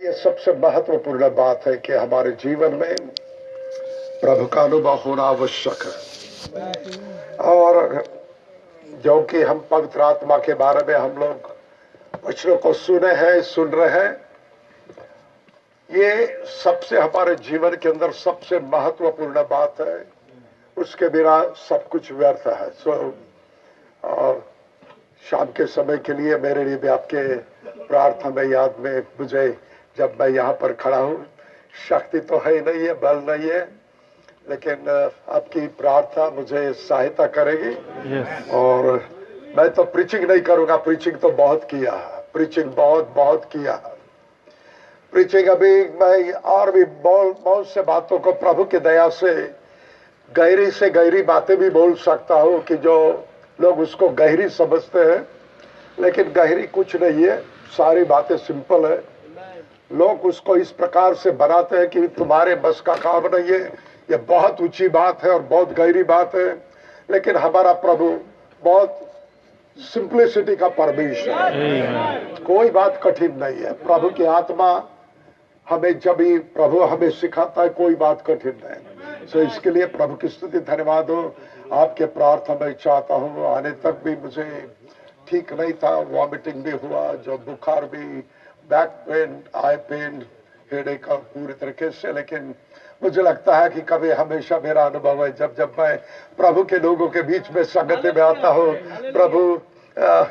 ये सबसे महत्वपूर्ण बात है कि हमारे जीवन में प्रभु का अनुभव होना आवश्यक है। और जो कि हम पवित्र आत्मा के बारे में हम लोग वचनों को सुने हैं, सुन रहे हैं, ये सबसे हमारे जीवन के अंदर सबसे महत्वपूर्ण बात है। उसके बिना सब कुछ व्यर्थ है। सो और शाम के समय के लिए मेरे लिए भी आपके प्रार्थना में याद में मुझे जब मैं यहाँ पर खड़ा हूँ शक्ति तो है ही नहीं है बल नहीं है लेकिन आपकी प्रार्थना मुझे सहायता करेगी। Yes. और मैं तो प्रीचिंग नहीं करूँगा प्रीचिंग तो बहुत किया प्रीचिंग बहुत बहुत किया। प्रीचिंग अभी मैं और भी बहुत बहुत से बातों को प्रभु की दया से गहरी से गहरी बातें भी बोल सकता हूँ कि जो लोग उसको गहरी समझते हैं लेकिन गहरी कुछ नहीं है सारी बातें सिंपल है। लोग उसको इस प्रकार से बनाते हैं कि तुम्हारे बस का काम नहीं है। ये बहुत ऊँची बात है और बहुत गहरी बात है। लेकिन हमारा प्रभु बहुत सिंप्लिसिटी का परमेश्वर है। कोई बात कठिन नहीं है। प्रभु की आत्मा हमें जब ही प्रभु हमें सिखाता है कोई बात कठिन नहीं सो इसके लिए प्रभु की स्तुति धन्यवाद हो। आपके प्रार्थना मैं चाहता हूँ आने तक भी मुझे ठीक नहीं था वॉमिटिंग भी हुआ जो बुखार भी back pain eye pain headache का पूरी तरीके से लेकिन मुझे लगता है कि कभी हमेशा मेरा अनुभव है जब जब मैं प्रभु के लोगों के बीच में संगति में आता हूँ प्रभु अ,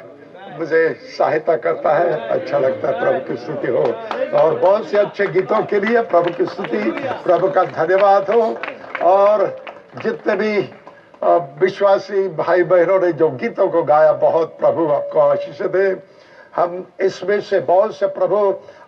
मुझे सहायता करता है अच्छा लगता है प्रभु की स्तुति हो। और बहुत से अच्छे गीतों के लिए प्रभु की स्तुति प्रभु का धन्यवाद हो। और जितने भी विश्वासी भाई बहनों ने जो गीतों को गाया बहुत प्रभु आपको आशीष दे। हम इसमें से बहुत से प्रभु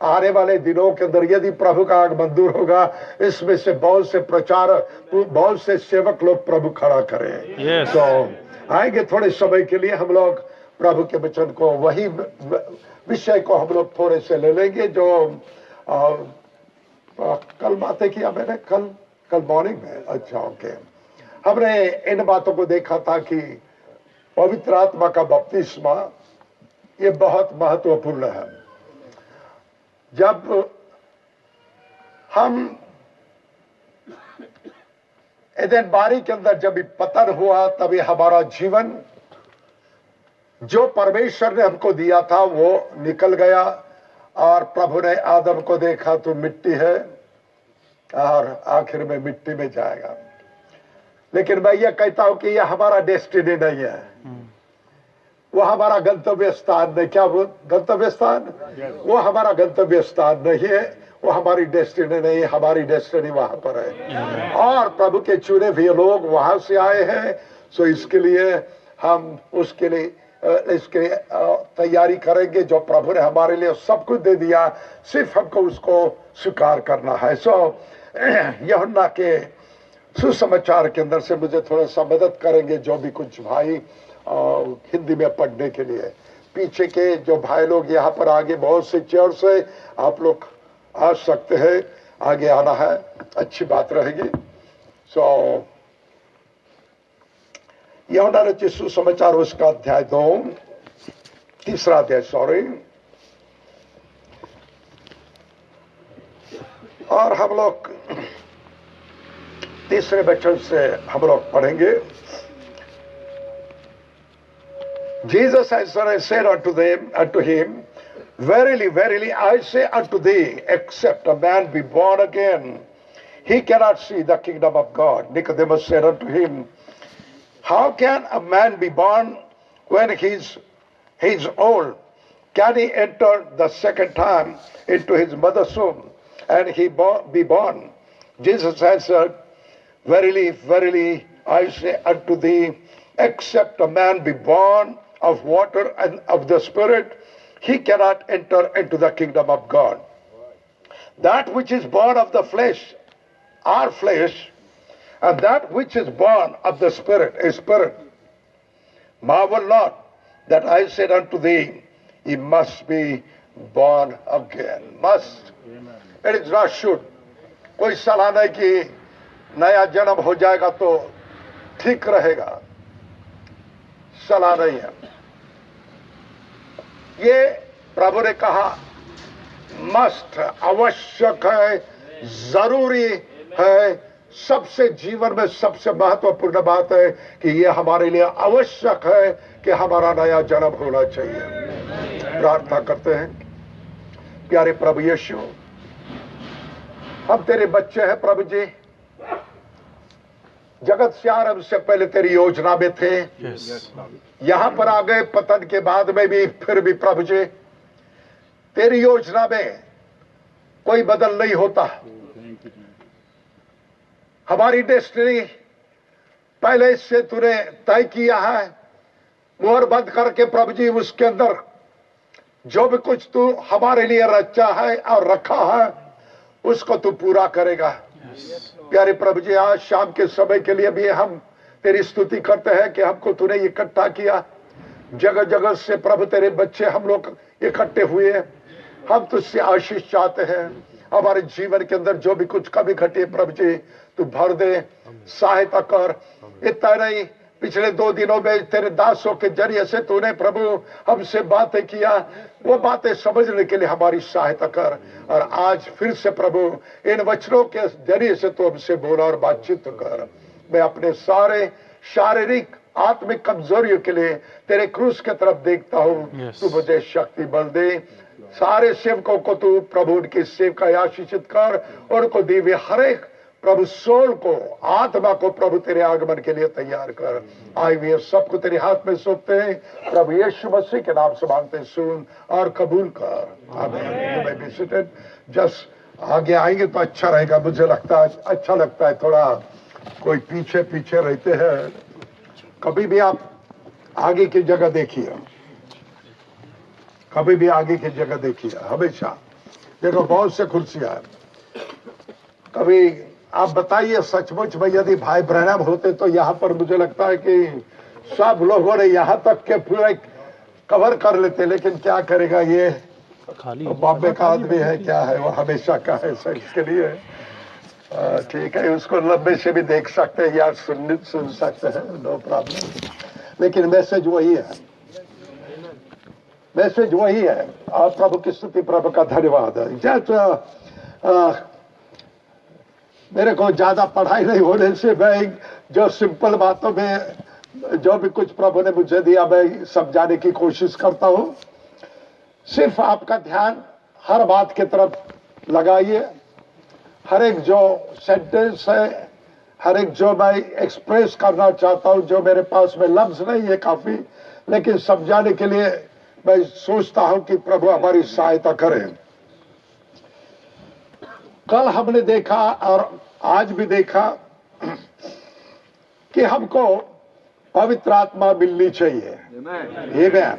आने वाले दिनों के अंदर यदि प्रभु का आगमन दूर होगा इसमें से बहुत से प्रचार बहुत से सेवक लोग प्रभु खड़ा करें। Yes. तो आएँगे थोड़े समय के लिए हम लोग प्रभु के वचन को वही विषय को हम लोग थोड़े से ले लेंगे जो आ, आ, कल बातें किया मैंने कल कल मॉर्निंग में। अच्छा ओके हमने इन बातों को देखा था कि पवित्र आत्मा का बपतिस्मा ये बहुत महत्वपूर्ण है। जब हम एदन बारी के अंदर जब पतन हुआ तभी हमारा जीवन, जो परमेश्वर ने हमको दिया था, वो निकल गया और प्रभु ने आदम को देखा तो मिट्टी है और आखिर में मिट्टी में जाएगा। लेकिन मैं ये कहता हूँ कि यह हमारा डेस्टिनी नहीं है। वो हमारा गंतव्य स्थान नहीं। क्या गंतव्य स्थान? वो हमारा गंतव्य स्थान नहीं है। वो हमारी डेस्टिनी नहीं है हमारी डेस्टिनी वहाँ पर है। और प्रभु के चुने हुए लोग वहाँ से आए हैं। सो इसके लिए हम उसके लिए इसके लिए, तैयारी करेंगे। जो प्रभु ने हमारे लिए सब कुछ दे दिया सिर्फ़ हमको उसको स्वीकार करना है। सो यहुन्ना के सुसमाचार के अंदर से मुझे थोड़ा सा मदद करेंगे जो भी कुछ भाई हिंदी में पढ़ने के लिए। पीछे के जो भाई लोग यहाँ पर आगे बहुत से चेयर से आप लोग आ सकते हैं। आगे आना है, अच्छी बात रहेगी। सो यहुना रचित सुसमाचार उसका अध्याय दो। तीसरा अध्याय सॉरी और हम लोग तीसरे वचन से हम लोग पढ़ेंगे। Jesus answered said unto them, unto him, Verily, verily, I say unto thee, except a man be born again, he cannot see the kingdom of God. Nicodemus said unto him, How can a man be born when he's he's old? Can he enter the second time into his mother's womb and he be born? Jesus answered, Verily, verily, I say unto thee, except a man be born of water and of the Spirit, he cannot enter into the kingdom of God. That which is born of the flesh are flesh, and that which is born of the Spirit is spirit. Marvel not that I said unto thee, Ye must be born again. Must. It is not should. कोई सलाह नहीं कि नया जन्म हो जाएगा तो ठीक रहेगा सलाह नहीं है। ये प्रभु ने कहा, मस्त आवश्यक है, ज़रूरी है। सबसे जीवन में सबसे महत्वपूर्ण बात है कि यह हमारे लिए आवश्यक है कि हमारा नया जन्म होना चाहिए। प्रार्थना करते हैं। प्यारे प्रभु यीशु, हम तेरे बच्चे हैं प्रभु जी। जगत से आरंभ से पहले तेरी योजना में थे। Yes. यहाँ पर आ गए पतन के बाद में भी फिर भी प्रभु जी। तेरी योजना में कोई बदल नहीं होता। हमारी डेस्टिनी पहले से तूने तय किया है। मोहर बंद करके प्रभु जी उसके अंदर जो भी कुछ तू हमारे लिए रचा है और रखा है उसको तू पूरा करेगा। प्यारे प्रभु जी, आज शाम के समय के लिए भी हम तेरी स्तुति करते हैं कि हमको तूने इकट्ठा किया। जगह जगह से प्रभु तेरे बच्चे हम लोग इकट्ठे हुए हम तुझसे आशीष चाहते हैं। हमारे जीवन के अंदर जो भी कुछ कभी घटी प्रभु जी, तू भर दे, सहायता कर। इतना नहीं पिछले दो दिनों में तेरे दासों के ज़रिए से तूने प्रभु हमसे बातें किया। वो बातें समझने के लिए हमारी सहायता कर। और आज फिर से प्रभु इन वचनों के ज़रिए से तू हमसे बोला और बातचीत कर। मैं अपने सारे शारीरिक आत्मिक कमजोरियों के लिए तेरे क्रूस की तरफ़ देखता हूँ। Yes. तू मुझे शक्ति बल दे। सारे सेवकों को तू प्रभु उनकी सेवका आशीषित कर। और उनको दीवे हर एक प्रभु सोल को, आत्मा को प्रभु तेरे आगमन के लिए तैयार कर। आए हुए सबको तेरे हाथ में सौंपते हैं। प्रभु यीशु मसीह के नाम से मांगते सुन और कबूल कर। जस्ट आगे आएँगे तो अच्छा रहेगा, मुझे लगता है अच्छा लगता है थोड़ा। कोई पीछे पीछे रहते हैं। कभी भी आप आगे की जगह देखिए। कभी भी आगे की जगह देखिए, हमेशा। देखो, बहुत से कुर्सियाँ कभी आप बताइए सचमुच में यदि भाई ब्रहणम होते तो यहाँ पर मुझे लगता है कि सब लोगों ने यहाँ तक के पूरे कवर कर लेते लेकिन क्या करेगा ये? खाली बॉम्बे का आदमी है क्या है? वो हमेशा का है सर इसके लिए। ठीक है उसको लंबे से भी देख सकते हैं या सुन सुन सकते हैं नो प्रॉब्लम लेकिन मैसेज वही है। मैसेज वही है। आप प्रभु की स्तुति प्रभु का धन्यवाद। है जस्ट मेरे को ज़्यादा पढ़ाई नहीं होने से मैं जो सिंपल बातों में, जो भी कुछ प्रभु ने मुझे दिया, मैं समझाने की कोशिश करता हूँ। सिर्फ़ आपका ध्यान हर बात की तरफ़ लगाइए। हर एक जो सेंटेंस है, हर एक जो मैं एक्सप्रेस करना चाहता हूँ, जो मेरे पास में लफ्ज नहीं है काफ़ी, लेकिन समझाने के लिए मैं सोचता हूँ कि प्रभु हमारी सहायता करें। कल हमने देखा और आज भी देखा कि हमको पवित्र आत्मा मिलनी चाहिए Amen.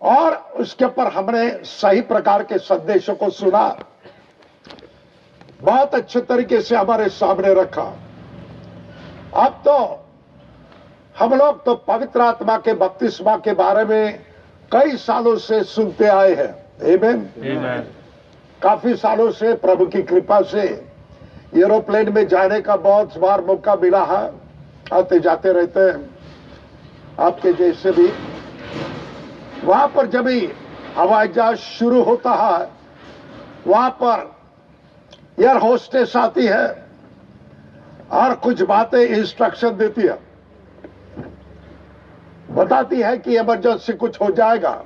और उसके ऊपर हमने सही प्रकार के संदेशों को सुना बहुत अच्छे तरीके से हमारे सामने रखा अब तो हम लोग तो पवित्र आत्मा के बपतिस्मा के बारे में कई सालों से सुनते आए हैं Amen. Amen. काफ़ी सालों से प्रभु की कृपा से एरोप्लेन में जाने का बहुत बार मौका मिला है। आते जाते रहते हैं। आपके जैसे भी। वहाँ पर जब भी हवाई जहाज़ शुरू होता है, वहाँ पर एयर होस्टेस आती है और कुछ बातें इंस्ट्रक्शन देती है। बताती है कि इमरजेंसी कुछ हो जाएगा।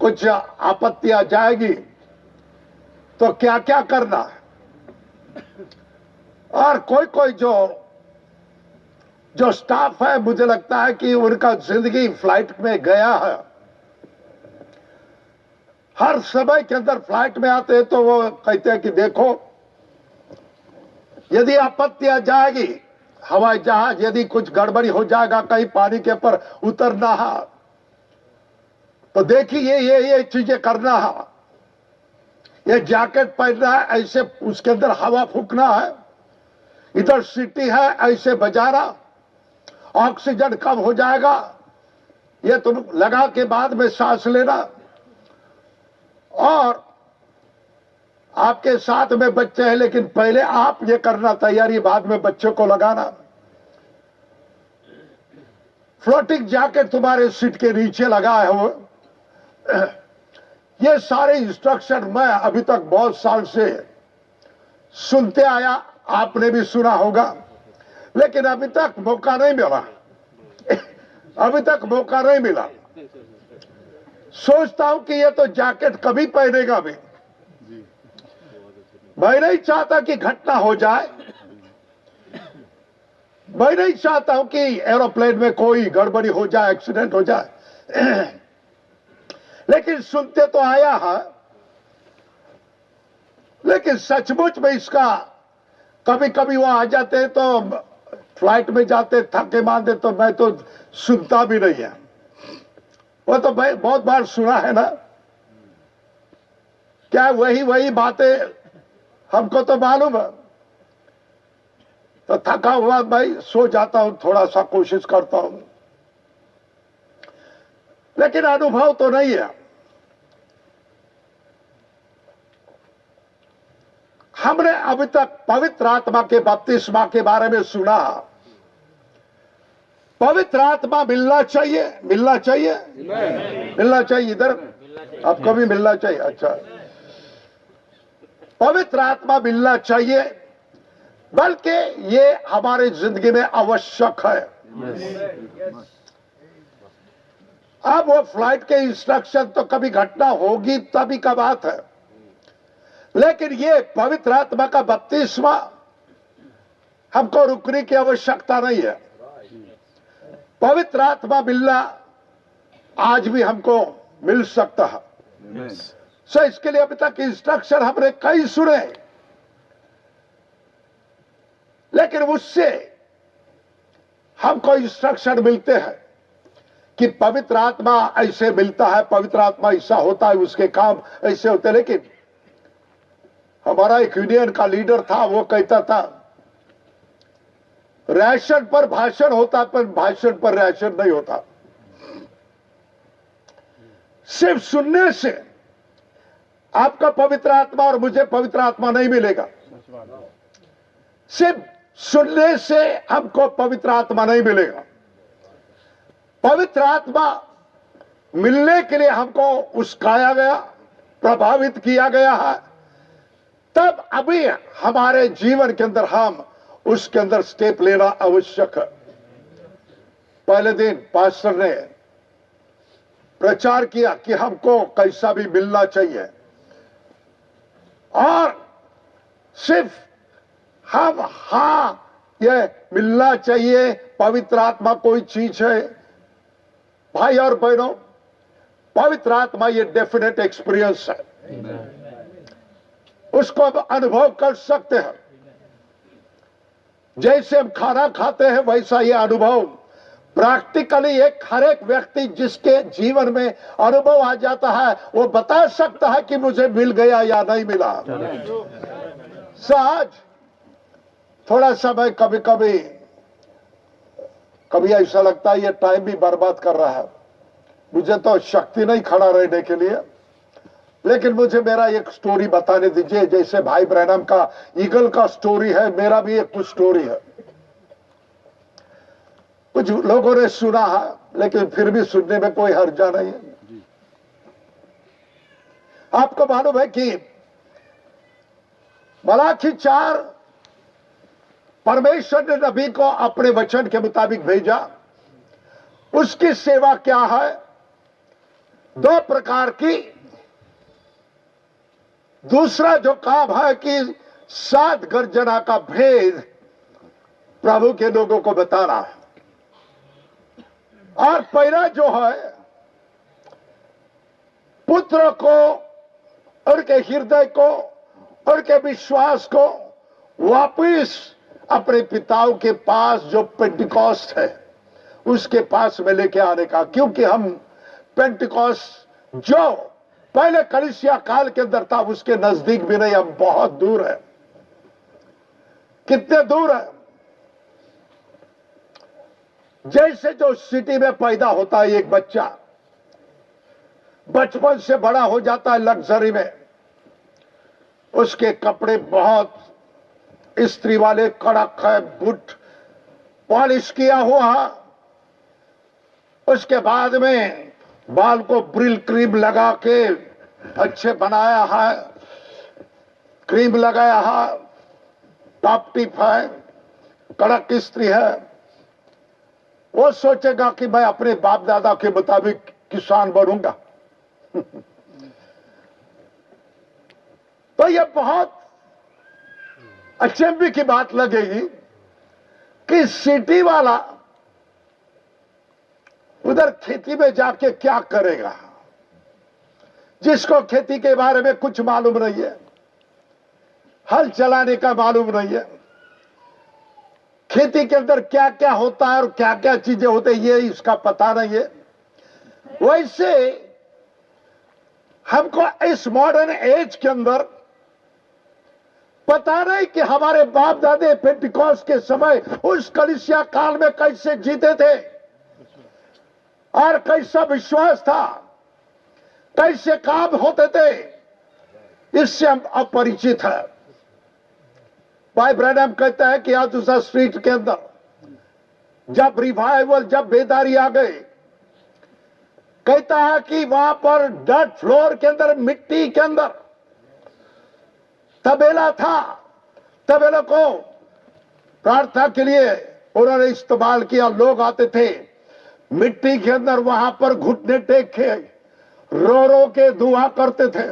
कुछ आपत्ति आ जाएगी तो क्या क्या करना? है और कोई कोई जो जो स्टाफ है, मुझे लगता है कि उनका ज़िंदगी फ़्लाइट में गया है। हर समय के अंदर फ़्लाइट में आते हैं तो वो कहते हैं कि देखो, यदि आपत्ति आ जाएगी, हवाई जहाज़ यदि कुछ गड़बड़ी हो जाएगा, कहीं पानी के ऊपर उतरना है तो देखिए ये ये ये चीज़ें करना है। ये जैकेट पहनना है, ऐसे उसके अंदर हवा फूकना है। इधर सिटी है, ऐसे बजाना। ऑक्सीजन कम हो जाएगा। ये तुम लगा के बाद में सांस लेना। और आपके साथ में बच्चे हैं, लेकिन पहले आप ये करना, तैयारी बाद में बच्चों को लगाना। फ्लोटिंग जैकेट तुम्हारे सीट के नीचे लगा है वो ये सारे इंस्ट्रक्शन मैं अभी तक बहुत साल से सुनते आया, आपने भी सुना होगा। लेकिन अभी तक मौका नहीं मिला। अभी तक मौका नहीं मिला। सोचता हूँ कि ये तो जैकेट कभी पहनेगा भी। मैं नहीं चाहता कि घटना हो जाए। मैं नहीं चाहता हूँ कि एरोप्लेन में कोई गड़बड़ी हो जाए एक्सीडेंट हो जाए। लेकिन सुनते तो आया है। लेकिन सचमुच में इसका कभी कभी वो आ जाते तो फ़्लाइट में जाते थके मारते तो मैं तो सुनता भी नहीं है। वो तो भाई बहुत बार सुना है ना। क्या वही वही बातें हमको तो मालूम है। तो थका हुआ भाई सो जाता हूँ थोड़ा सा कोशिश करता हूँ। लेकिन अनुभव तो नहीं है। हमने अभी तक पवित्र आत्मा के बपतिस्मा के बारे में सुना। पवित्र आत्मा मिलना चाहिए मिलना चाहिए। मिलना चाहिए इधर। आपको भी मिलना चाहिए अच्छा। पवित्र आत्मा मिलना चाहिए, बल्कि ये हमारे ज़िंदगी में आवश्यक है। अब वो फ़्लाइट के इंस्ट्रक्शन तो कभी घटना होगी, तभी का बात है। लेकिन ये पवित्र आत्मा का बत्तीसवा हमको रुकने की आवश्यकता नहीं है। पवित्र आत्मा मिलना आज भी हमको मिल सकता है। सो इसके लिए अभी तक इंस्ट्रक्शन हमने कई सुने। लेकिन उससे हमको इंस्ट्रक्शन मिलते हैं कि पवित्र आत्मा ऐसे मिलता है पवित्र आत्मा ऐसा होता है उसके काम ऐसे होते लेकिन हमारा एक यूनियन का लीडर था, वो कहता था, राशन पर भाषण होता, पर भाषण पर राशन नहीं होता। सिर्फ़ सुनने से आपका पवित्र आत्मा और मुझे पवित्र आत्मा नहीं मिलेगा। सिर्फ़ सुनने से हमको पवित्र आत्मा नहीं मिलेगा। पवित्र आत्मा मिलने के लिए हमको उसकाया गया, प्रभावित किया गया है। तब अभी हमारे जीवन के अंदर हम उसके अंदर स्टेप लेना आवश्यक। है पहले दिन पास्टर ने प्रचार किया कि हमको कैसा भी मिलना चाहिए। और सिर्फ़ हम, हा, ये मिलना चाहिए, पवित्र आत्मा कोई चीज़ है। भाई और बहनों, पवित्र आत्मा ये डेफिनेट एक्सपीरियंस है। उसको अब अनुभव कर सकते हैं। जैसे हम खाना खाते हैं, वैसा ये अनुभव। प्रैक्टिकली एक हर एक व्यक्ति जिसके जीवन में अनुभव आ जाता है, वो बता सकता है कि मुझे मिल गया या नहीं मिला। सहज थोड़ा समय कभी कभी कभी ऐसा लगता है ये टाइम भी बर्बाद कर रहा है। मुझे तो शक्ति नहीं खड़ा रहने के लिए। लेकिन मुझे मेरा एक स्टोरी बताने दीजिए, जैसे भाई ब्रैनम का ईगल का स्टोरी है, मेरा भी एक कुछ स्टोरी है। कुछ लोगों ने सुना है, लेकिन फिर भी सुनने में कोई हर्जा नहीं है। आपको मालूम है कि मलाखी चार परमेश्वर ने नबी को अपने वचन के मुताबिक भेजा। उसकी सेवा क्या है? दो प्रकार की दूसरा जो काम है कि सात गर्जना का भेद प्रभु के लोगों को बता रहा है। और पहला जो है, पुत्र को, उनके हृदय को, उनके विश्वास को वापिस अपने पिताओं के पास जो पेंटिकॉस्ट है, उसके पास में लेके आने का, क्योंकि हम पेंटिकॉस्ट जो पहले कलिसिया काल के अंदर था उसके नज़दीक भी नहीं हम बहुत दूर है। कितने दूर है? जैसे जो सिटी में पैदा होता है एक बच्चा, बचपन से बड़ा हो जाता है लग्जरी में, उसके कपड़े बहुत, स्त्री वाले कड़क है, बुट पॉलिश किया हुआ, उसके बाद में बाल को ब्रिल क्रीम लगा के अच्छे बनाया है, क्रीम लगाया है, टॉप टिप है, कड़क स्त्री है। वो सोचेगा कि मैं अपने बाप दादा के मुताबिक किसान बनूँगा। तो ये बहुत अचंबी की बात लगेगी कि सिटी वाला उधर खेती में जाके क्या करेगा? जिसको खेती के बारे में कुछ मालूम नहीं है, हल चलाने का मालूम नहीं है, खेती के अंदर क्या क्या होता है और क्या क्या चीज़ें होते हैं, ये इसका पता नहीं है। वैसे हमको इस मॉडर्न एज के अंदर पता नहीं कि हमारे बाप दादे पेंटिकॉस के समय उस कलिसिया काल में कैसे जीते थे। और कैसा विश्वास था? कैसे काम होते थे? इससे हम अपरिचित है। भाई ब्रैडम कहता है कि आज उस स्ट्रीट के अंदर जब रिवाइवल जब बेदारी आ गई, कहता है कि वहाँ पर डट फ्लोर के अंदर, मिट्टी के अंदर तबेला था। तबेला को प्रार्थना के लिए उन्होंने इस्तेमाल किया। लोग आते थे। मिट्टी के अंदर वहाँ पर घुटने टेक के रो रो के दुआ करते थे।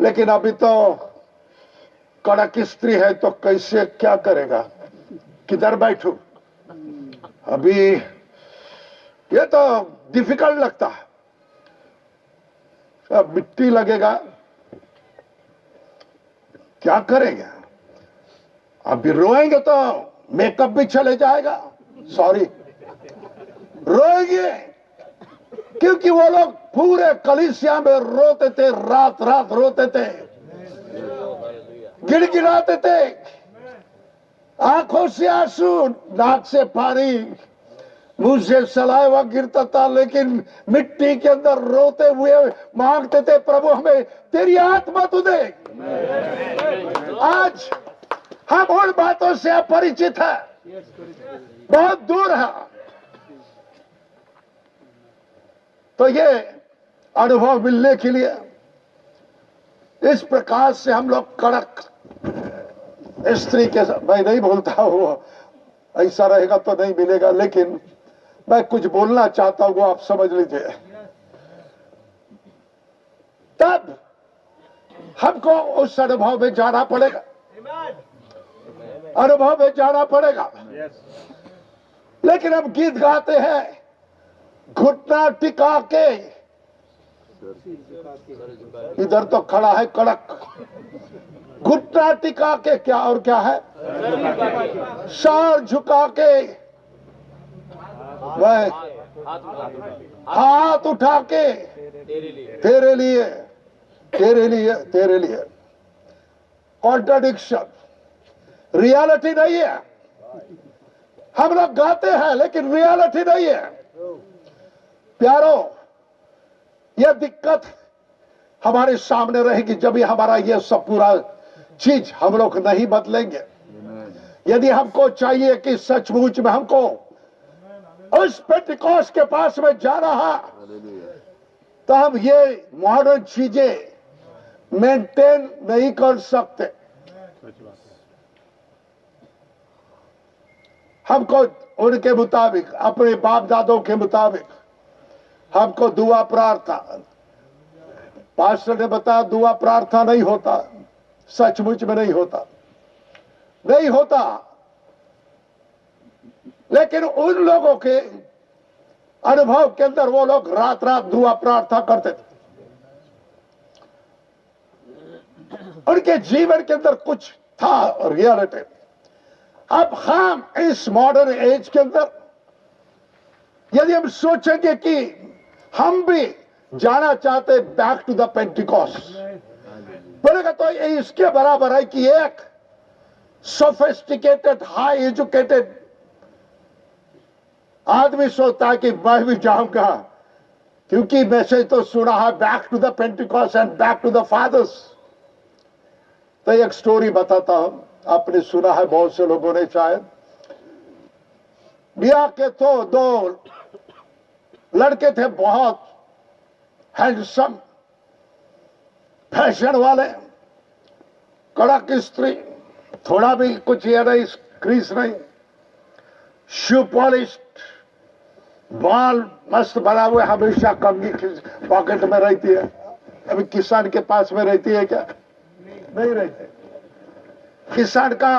लेकिन अभी तो कड़क स्त्री है तो कैसे क्या करेगा? किधर बैठू? अभी ये तो डिफ़िकल्ट लगता है। अब मिट्टी लगेगा, क्या करेंगे? अभी रोएँगे तो मेकअप भी चले जाएगा। सॉरी रोएँगे। क्योंकि वो लोग पूरे कलिसिया में रोते थे, रात रात रोते थे। गिड़गिड़ाते थे। आँखों से आँसू, नाक से पानी, मुँह से सलाइवा गिरता था, लेकिन मिट्टी के अंदर रोते हुए मांगते थे, प्रभु, हमें तेरी आत्मा तू दे। आज हम उन बातों से अपरिचित है। बहुत दूर है। तो ये अनुभव मिलने के लिए इस प्रकार से हम लोग कड़क स्त्री के मैं नहीं बोलता हूँ ऐसा रहेगा तो नहीं मिलेगा लेकिन मैं कुछ बोलना चाहता हूँ आप समझ लीजिए। तब हमको उस अनुभव में जाना पड़ेगा। अनुभव में जाना पड़ेगा। लेकिन हम गीत गाते हैं। घुटना टिका के। इधर तो खड़ा है कड़क। घुटना टिका के क्या और क्या है? सार झुका के। वह हाथ उठा के। तेरे लिए। तेरे लिए तेरे लिए। कॉन्ट्राडिक्शन। रियलिटी नहीं है। हम लोग गाते हैं, लेकिन रियलिटी नहीं है। प्यारो, यह दिक्कत हमारे सामने रहेगी जब हमारा यह सब पूरा चीज़ हम लोग नहीं बदलेंगे। यदि हमको चाहिए कि सचमुच में हमको उस पेटिकॉस के पास में जा रहा तो हम ये मॉडर्न चीज़ें मेंटेन नहीं कर सकते। हमको उनके मुताबिक, अपने बाप दादों के मुताबिक हमको दुआ प्रार्थना। पास्टर ने बताया, दुआ प्रार्थना नहीं होता। सचमुच में नहीं होता। नहीं होता। लेकिन उन लोगों के अनुभव के अंदर वो लोग रात रात दुआ प्रार्थना करते थे। उनके जीवन के अंदर कुछ था रियलिटी। अब हम इस मॉडर्न एज के अंदर, यदि हम सोचेंगे कि हम भी जाना चाहते बैक टू द पेंटिकॉस बोलेगा तो ये इसके बराबर है कि एक सोफेस्टिकेटेड हाई एजुकेटेड आदमी सोचता है कि मैं भी जाऊँगा क्योंकि मैसेज तो सुना है back to the Pentecost and back to the fathers तो एक स्टोरी बताता हूँ। आपने सुना है, बहुत से लोगों ने शायद। बिया के तो दो लड़के थे बहुत हैंडसम फ़ैशन वाले कड़क स्त्री थोड़ा भी कुछ ये नहीं क्रीस नहीं शू पॉलिश बाल मस्त बना हुए हमेशा कंगी पॉकेट में रहती है। अभी किसान के पास में रहती है क्या? नहीं रहते। किसान का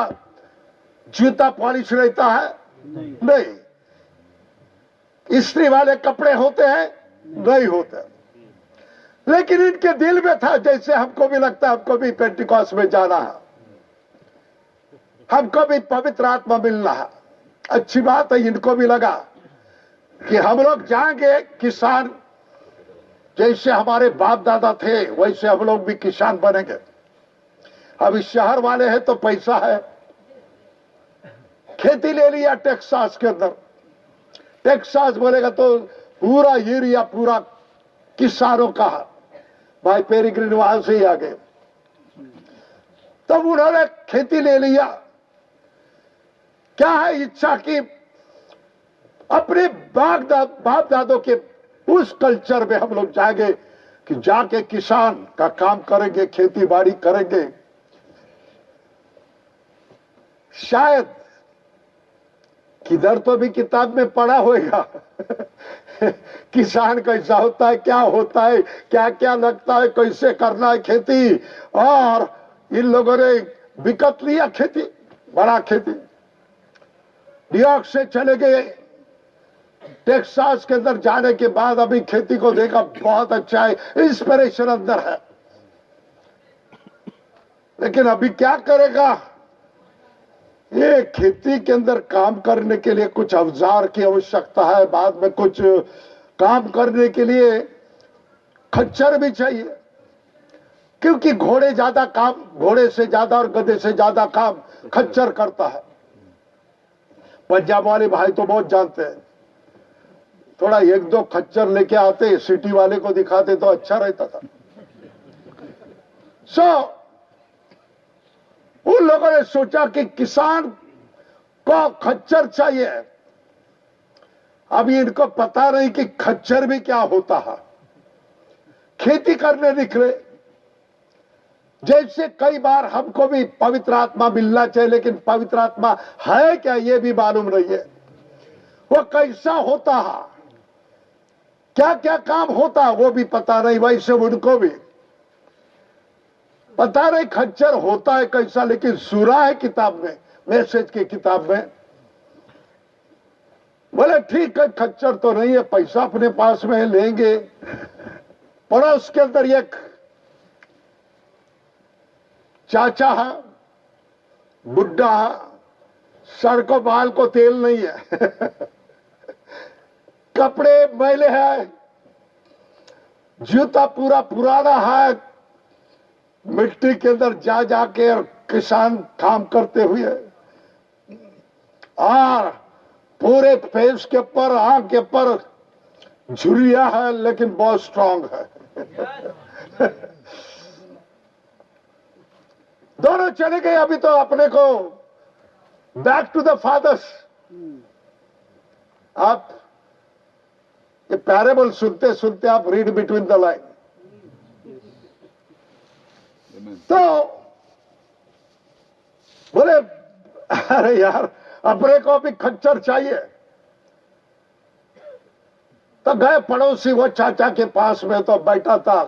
जूता पॉलिश रहता है? नहीं। स्त्री वाले कपड़े होते हैं, नहीं होते। लेकिन इनके दिल में था, जैसे हमको भी लगता हमको भी पेंटिकॉस में जाना है। हमको भी पवित्र आत्मा मिलना है। अच्छी बात है, इनको भी लगा कि हम लोग जाएँगे किसान, जैसे हमारे बाप दादा थे, वैसे हम लोग भी किसान बनेंगे। इस शहर वाले हैं तो पैसा है। खेती ले लिया टेक्सास के अंदर। टेक्सास बोलेगा तो पूरा एरिया पूरा किसानों का भाई पेरीग्रीन वहाँ से ही आ गए। तब उन्होंने खेती ले लिया। क्या है इच्छा की अपने बाप दा, बाप दादों के उस कल्चर में हम लोग जाएँगे कि जाके किसान का काम करेंगे खेती बाड़ी करेंगे। शायद किधर तो भी किताब में पढ़ा होगा किसान कैसा होता है, क्या होता है क्या क्या लगता है, कैसे करना है खेती। और इन लोगों ने विकट लिया खेती, बड़ा खेती। न्यूयॉर्क से चले गए। टेक्सास के अंदर जाने के बाद अभी खेती को देखा, बहुत अच्छा है इंस्पिरेशन अंदर है। लेकिन अभी क्या करेगा? ये खेती के अंदर काम करने के लिए कुछ औज़ार की आवश्यकता है बाद में कुछ काम करने के लिए खच्चर भी चाहिए। क्योंकि घोड़े ज़्यादा काम घोड़े से ज़्यादा और गधे से ज़्यादा काम खच्चर करता है। पंजाब वाले भाई तो बहुत जानते हैं। थोड़ा एक दो खच्चर लेके आते सिटी वाले को दिखाते तो अच्छा रहता था। सो so, उन लोगों ने सोचा कि किसान को खच्चर चाहिए। अभी इनको पता नहीं कि खच्चर भी क्या होता है। खेती करने निकले। जैसे कई बार हमको भी पवित्र आत्मा मिलना चाहिए, लेकिन पवित्र आत्मा है क्या, ये भी मालूम नहीं है। वो कैसा होता है? क्या क्या काम होता है, वो भी पता नहीं, वैसे उनको भी। पता नहीं खच्चर होता है कैसा, लेकिन सुरा है किताब में, मैसेज की किताब में। बोले, ठीक है, खच्चर तो नहीं है, पैसा अपने पास में लेंगे। पड़ा उसके अंदर एक चाचा है बुढ़ा है, सर को, बाल को तेल नहीं है। कपड़े मैले है, जूता पूरा पुराना है मिट्टी के अंदर जा जाके और किसान काम करते हुए, और पूरे फेस के ऊपर, आँख के ऊपर झुरिया है, लेकिन बहुत स्ट्रांग है। दोनों चले गए, अभी तो अपने को बैक टू द फादर्स आप ये पैरेबल सुनते सुनते आप रीड बिटवीन द लाइन तो बोले, अरे यार, अपने को भी खच्चर चाहिए। तो गए पड़ोसी वो चाचा के पास में तो बैठा था।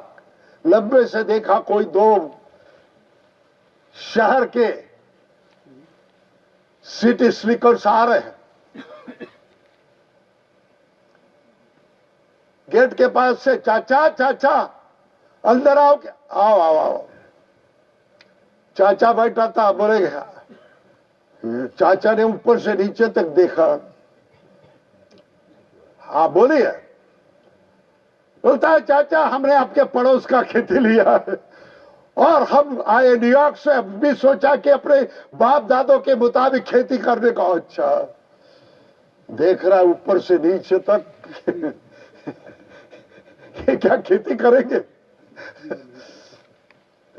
लंबे से देखा कोई दो शहर के सिटी स्लीकर्स आ रहे हैं। गेट के पास से चाचा चाचा, अंदर आओ क्या आओ आओ आओ। चाचा बैठा था बोले चाचा ने ऊपर से नीचे तक देखा। हाँ बोलिए बोलता है, चाचा, हमने आपके पड़ोस का खेती लिया है। और हम आए न्यूयॉर्क से भी सोचा कि अपने बाप दादों के मुताबिक खेती करने का अच्छा देख रहा है, ऊपर से नीचे तक। क्या खेती करेंगे?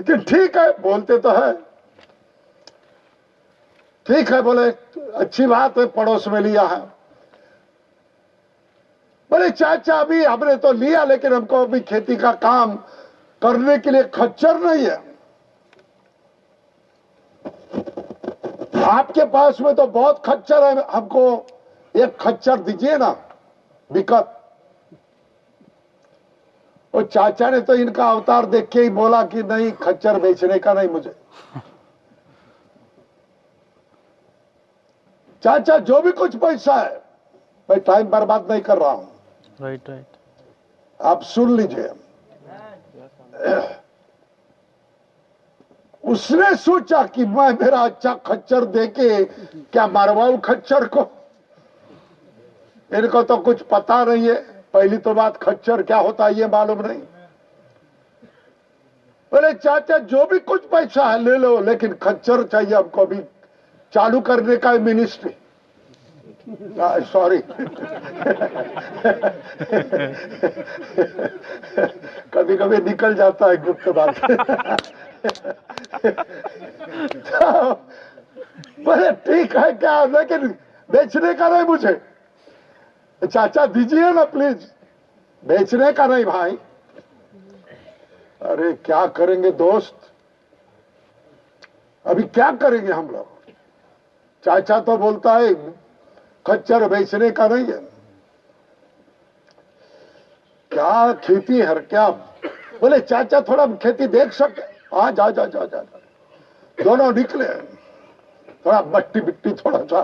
लेकिन ठीक है, बोलते तो है। ठीक है, बोले, अच्छी बात है, पड़ोस में लिया है। बोले, चाचा, अभी हमने तो लिया, लेकिन हमको अभी खेती का काम करने के लिए खच्चर नहीं है। आपके पास में तो बहुत खच्चर है, हमको एक खच्चर दीजिए ना विकत वो चाचा ने तो इनका अवतार देख के ही बोला कि नहीं खच्चर बेचने का नहीं मुझे। चाचा जो भी कुछ पैसा है मैं टाइम बर्बाद नहीं कर रहा हूँ। राइट राइट आप सुन लीजिए। उसने सोचा कि मैं मेरा अच्छा खच्चर देके क्या मरवाऊ खच्चर को? इनको तो कुछ पता नहीं है। पहली तो बात खच्चर क्या होता है ये मालूम नहीं। बोले चाचा जो भी कुछ पैसा है ले लो लेकिन खच्चर चाहिए हमको अभी। चालू करने का मिनिस्ट्री सॉरी कभी कभी निकल जाता है गुप्त बात। तो, बोले ठीक है क्या लेकिन बेचने का नहीं मुझे। चाचा, दीजिए ना प्लीज़ बेचने का नहीं भाई। अरे, क्या करेंगे दोस्त? अभी क्या करेंगे हम लोग? चाचा तो बोलता है, खच्चर बेचने का नहीं है। क्या खेती है क्या? बोले, चाचा, थोड़ा खेती देख सके। हाँ जा जा जा जा जा। दोनों निकले। थोड़ा मट्टी बिट्टी थोड़ा सा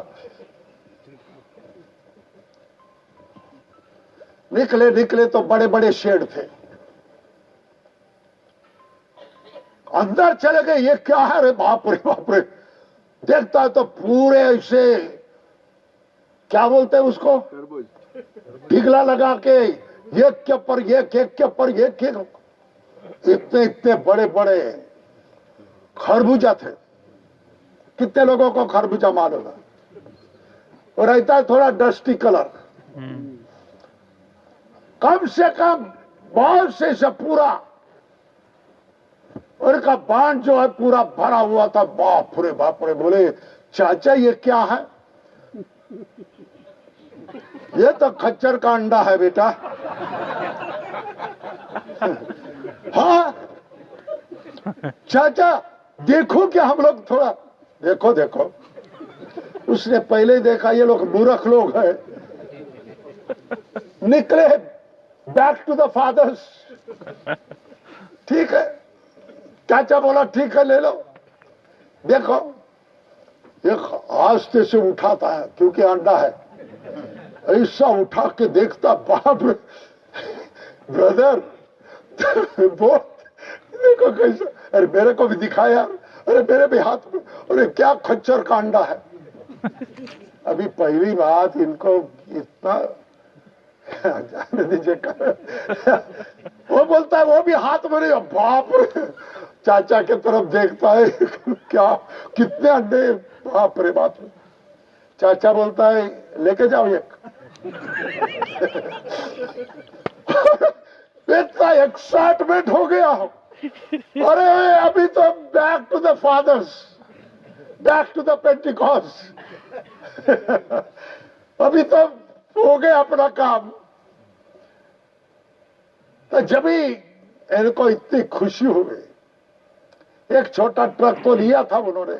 निकले निकले तो बड़े बड़े शेड थे। अंदर चले गए ये क्या है? रे बाप रे बाप रे। देखता है तो पूरे ऐसे क्या बोलते हैं उसको? टिगला लगा के एक के ऊपर एक एक के ऊपर एक एक इतने इतने बड़े बड़े खरबूजा थे। कितने लोगों को खरबूजा मालूम है? और रहता है थोड़ा डस्टी कलर कम से कम बहुत से पूरा। उनका बाँध जो है पूरा भरा हुआ था। बाप रे बाप रे बोले, चाचा, ये क्या है? ये तो खच्चर का अंडा है बेटा। हाँ। चाचा, देखो क्या हम लोग थोड़ा, देखो देखो। उसने पहले देखा, ये लोग मूर्ख लोग हैं। निकले बैक टू द फादर्स ठीक है? चाचा बोला ठीक है ले लो। देखो एक आस्ते से उठाता है क्योंकि अंडा है। ऐसा उठा के देखता बाप ब्रदर वो देखो कैसा अरे मेरे को भी दिखाया अरे मेरे भी हाथ में अरे क्या खच्चर का अंडा है? अभी पहली बात इनको इतना वो बोलता है, वो भी हाथ में नहीं बाप रे! चाचा के तरफ़ देखता है, क्या, कितने अंडे, बाप रे, बाप चाचा बोलता है, लेके जाओ एक। इतना एक्साइटमेंट हो गया। अरे, अभी तो back to the fathers back to the Pentecost अभी तो हो गया अपना काम। तो जब ही इनको इतनी खुशी हो गई एक छोटा ट्रक तो लिया था उन्होंने।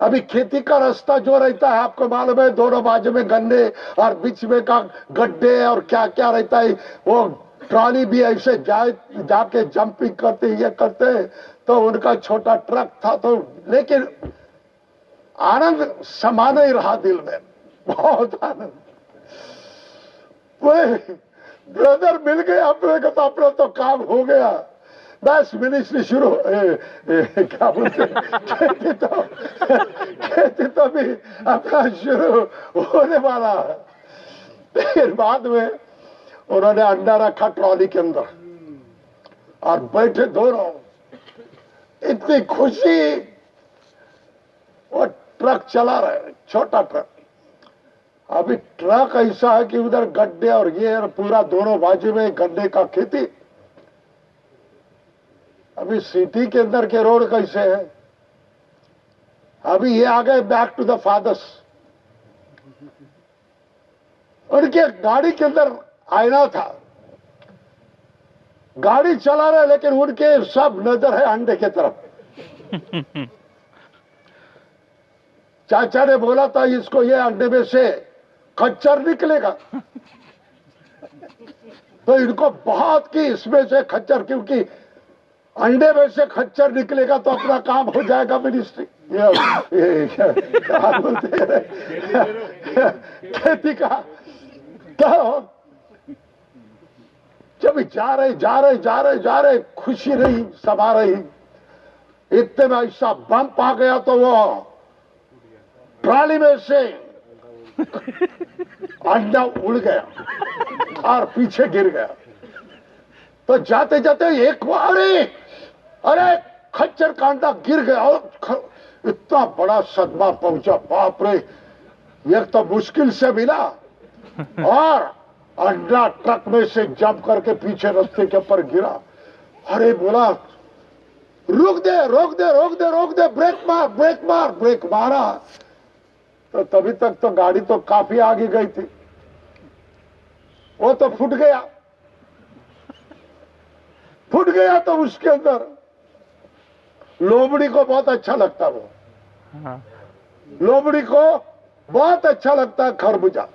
अभी खेती का रास्ता जो रहता है, आपको मालूम है, दोनों बाजू में गन्ने और बीच में का गड्ढे और क्या क्या रहता है, वो ट्रॉली भी ऐसे जाए जाके जंपिंग करते, ये करते तो उनका छोटा ट्रक था तो लेकिन आनंद समा नहीं रहा दिल में, बहुत आनंद। ब्रदर मिल गया अपने को तो अपना तो काम हो गया। बस मिनिस्ट्री शुरू क्या बोलते खेती तो खेती तो भी अपना शुरू होने वाला है। फिर बाद में उन्होंने अंडा रखा ट्रॉली के अंदर और बैठे दोनों। इतनी खुशी। वो ट्रक चला रहे छोटा ट्रक। अभी ट्रक ऐसा है कि उधर गड्ढे और ये और पूरा दोनों बाजू में गड्ढे का खेती। अभी सिटी के अंदर के रोड कैसे है? अभी ये आ गए बैक टू द फादर्स उनके गाड़ी के अंदर आईना था। गाड़ी चला रहे लेकिन उनके सब नज़र है अंडे के तरफ़। चाचा ने बोला था इसको ये अंडे में से खच्चर निकलेगा। तो इनको बहुत की, इसमें से खच्चर, क्योंकि अंडे में से खच्चर निकलेगा तो अपना काम हो जाएगा मिनिस्ट्री क्या खेती का तो जब जा रहे जा रहे जा रहे जा रहे, खुशी रही, सभा रही, इतने में ऐसा बम आ गया तो वो ट्राली में से अंडा उड़ गया। और पीछे गिर गया। तो जाते जाते एक अरे अरे, खच्चर का अंडा गिर गया और इतना बड़ा सदमा पहुँचा, बाप रे। एक तो मुश्किल से मिला और अंडा ट्रक में से जंप करके पीछे रस्ते के ऊपर गिरा। अरे, बोला, रुक दे, रोक दे रोक दे रोक दे, ब्रेक मार ब्रेक मार, ब्रेक मारा। तो तभी तक तो गाड़ी तो काफ़ी आगे गई थी। वो तो फूट गया। फूट गया तो उसके अंदर। लोमड़ी को बहुत अच्छा लगता वो। हाँ। लोमड़ी को बहुत अच्छा लगता है खरबूजा।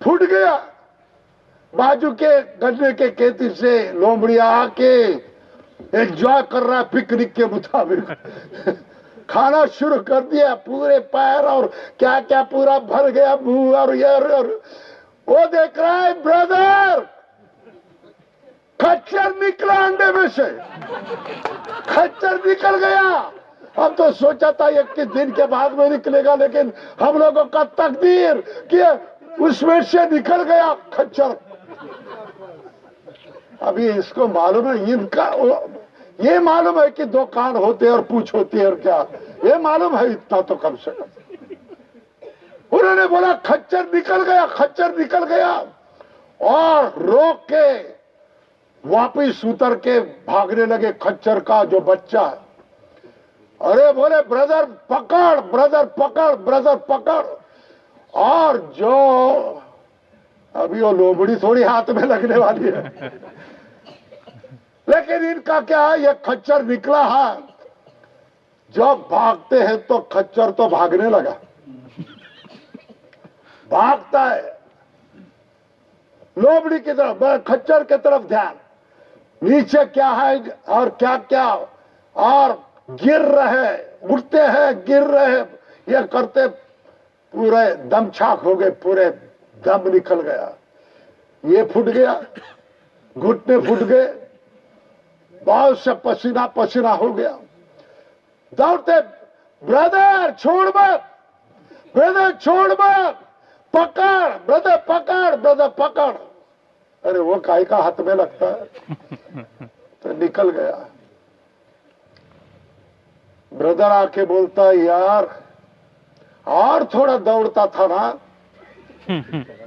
फूट गया। बाजू के गन्ने के खेती से लोमड़ी आके एंजॉय कर रहा है पिकनिक के मुताबिक। खाना शुरू कर दिया पूरे पैर और क्या क्या पूरा भर गया मुँह और ये और, वो देख रहा है ब्रदर खच्चर निकला अंडे में से। खच्चर निकल गया। हम तो सोचा था एक के दिन के बाद में निकलेगा लेकिन हम लोगों का तकदीर कि उसमें से निकल गया खच्चर। अभी इसको मालूम है इनका ये मालूम है कि दो कान होते और पूछ होती है और क्या? ये मालूम है, इतना तो कम से कम। उन्होंने बोला, खच्चर निकल गया, खच्चर निकल गया। और रोक के वापिस उतर के भागने लगे खच्चर का जो बच्चा है। अरे बोले, ब्रदर, पकड़ ब्रदर पकड़ ब्रदर, पकड़। और जो, अभी वो लोमड़ी थोड़ी हाथ में लगने वाली है। लेकिन इनका क्या है? ये खच्चर निकला है। जब भागते हैं तो खच्चर तो भागने लगा। भागता है। लोबड़ी की तरफ़ खच्चर की तरफ़ ध्यान। नीचे क्या है और क्या क्या? और गिर रहे उठते हैं, गिर रहे। ये करते पूरे दम छाक हो गए, पूरे दम निकल गया। ये फूट गया, घुटने फूट गए। बहुत से पसीना पसीना हो गया। दौड़ते, ब्रदर, छोड़ मत, ब्रदर, छोड़ मत, पकड़, ब्रदर पकड़ ब्रदर, पकड़। अरे वो काय का हाथ में लगता है। तो निकल गया। ब्रदर आके बोलता, यार, और थोड़ा दौड़ता था ना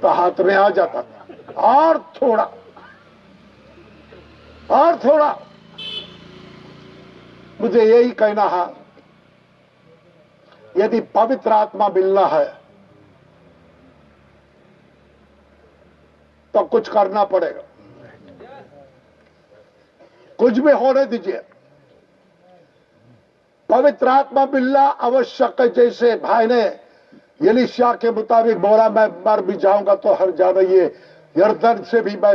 तो हाथ में आ जाता था। और थोड़ा और थोड़ा मुझे यही कहना है, यदि पवित्र आत्मा मिलना है तो कुछ करना पड़ेगा। कुछ भी होने दीजिए। पवित्र आत्मा मिलना आवश्यक है, जैसे भाई ने यलिशा के मुताबिक बोला, मैं मर भी जाऊँगा तो हर जाना ये यर्दन से भी मैं,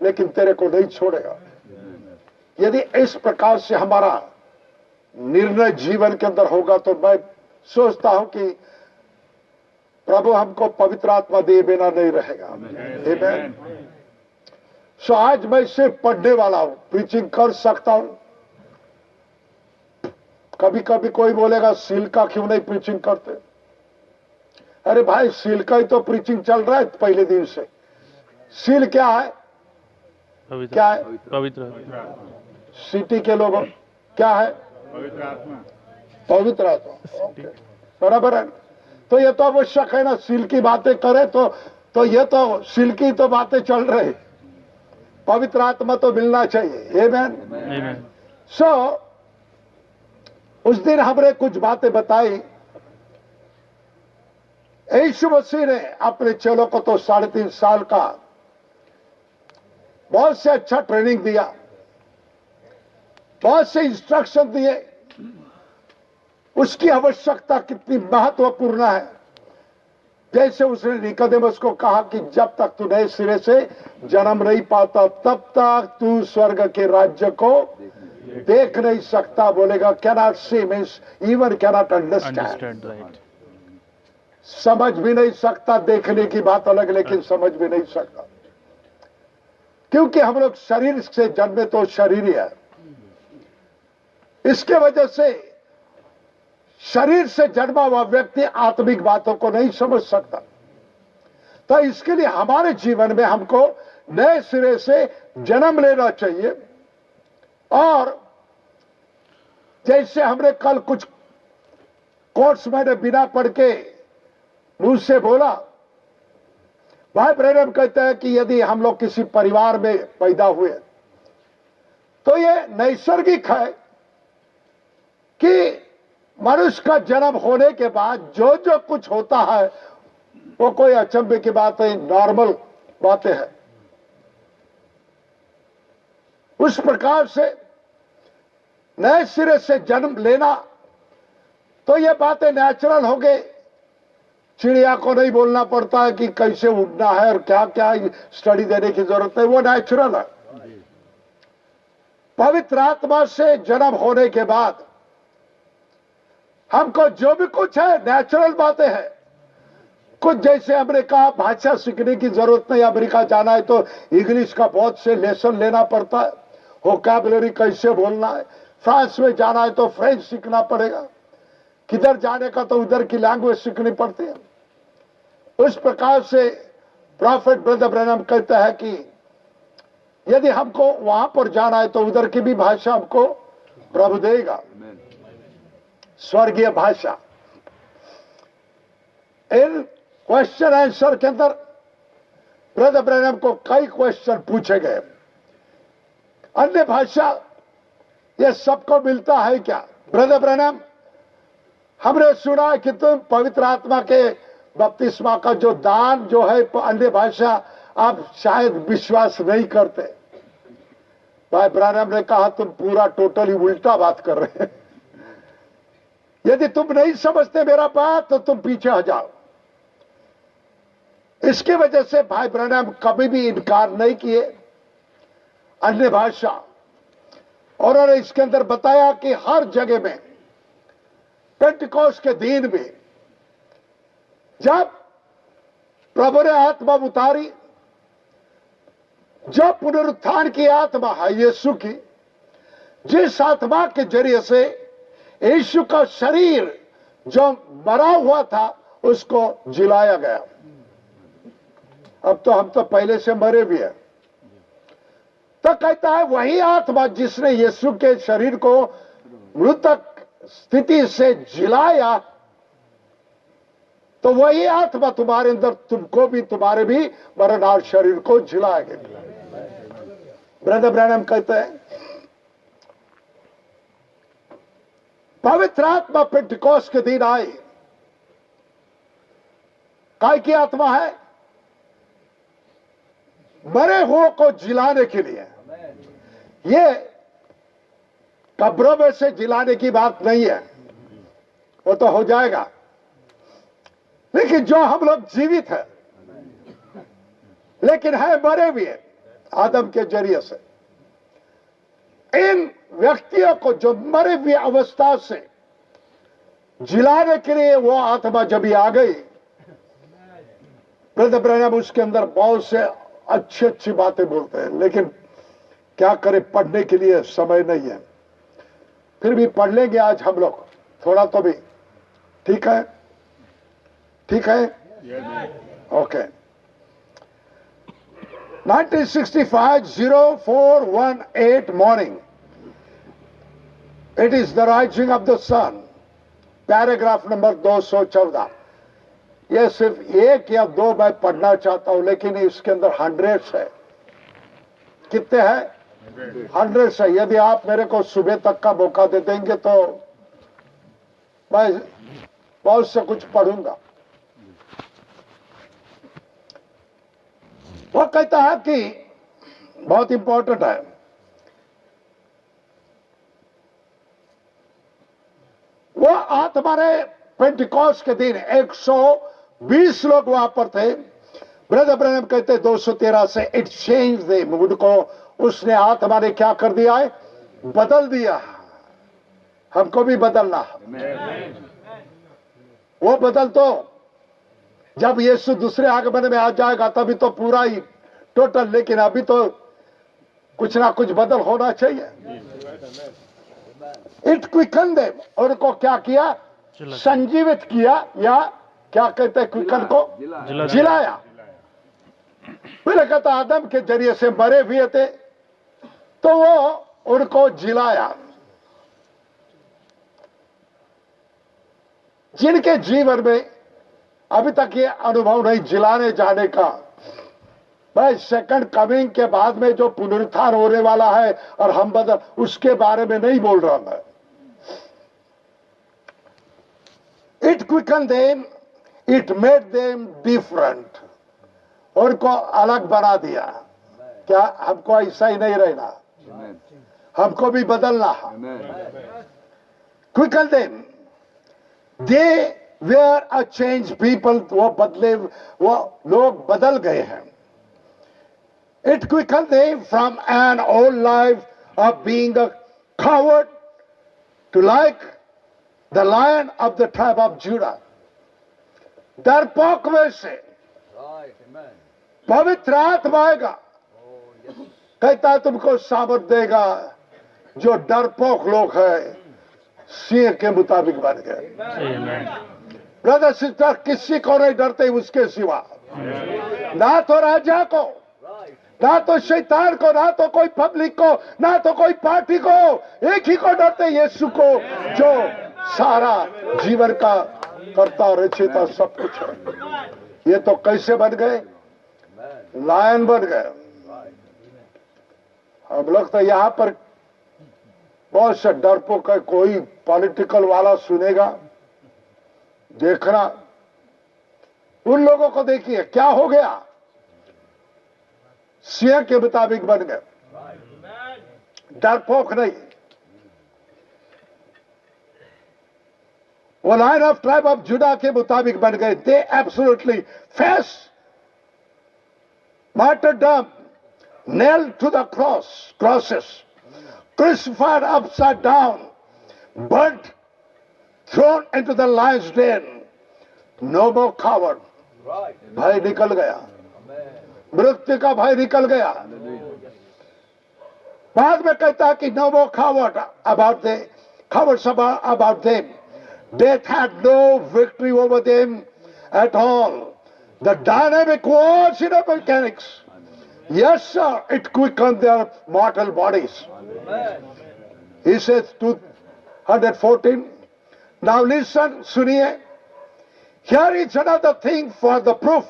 लेकिन तेरे को नहीं छोड़ेगा। यदि इस प्रकार से हमारा निर्णय जीवन के अंदर होगा तो मैं सोचता हूँ कि प्रभु हमको पवित्र आत्मा दे बिना नहीं रहेगा. सो आज मैं सिर्फ़ पढ़ने वाला हूँ प्रीचिंग कर सकता हूँ। कभी कभी कोई बोलेगा सील का क्यों नहीं प्रीचिंग करते? अरे भाई सील का ही तो प्रीचिंग चल रहा है पहले दिन से। सील क्या है? पवित्र। क्या है? पवित्र। सिटी के लोगों क्या है? पवित्र आत्मा। पवित्र आत्मा। बराबर है। तो ये तो आवश्यक है ना सील की बातें करें तो तो ये तो सील की तो बातें चल रही। पवित्र आत्मा तो मिलना चाहिए। मैन. सो उस दिन हमने कुछ बातें बताई। यीशु मसीह ने अपने चेलों को तो साढ़े तीन साल का बहुत से अच्छा ट्रेनिंग दिया। बहुत से इंस्ट्रक्शन दिए। उसकी आवश्यकता कितनी महत्वपूर्ण है। जैसे उसने निकोदेमस को कहा कि जब तक तू नए सिरे से जन्म नहीं पाता तब तक तू स्वर्ग के राज्य को देख नहीं सकता। बोलेगा cannot see means even cannot understand समझ भी नहीं सकता देखने की बात अलग लेकिन समझ भी नहीं सकता। क्योंकि हम लोग शरीर से जन्मे तो शरीर ही है। इसके वजह से शरीर से जन्मा हुआ व्यक्ति आत्मिक बातों को नहीं समझ सकता। तो इसके लिए हमारे जीवन में हमको नए सिरे से जन्म लेना चाहिए। और जैसे हमने कल कुछ कोर्स मैंने बिना पढ़ के मुझसे बोला, भाई ब्रैनम कहते हैं कि यदि हम लोग किसी परिवार में पैदा हुए तो ये नैसर्गिक है। कि मनुष्य का जन्म होने के बाद जो जो कुछ होता है, वो कोई अचंभे की बात नहीं, नॉर्मल बातें हैं। उस प्रकार से नए सिरे से जन्म लेना तो ये बातें नेचुरल हो गई। चिड़िया को नहीं बोलना पड़ता है कि कैसे उड़ना है और क्या क्या स्टडी देने की ज़रूरत है, वो नेचुरल है। पवित्र आत्मा से जन्म होने के बाद हमको जो भी कुछ है नेचुरल बातें हैं। कुछ जैसे हमने कहा भाषा सीखने की ज़रूरत नहीं, अमेरिका जाना है तो इंग्लिश का बहुत से लेसन लेना पड़ता है। वोकैबुलरी कैसे बोलना है? फ्रांस में जाना है तो फ्रेंच सीखना पड़ेगा। किधर जाने का तो उधर की लैंग्वेज सीखनी पड़ती है। उस प्रकार से प्रॉफिट ब्रदर ब्रैनम कहता है कि यदि हमको वहाँ पर जाना है तो उधर की भी भाषा हमको प्रभु देगा। स्वर्गीय भाषा। इन क्वेश्चन आंसर के अंदर ब्रदर ब्रैनम को कई क्वेश्चन पूछे गए। अन्य भाषा, ये सबको मिलता है क्या? ब्रदर ब्रैनम, हमने सुना कि तुम पवित्र आत्मा के बपतिस्मा का जो दान जो है, अन्य भाषा आप शायद विश्वास नहीं करते। भाई ब्रानम ने कहा, तुम पूरा टोटली उल्टा बात कर रहे हैं। यदि तुम नहीं समझते मेरा बात तो तुम पीछे आ जाओ। इसकी वजह से भाई ब्रानम कभी भी इनकार नहीं किए। अन्य भाषा, और उन्होंने इसके अंदर बताया कि हर जगह में पेंटिकोस के दिन में, जब प्रभु ने आत्मा उतारी, जब पुनरुत्थान की आत्मा है यीशु की, जिस आत्मा के ज़रिए से यीशु का शरीर जो मरा हुआ था, उसको जिलाया गया। अब तो हम तो पहले से मरे भी हैं। तो कहता है, वही आत्मा जिसने यीशु के शरीर को मृतक स्थिति से जिलाया तो वही आत्मा तुम्हारे अंदर, तुमको भी, तुम्हारे भी मरणहार शरीर को जिलाएगा। ब्रदर ब्रैनम कहते हैं पवित्र आत्मा पेंटिकोस के दिन आई काय की आत्मा है? मरे हुओं को जिलाने के लिए। ये कब्रों में से जिलाने की बात नहीं है। वो तो हो जाएगा। लेकिन जो हम लोग जीवित है, लेकिन है मरे भी है आदम के ज़रिए से। इन व्यक्तियों को जो मरे हुए अवस्था से जिलाने के लिए वो आत्मा जब आ गई ब्रदर ब्रैनम उसके अंदर बहुत से अच्छी अच्छी बातें बोलते हैं, लेकिन क्या करें, पढ़ने के लिए समय नहीं है। फिर भी पढ़ लेंगे आज हम लोग, थोड़ा तो भी। ठीक है? ठीक है? Okay. 1965 0418 morning it is the rising of the sun. Paragraph number 214 ये सिर्फ़ एक या दो मैं पढ़ना चाहता हूँ, लेकिन इसके अंदर हंड्रेड्स है। कितने हैं? हंड्रेड्स है। यदि आप मेरे को सुबह तक का मौका दे देंगे तो मैं बहुत से कुछ पढ़ूँगा। वो कहता है कि बहुत इंपॉर्टेंट है। वो ने पेंटिकॉस के दिन 120 लोग वहाँ पर थे। ब्रदर ब्रदर कहते 213 से इट चेंज दे को। उसने हाथ हमारे क्या कर दिया है? बदल दिया हमको भी बदलना वो बदल तो जब यीशु दूसरे आगमन में आ जाएगा, तभी तो पूरा ही टोटल लेकिन अभी तो कुछ ना कुछ बदल होना चाहिए। इट क्विकन दे उनको क्या किया? संजीवित किया या क्या कहते हैं क्विकन को? जिला- जिलाया। पहले कहता आदम के ज़रिए से मरे हुए थे तो वो उनको जिलाया। जिनके जीवन में अभी तक ये अनुभव नहीं जिलाने जाने का भाई सेकंड कमिंग के बाद में जो पुनरुत्थान होने वाला है और हम बदल, उसके बारे में नहीं बोल रहा मैं। It quicken them it made them different उनको अलग बना दिया। क्या हमको ऐसा ही नहीं रहना? हमको भी बदलना। है quicken them they were a change people वो बदले, वो लोग बदल गए हैं। It quicken them from an old life of being a coward to like the lion of the tribe of Judah. डरपोक में से पवित्र आत्मा आएगा। कहता तुमको सामर्थ देगा जो डरपोक लोग है सिंह के मुताबिक बन गए। ब्रदर सिस्टर किसी को नहीं डरते उसके सिवा। ना तो राजा को ना तो शैतान को, ना तो कोई पब्लिक को, ना तो कोई पार्टी को। एक ही को डरते यीशु को, जो सारा जीवन का करता और रचयिता सब कुछ है। ये तो कैसे बन गए? लायन बन गए। हम लोग तो यहाँ पर बहुत से डरपों का कोई पॉलिटिकल वाला सुनेगा। देखना। उन लोगों को देखिए, क्या हो गया? शेयर के मुताबिक बन गए। डर डरपोक नहीं। वो line of tribe of Judah के मुताबिक बन गए। They absolutely face martyrdom nail to the cross crosses क्रिस्फर upside down burned thrown into the lions den no more coward भय निकल गया। मृत्यु का भय निकल गया बाद में कहता है कि no more coward about them cowards about, about them death had no victory over them at all the dynamic was in the mechanics yes sir it quickened their mortal bodies he says 214 now listen suniye here is another thing for the proof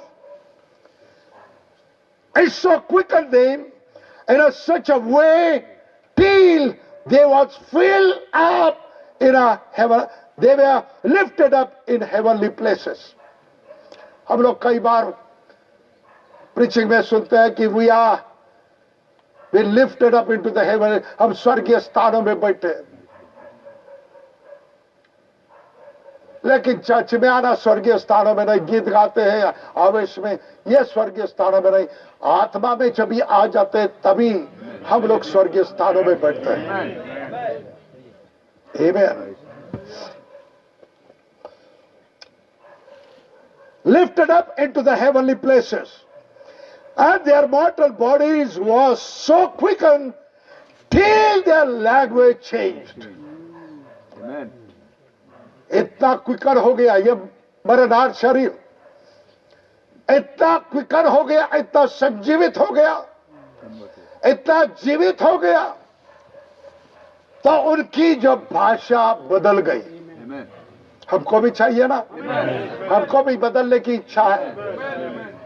it so quickened them in a such a way till they was filled up in a heaven they were lifted up in heavenly places हम लोग कई बार preaching में सुनते हैं कि we are we lifted up into the heaven हम स्वर्गीय स्थानों में बैठे लेकिन चर्च में आना स्वर्गीय स्थानों में नहीं गीत गाते हैं आवेश में ये स्वर्गीय स्थानों में नहीं आत्मा में जब आ जाते हैं तभी हम लोग स्वर्गीय स्थानों में बैठते हैं Amen. lifted up into the heavenly places and their mortal bodies was so quickened till their language changed इतना क्विकर हो गया ये मरदार शरीर इतना क्विकर हो गया, इतना संजीवित हो गया, इतना जीवित हो गया तो उनकी जो भाषा बदल गई। हमको भी चाहिए ना? हमको भी बदलने की इच्छा है।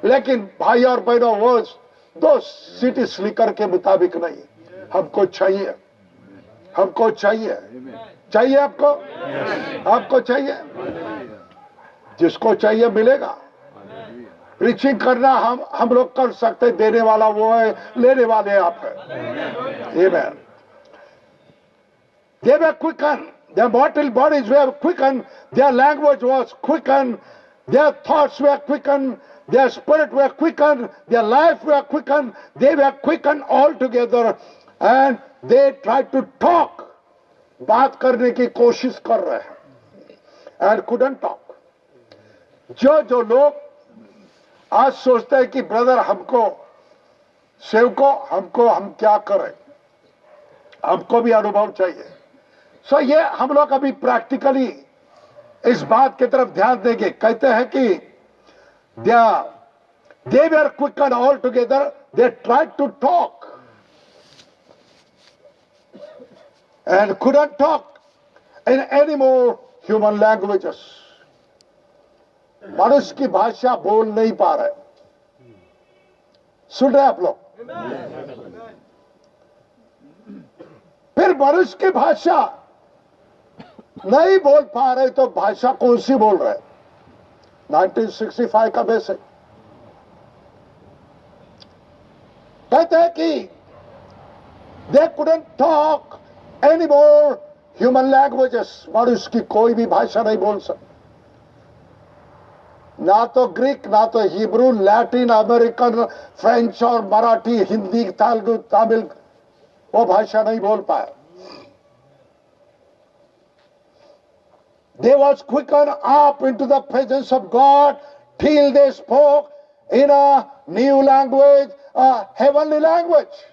लेकिन भाई और बहनों, वो दो सिटी स्लीकर के मुताबिक नहीं। हमको चाहिए। हमको चाहिए। चाहिए आपको? आपको चाहिए? जिसको चाहिए मिलेगा। प्रीचिंग करना हम हम लोग कर सकते, देने वाला वो है, लेने वाले हैं आप man they were quicken their bottle bodies were quicken their language was quicken their thoughts were quicken their spirit were quicken their life were quicken they were quicken all together and they try to talk बात करने की कोशिश कर रहे हैं। And couldn't talk जो जो लोग आज सोचते हैं कि ब्रदर हमको, सेवको, हमको, हम क्या करें? हमको भी अनुभव चाहिए। सो ये हम लोग अभी प्रैक्टिकली इस बात की तरफ़ ध्यान देंगे। कहते हैं कि they are quick and all together they try to talk and couldn't talk in any more human languages मनुष्य की भाषा बोल नहीं पा रहे। सुन रहे आप लोग? फिर मनुष्य की भाषा नहीं बोल पा रहे तो भाषा कौन सी बोल रहे? 1965 का बेसिक कहते हैं कि they couldn't talk any more human languages और उसकी कोई भी भाषा नहीं बोल सकता ना तो ग्रीक ना तो हिब्रू लैटिन अमेरिकन फ्रेंच और मराठी हिंदी तेलुगु तमिल वो भाषा नहीं बोल पाए they was quicken up into the presence of God till they spoke in a new language a heavenly language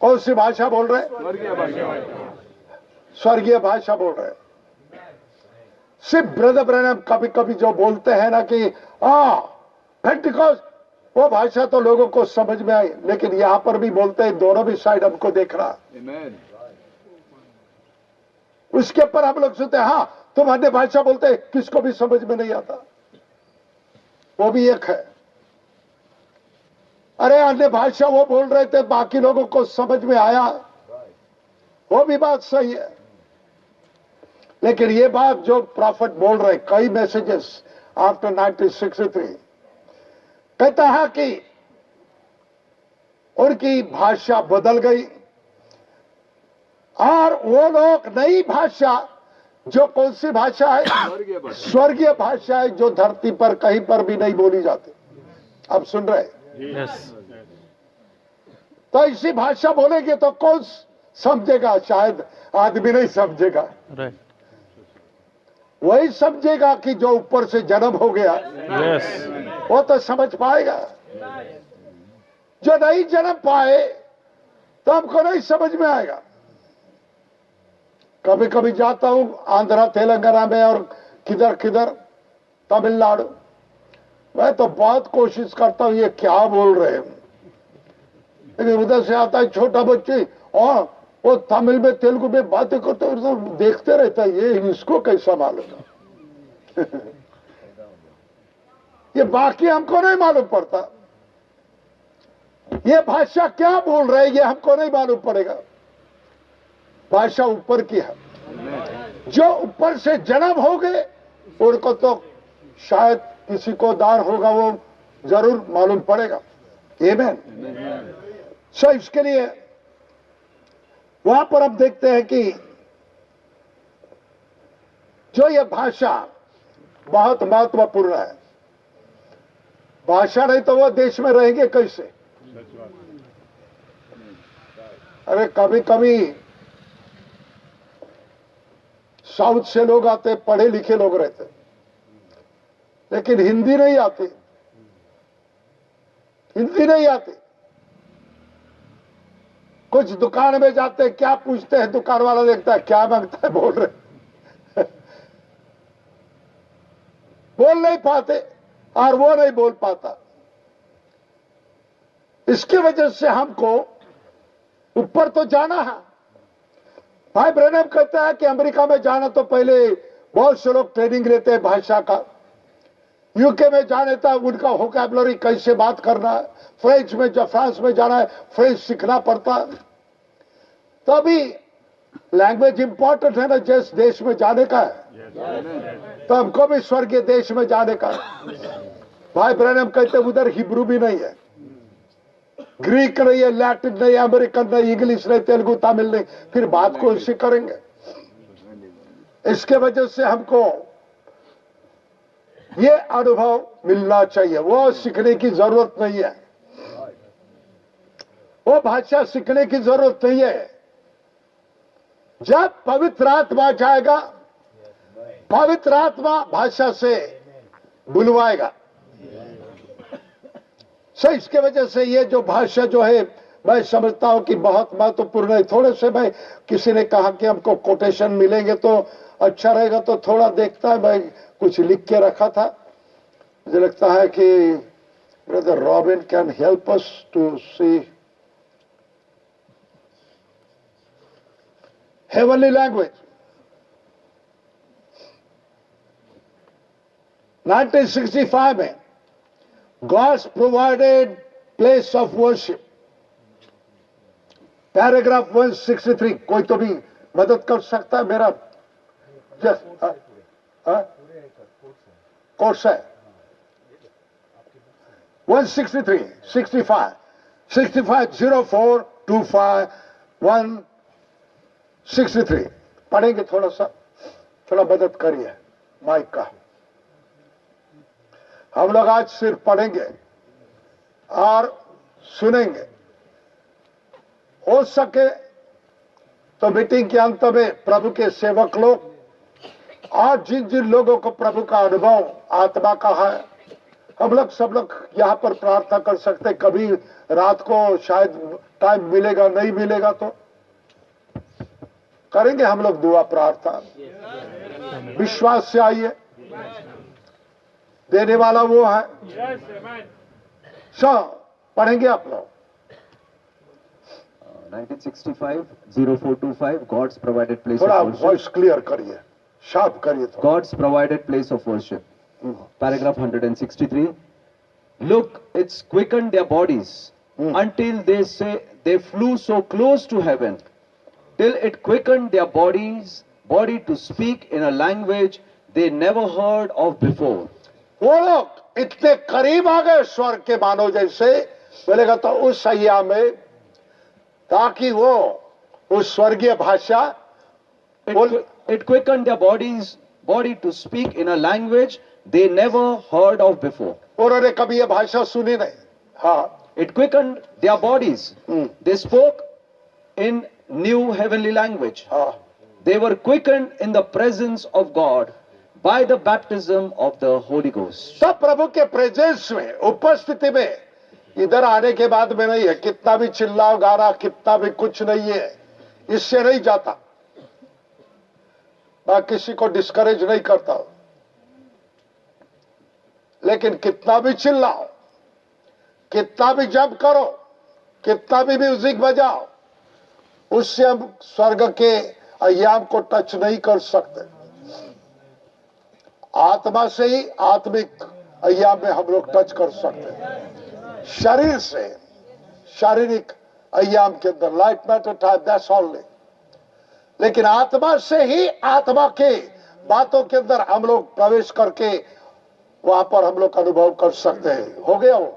कौन सी भाषा बोल रहे स्वर्गीय भाषा। बोल रहे सिर्फ़ ब्रदर ब्रैनम कभी कभी जो बोलते हैं ना कि आ पेंटिकॉस वो भाषा तो लोगों को समझ में आई लेकिन यहाँ पर भी बोलते हैं दोनों भी साइड हमको देख रहा। Amen. उसके ऊपर हम लोग सुनते हाँ तुम अन्य भाषा बोलते किसको भी समझ में नहीं आता? वो भी एक है। अरे अन्य भाषा वो बोल रहे थे बाकी लोगों को समझ में आया। वो भी बात सही है। लेकिन ये बात जो प्रॉफिट बोल रहे कई मैसेजेस आफ्टर 1963 कहता है कि उनकी भाषा बदल गई और वो लोग नई भाषा जो कौन सी भाषा है? स्वर्गीय भाषा। है जो धरती पर कहीं पर भी नहीं बोली जाती। अब सुन रहे यस तो ऐसी भाषा बोलेंगे तो कौन समझेगा? शायद आदमी नहीं समझेगा। वही समझेगा कि जो ऊपर से जन्म हो गया वो तो समझ पाएगा। जो नहीं जन्म पाए तो हमको नहीं समझ में आएगा। कभी कभी जाता हूँ आंध्रा तेलंगाना में और किधर किधर तमिलनाडु। मैं तो बहुत कोशिश करता हूँ ये क्या बोल रहे हैं। लेकिन उधर से आता है छोटा बच्चे, और वो तमिल में, तेलुगु में बातें करते तो देखते रहता है, ये इसको कैसा मालूम ये बाकी हमको नहीं मालूम पड़ता। ये भाषा क्या बोल रहे हैं, ये हमको नहीं मालूम पड़ेगा। भाषा ऊपर की है। जो ऊपर से जन्म हो गए उनको तो शायद किसी को दार होगा वो ज़रूर मालूम पड़ेगा। Amen. सो इसके लिए वहाँ पर अब देखते हैं कि जो ये भाषा बहुत महत्वपूर्ण है। भाषा नहीं तो वो देश में रहेंगे कैसे? अरे कभी कभी साउथ से लोग आते पढ़े लिखे लोग रहते। लेकिन हिंदी नहीं आती। हिंदी नहीं आती। कुछ दुकान में जाते हैं, क्या पूछते हैं, दुकान वाला देखता है, क्या माँगता है, बोल रहे बोल नहीं पाते, और वो नहीं बोल पाता। इसकी वजह से हमको ऊपर तो जाना है। भाई ब्रनम कहता है कि अमेरिका में जाना तो पहले बहुत से लोग ट्रेनिंग लेते हैं भाषा का। यूके में जाने तक उनका होकैबलरी कैसे बात करना है? फ्रेंच में जब फ्रांस में जाना है फ्रेंच सीखना पड़ता है। तो अभी लैंग्वेज इंपॉर्टेंट है ना, जिस देश में जाने का है। तो हमको भी स्वर्गीय देश में जाने का है। भाई ब्रैनम कहते उधर हिब्रू भी नहीं है। ग्रीक नहीं है लैटिन नहीं अमेरिकन नहीं इंग्लिश नहीं तेलुगु तमिल नहीं। फिर बात को इसी करेंगे? इसके वजह से हमको ये अनुभव मिलना चाहिए। वो सीखने की ज़रूरत नहीं है। वो भाषा सीखने की ज़रूरत नहीं है। जब पवित्र आत्मा जाएगा, पवित्र आत्मा भाषा से बुलवाएगा। सो इसके वजह से ये जो भाषा जो है, मैं समझता हूँ कि बहुत महत्वपूर्ण है। थोड़े से भाई किसी ने कहा कि हमको कोटेशन मिलेंगे तो अच्छा रहेगा तो थोड़ा देखता है मैं कुछ लिख के रखा था। मुझे लगता है कि brother Robin can help us to see heavenly language. 1965 में God's provided place of worship. Paragraph 163 कोई तो भी मदद कर सकता है मेरा? जस कोर्स है 163 65 65 04 25 163 पढ़ेंगे थोड़ा सा, थोड़ा मदद करिए माइक का। हम लोग आज सिर्फ़ पढ़ेंगे और सुनेंगे। हो सके तो मीटिंग के अंत में प्रभु के सेवक लोग और जिन जिन लोगों को प्रभु का अनुभव आत्मा का है हम लोग सब लोग यहाँ पर प्रार्थना कर सकते कभी रात को शायद टाइम मिलेगा नहीं मिलेगा तो। करेंगे हम लोग दुआ प्रार्थना। विश्वास से आइए। देने वाला वो है। सो पढ़ेंगे आप लोग। 1965 0425 God's provided place थोड़ा. वॉइस क्लियर करिए। शाप करिए तो। God's provided place of worship paragraph 163 look it's quicken their bodies until they say they flew so close to heaven till it quicken their bodies body to speak in a language they never heard of before वो लोग इतने करीब आ गए स्वर्ग के मानो जैसे बोले कहता तो उस सैया में ताकि वो उस स्वर्गीय भाषा it quickened their bodies, body to speak in a language they never heard of before. उन्होंने कभी ये भाषा सुनी नहीं हाँ It quickened their bodies. Hmm, They spoke in new heavenly language. हाँ They were quickened in the presence of God by the baptism of the Holy Ghost. सब प्रभु के प्रेजेंस में उपस्थिति में इधर आने के बाद में नहीं है कितना भी चिल्लाओ गाना कितना भी कुछ नहीं है इससे नहीं जाता मैं किसी को डिस्करेज नहीं करता। लेकिन कितना भी चिल्लाओ, कितना भी जब करो, कितना भी म्यूज़िक बजाओ, उससे हम स्वर्ग के अयाम को टच नहीं कर सकते। आत्मा से ही आत्मिक अयाम में हम लोग टच कर सकते हैं। शरीर से शारीरिक अयाम के अंदर light matter time that's only लेकिन आत्मा से ही आत्मा के बातों के अंदर हम लोग प्रवेश करके वहाँ पर हम लोग अनुभव कर सकते हैं हो गया वो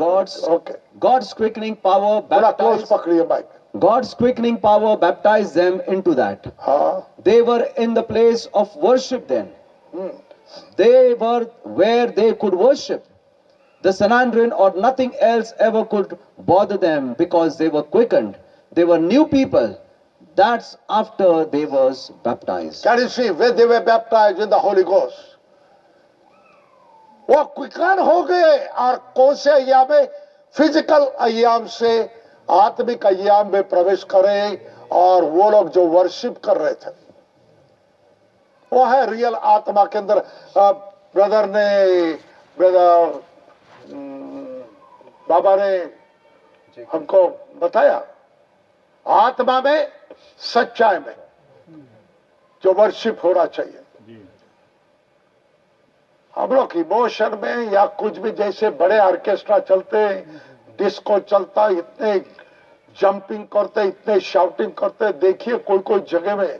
God's okay God's quickening power थोड़ा क्लोज baptized, पकड़िए mic God's quickening power baptized them into that. हाँ They were in the place of worship then. Hmm, They were where they could worship. The Sanhedrin or nothing else ever could bother them because they were quickened. They were new people. That's after they was baptized. Can you see when they were baptized in the Holy Ghost? वो quicken हो गए और कौन से अयाम physical अयाम से आत्मिक अयाम में प्रवेश करे और वो लोग जो वर्शिप कर रहे थे। वो है रियल आत्मा के अंदर। ब्रदर ने ब्रदर बाबा ने हमको बताया? आत्मा में सच्चाई में जो वर्शिप होना चाहिए। हम लोग इमोशन में या कुछ भी जैसे बड़े ऑर्केस्ट्रा चलते डिस्को चलता इतने जंपिंग करते इतने शाउटिंग करते देखिए कोई कोई जगह में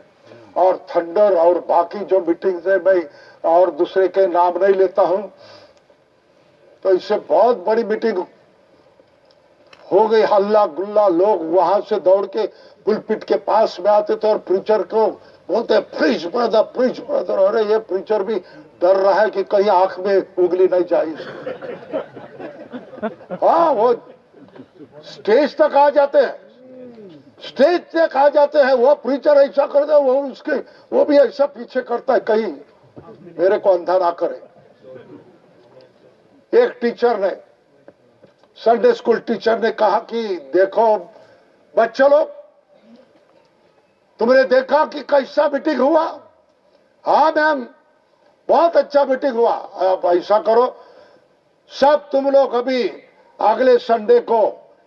और थंडर और बाकी जो मीटिंग्स है मैं और दूसरे के नाम नहीं लेता हूँ। तो इससे बहुत बड़ी मीटिंग हो गई हल्ला गुल्ला, लोग वहाँ से दौड़ के पुलपिट के पास में आते थे और प्रीचर को बोलते प्रीच ब्रदर प्रीच ब्रदर अरे, ये प्रीचर भी डर रहा है कि कहीं आँख में उंगली नहीं इसको। हाँ वो स्टेज तक आ जाते हैं। स्टेज तक आ जाते हैं, वो प्रीचर ऐसा कर दे, वो उसके, वो भी ऐसा पीछे करता है, कहीं मेरे को अंधा ना करे। एक टीचर ने संडे स्कूल टीचर ने कहा कि देखो बच्चों लोग तुमने देखा कि कैसा मीटिंग हुआ? हाँ मैम बहुत अच्छा मीटिंग हुआ। अब ऐसा करो, सब तुम लोग अभी अगले संडे को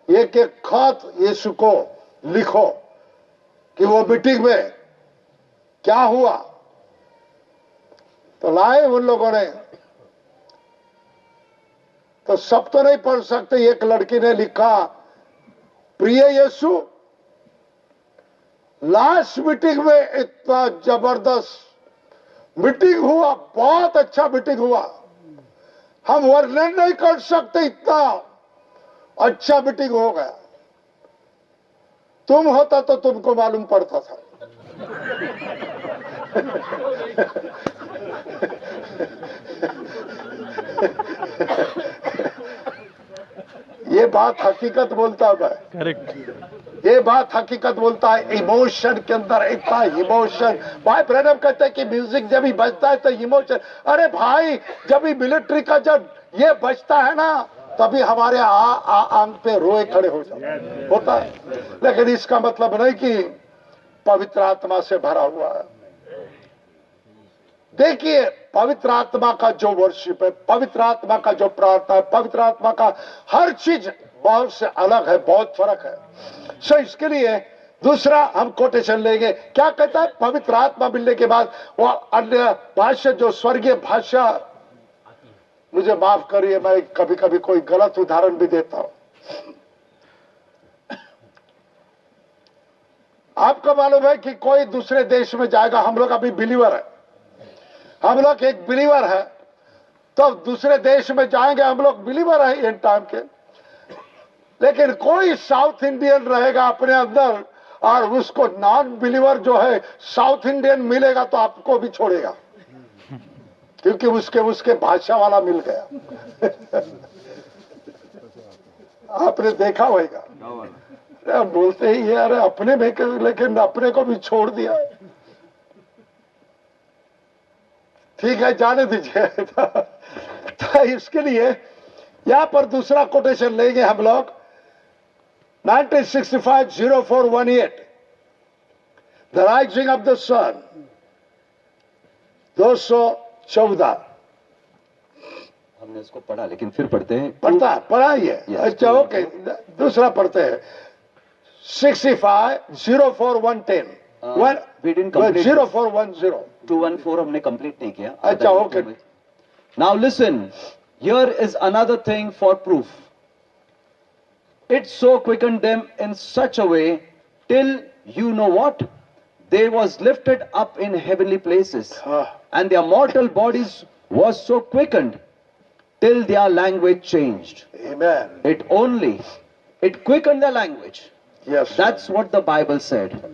एक एक खत यीशु को लिखो कि वो मीटिंग में क्या हुआ। तो लाए उन लोगों ने। तो सब तो नहीं पढ़ सकते, एक लड़की ने लिखा, प्रिय यीशु, लास्ट मीटिंग में इतना ज़बरदस्त मीटिंग हुआ, बहुत अच्छा मीटिंग हुआ। हम वर्णन नहीं कर सकते इतना अच्छा मीटिंग हो गया। तुम होता तो तुमको मालूम पड़ता था। ये बात हकीकत बोलता है मैं करेक्ट ये बात हकीकत बोलता है इमोशन के अंदर इतना इमोशन भाई प्रणब कहते हैं कि म्यूज़िक जब भी बजता है तो इमोशन अरे भाई जब भी मिलिट्री का जब ये बजता है ना तभी हमारे आ, आ, आंग पे रोए खड़े हो जाते होता है। लेकिन इसका मतलब नहीं कि पवित्र आत्मा से भरा हुआ है। देखिए पवित्र आत्मा का जो वर्शिप है पवित्र आत्मा का जो प्रार्थना है पवित्र आत्मा का हर चीज़ बहुत से अलग है, बहुत फ़र्क है। सो इसके लिए दूसरा हम कोटेशन लेंगे। क्या कहता है? पवित्र आत्मा मिलने के बाद वो अन्य भाषा जो स्वर्गीय भाषा मुझे माफ़ करिए, मैं कभी कभी कोई गलत उदाहरण भी देता हूँ। आपको मालूम है कि कोई दूसरे देश में जाएगा, हम लोग अभी बिलीवर है। हम लोग एक बिलीवर है तो दूसरे देश में जाएँगे हम लोग बिलीवर है इन टाइम के। लेकिन कोई साउथ इंडियन रहेगा अपने अंदर और उसको नॉन बिलीवर जो है साउथ इंडियन मिलेगा तो आपको भी छोड़ेगा। क्योंकि उसके उसके भाषा वाला मिल गया। आपने देखा होगा। बोलते ही अरे अपने में लेकिन अपने को भी छोड़ दिया। ठीक है जाने दीजिए। तो इसके लिए यहाँ पर दूसरा कोटेशन लेंगे हम लोग। 1965 0418 the rising of the sun 214 हमने इसको पढ़ा लेकिन फिर पढ़ते हैं। पढ़ता पढ़ाइए। Yes. अच्छा ओके दूसरा पढ़ते हैं। 65 0410 Uh, we didn't complete zero four one zero to one four हमने कंप्लीट नहीं किया अच्छा, okay. Now listen here is another thing for proof it so quickened them in such a way till you know what they was lifted up in heavenly places and their mortal bodies was so quickened till their language changed Amen. it only it quickened their language Yes. that's what the bible said What-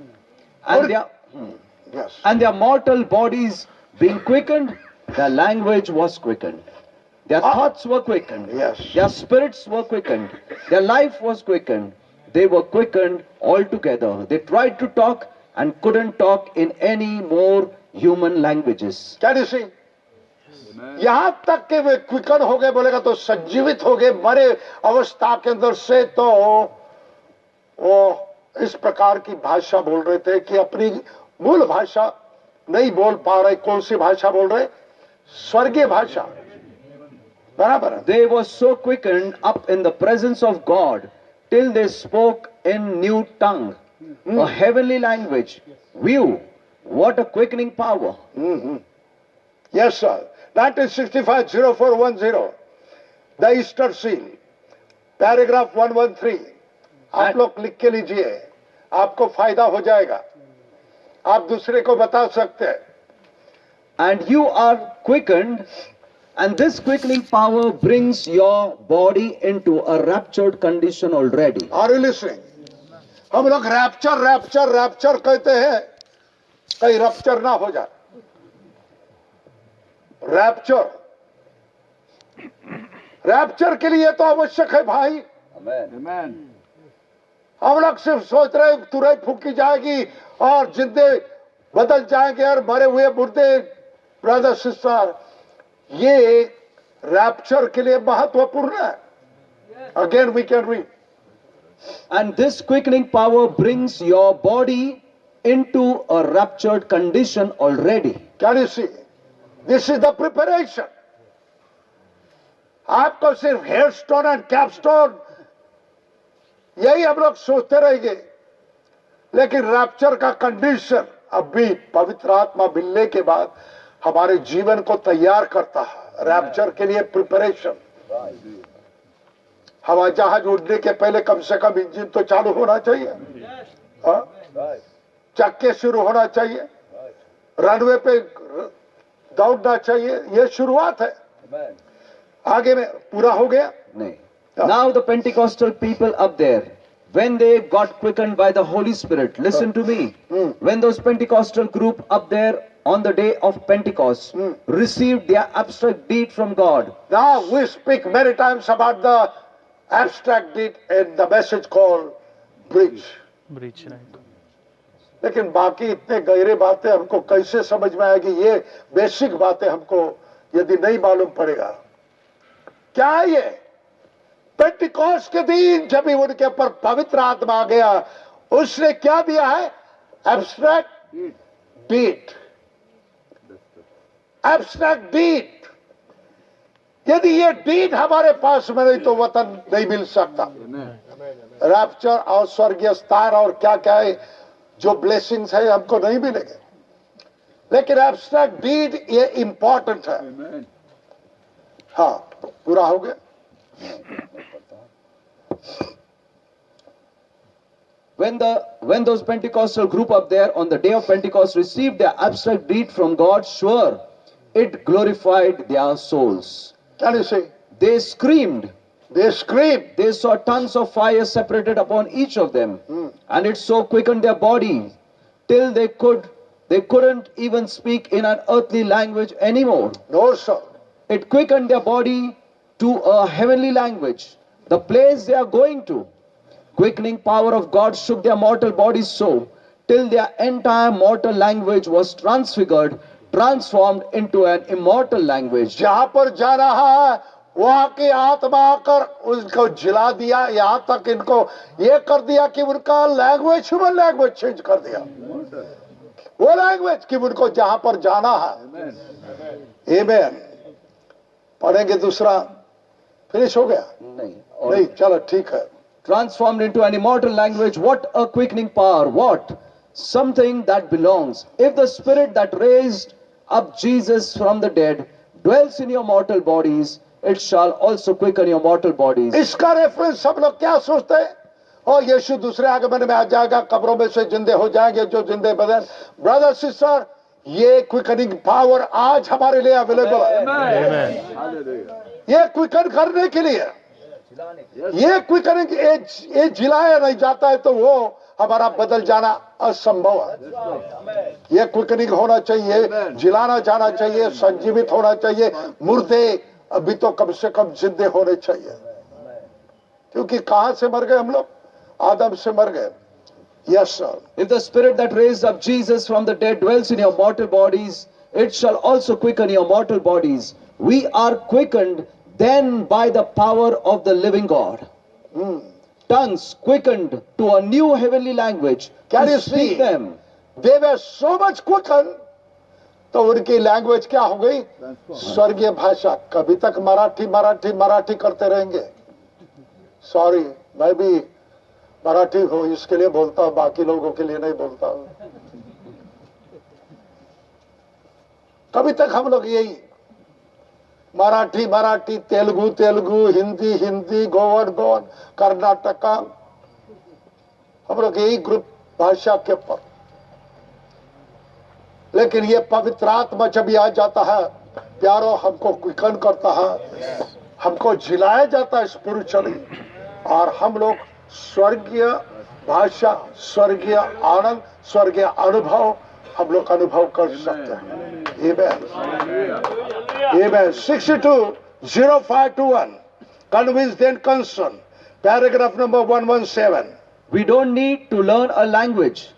and their yes. and their mortal bodies being quickened, their language was quickened. Their Ah. thoughts were quickened. Yes. Their spirits were quickened. Their life was quickened. They were quickened altogether. They tried to talk and couldn't talk in any more human languages. Can you see? यहां तक के वे quicken हो गए बोलेगा तो संजीवित हो गए मरे अवस्था के अंदर से तो वो इस प्रकार की भाषा बोल रहे थे कि अपनी मूल भाषा नहीं बोल पा रहे कौन सी भाषा बोल रहे? स्वर्गीय भाषा। बराबर they were so quick and up in the presence of God till they spoke in new tongue heavenly language view what a quickening power yes sir nineteen sixty five zero four one zero the Easter seal paragraph one one three आप लोग click के लीजिए। आपको फ़ायदा हो जाएगा। आप दूसरे को बता सकते हैं। And you are quickened and this quickening power brings your body into a raptured condition already are you और हम लोग रैप्चर रैप्चर रैप्चर कहते हैं। कहीं रैप्चर ना हो जाए। रैप्चर रैप्चर के लिए तो आवश्यक है भाई। Amen. Amen. हम लोग सिर्फ़ सोच रहे तुरंत फूकी जाएगी और जिंदे बदल जाएँगे और मरे हुए मुर्दे ब्रदर सिस्टर ये रैप्चर के लिए महत्वपूर्ण है। Again we can read and this quickening power brings your body into a raptured condition already can you see this is the preparation आपको सिर्फ़ head stone and cap stone यही हम लोग सोचते रहेंगे। लेकिन रैप्चर का कंडीशन अब भी पवित्र आत्मा मिलने के बाद हमारे जीवन को तैयार करता है। रैप्चर के लिए प्रिपरेशन हवाई जहाज़ उड़ने के पहले कम से कम इंजन तो चालू होना चाहिए। हाँ? चक्के शुरू होना चाहिए। रनवे पे दौड़ना चाहिए। यह शुरुआत है। आगे में पूरा हो गया? Nay. Now the Pentecostal people up there, when they got quickened by the Holy Spirit, listen to me. When those Pentecostal group up there on the day of Pentecost received their abstract deed from God, Now we speak many times about the abstract deed and the message called bridge. Bridge right लेकिन बाकी इतने गहरे बातें हमको कैसे समझ में आएगी ये बेसिक बातें हमको यदि नहीं मालूम पड़ेगा क्या है ये पेंटिकॉस्ट के दिन जब उनके ऊपर पवित्र आत्मा आ गया उसने क्या दिया है? एब्स्ट्रैक्ट डीट एब्स्ट्रैक्ट डीट यदि ये डीट हमारे पास में नहीं तो वतन नहीं मिल सकता। रैप्चर और स्वर्गीय स्थान और क्या क्या है जो ब्लेसिंग्स है हमको नहीं मिलेंगे। लेकिन एब्स्ट्रैक्ट डीड ये इंपॉर्टेंट है। हाँ पूरा हो गया। When the when those Pentecostal group up there on the day of Pentecost received their abstract deed from God, sure, it glorified their souls. Can you see? They screamed. They scream. They saw tons of fire separated upon each of them, hmm. and it so quickened their body till they could they couldn't even speak in an earthly language anymore. No, sir. It quickened their body to a heavenly language, the place they are going to. Quickening power of God shook their mortal bodies so till their entire mortal language was transfigured, transformed into an immortal language. जहाँ पर जा रहा है वहाँ की आत्मा आकर उसको जिला दिया यहाँ तक इनको ये कर दिया कि उनका लैंग्वेज ह्यूमन लैंग्वेज चेंज कर दिया वो लैंग्वेज कि उनको जहाँ पर जाना है Amen. पढ़ेंगे दूसरा फिनिश हो गया नहीं नहीं चलो ठीक है। Transform into any immortal language what a quickening power what something that belongs if the spirit that raised up Jesus from the dead dwells in your mortal bodies it shall also quick in your mortal bodies इसका reference सब लोग क्या सोचते हैं? और यीशु दूसरे आगे आगमन में आ जाएगा कब्रों में से जिंदे हो जाएँगे जो जिंदे बदल। ब्रदर सिस्टर ये क्विकनिंग पावर आज हमारे लिए अवेलेबल है। ये क्विकन करने के लिए। ये क्विकनिंग ये जिलाया नहीं जाता है तो वो हमारा बदल जाना असंभव है। ये क्विकनिंग होना चाहिए जिलाना जाना चाहिए संजीवित होना चाहिए मुर्दे अभी तो कम से कम जिंदे होने चाहिए। क्योंकि कहाँ से मर गए हम लोग? आदम से मर गए। Yes sir If the spirit that raised up Jesus from the dead dwells in your mortal bodies, it shall also quicken your mortal bodies. We are quickened then by the power of the living God. Mm. Tongues quickened to a new heavenly language. Can you speak see? them. They were so much quicken तो उनकी language क्या हो गई स्वर्गीय भाषा कभी तक मराठी मराठी मराठी करते रहेंगे सॉरी मैं भी मराठी हूँ इसके लिए बोलता हूँ बाकी लोगों के लिए नहीं बोलता हूँ कभी तक हम लोग यही मराठी मराठी, तेलुगु तेलुगु, हिंदी हिंदी गोवन गोवन कर्नाटका. हम लोग यही ग्रुप भाषा के ऊपर लेकिन ये पवित्र आत्मा जब आ जाता है, प्यारो हमको क्विकन करता है, हमको जिलाया जाता है स्पिरिचुअली और हम लोग स्वर्गीय भाषा, स्वर्गीय आनंद, स्वर्गीय अनुभव हम लोग अनुभव कर सकते हैं। Amen. Amen. 62 0521. Convinced and concerned. Paragraph number 117. We don't need to learn a language.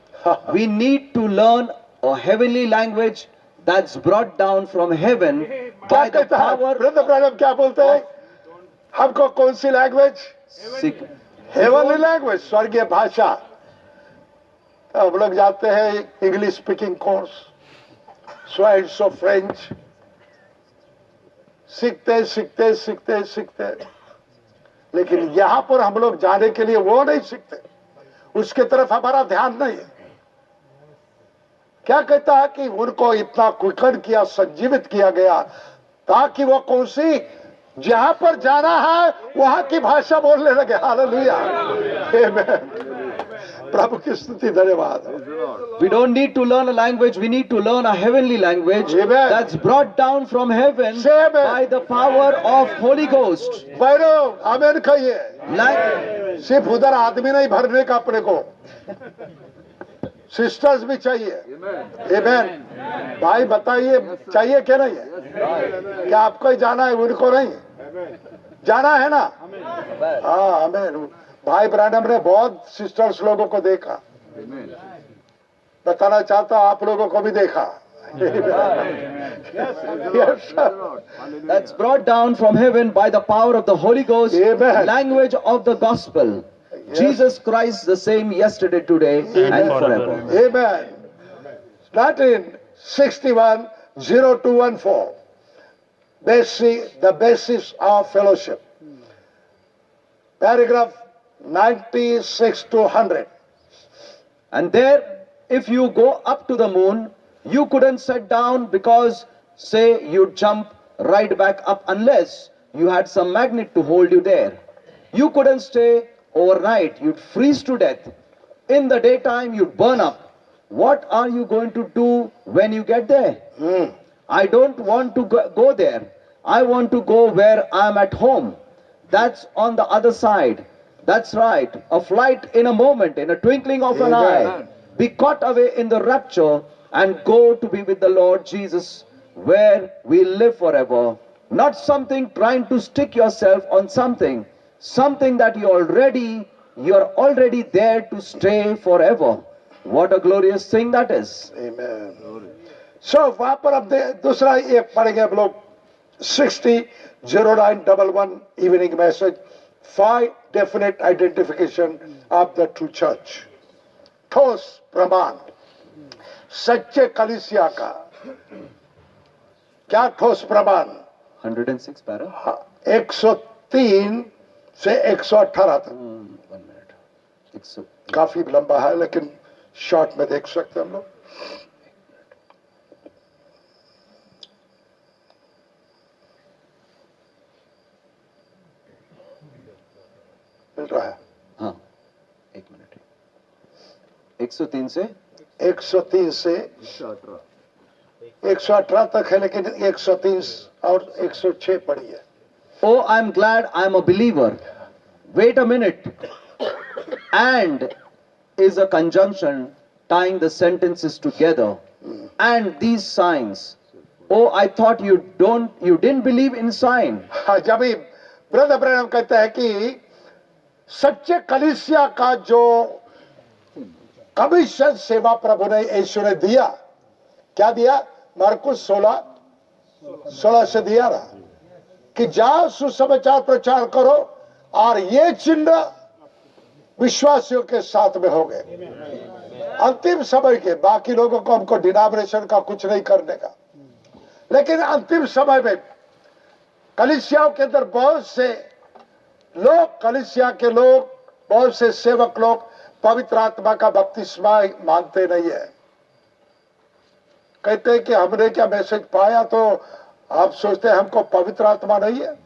We need to learn a heavenly language that's brought down from heaven क्या by the कहता है power ब्रदर ब्रदर क्या बोलते हैं हमको कौन सी language Sick- heavenly language स्वर्गीय भाषा हम लोग जाते हैं English speaking course Sweets of French सीखते सीखते सीखते सीखते। लेकिन यहाँ पर हम लोग जाने के लिए वो नहीं सीखते। उसके तरफ़ हमारा ध्यान नहीं है। क्या कहता है कि उनको इतना क्विकन किया, संजीवित किया गया, ताकि वो सी, जहाँ पर जाना है, वहाँ की भाषा बोलने लगे। Amen. प्रभु की स्तुति धन्यवाद We don't need to learn a language, we need to learn a heavenly language Amen. that's brought down from heaven amen. by the power of Holy Ghost. आमेन कहिए सिर्फ़ उधर आदमी नहीं भरने का अपने को सिस्टर्स भी चाहिए Amen. भाई बताइए चाहिए क्या नहीं है क्या आपको ही जाना है उनको नहीं जाना है ना हाँ हमें भाई ब्रैंडम ने बहुत सिस्टर्स लोगों को देखा बताना चाहता हूं आप लोगों को भी देखा Yes, sir. That's brought down from heaven by the power of the Holy Ghost, Amen. language of the gospel. Jesus Christ the same yesterday, today, and forever. Amen. Latin 61 0214. Basic, the basis of fellowship. Paragraph 96 to 100. And there, if you go up to the moon, you couldn't sit down because, say, you'd jump right back up unless you had some magnet to hold you there. You couldn't stay overnight, you'd freeze to death. In the daytime, you'd burn up. What are you going to do when you get there? Hmm. I don't want to go go there. I want to go where I'm at home. That's on the other side. That's right. A flight in a moment, in a twinkling of an Amen. eye. Be caught away in the rapture and go to be with the Lord Jesus, where we live forever. Not something trying to stick yourself on something, something that you already you're already there to stay forever. What a glorious thing that is. Amen. So, वहां पर अब दे- दूसरा एक पढ़ेंगे हम लोग 60 0911 evening message five definite identification of the true church ठोस प्रमाण सच्चे कलिसिया का क्या ठोस प्रमाण 106 सौ तीन से 118 तक वन मिनट काफ़ी लंबा है लेकिन शॉर्ट में देख सकते हम लोग। चल रहा है। हाँ एक मिनट। एक सौ तीन से? एक सौ तीन से एक सौ अठारह तक है लेकिन एक सौ तीन और एक सौ छह पड़ी है। ओ I am glad I am a believer wait a minute and is a conjunction tying the sentences together and these signs oh I thought you don't you didn't believe in sign जब brother Branham कहते हैं कि सच्चे कलिसिया का जो commission सेवा प्रभु ने यीशु ने दिया, क्या दिया? मार्कुस सोलह सोलह से दिया ना कि जाओ, सुसमाचार प्रचार करो और ये चिन्ह विश्वासियों के साथ में हो गए। अंतिम समय के, बाकी लोगों को हमको डिनोमिनेशन का कुछ नहीं करने का। लेकिन अंतिम समय में कलिसियाओं के अंदर बहुत से लोग कलिसिया के लोग बहुत से सेवक लोग पवित्र आत्मा का बपतिस्मा मानते नहीं है। कहते हैं कि हमने क्या मैसेज पाया तो आप सोचते हैं हमको पवित्र आत्मा नहीं है?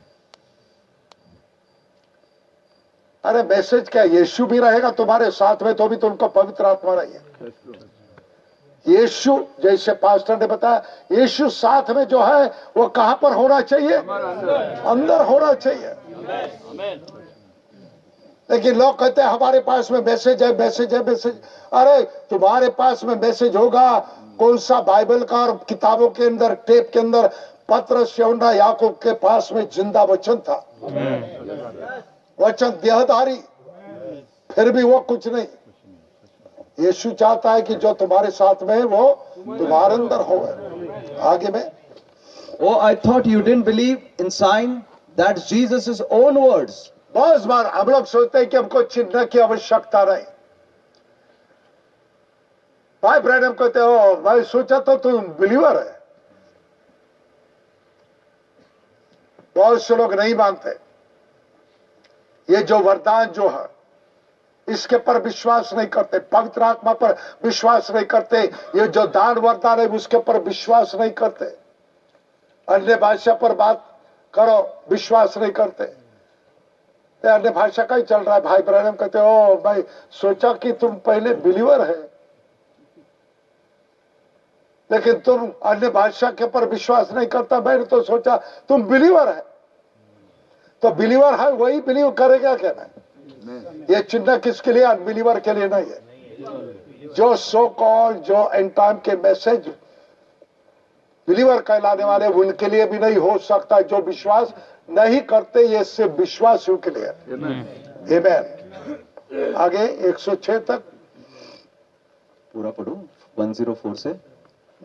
अरे मैसेज क्या यीशु भी रहेगा तुम्हारे साथ में तो भी तुमको पवित्र आत्मा नहीं है। यीशु जैसे पास्टर ने बताया यीशु साथ में जो है वो कहाँ पर होना चाहिए? अंदर होना चाहिए। लेकिन लोग कहते हैं हमारे पास में मैसेज है मैसेज है मैसेज अरे तुम्हारे पास में मैसेज होगा। कौन सा बाइबल का और किताबों के अंदर टेप के अंदर पत्र श्यौना याकूब के पास में ज़िंदा वचन था। वचन देहधारी। फिर भी वो कुछ नहीं। यीशु चाहता है कि जो तुम्हारे साथ में है वो तुम्हारे अंदर हो। आगे में। Oh, I thought you didn't believe in sign. That's Jesus' own words. बहुत बार हम लोग सोचते हैं कि हमको चिन्ह की आवश्यकता नहीं। भाई ब्रैडम कहते हो मैं सोचा तो तुम बिलीवर है। बहुत से लोग नहीं मानते। ये जो वरदान जो है, इसके पर विश्वास नहीं करते, पवित्र आत्मा पर विश्वास नहीं करते। ये जो दान वरदान है, उसके पर विश्वास नहीं करते। अन्य भाषा पर बात करो, विश्वास नहीं करते। अन्य भाषा का ही चल रहा है, भाई ब्रहणम कहते हो भाई सोचा कि तुम पहले बिलीवर है। लेकिन तुम अन्य भाषा के पर विश्वास नहीं करता, मैंने तो सोचा तुम बिलीवर है। तो बिलीवर है, वही बिलीव करेगा क्या नहीं ये चिन्ह किसके लिए? अनबिलीवर के लिए नहीं है। जो सो कॉल जो एंड टाइम के मैसेज बिलीवर कहलाने वाले उनके लिए भी नहीं हो सकता जो विश्वास नहीं करते ये सिर्फ़ विश्वास के लिए Amen. आगे 106 तक। पूरा पढ़ू। 104 से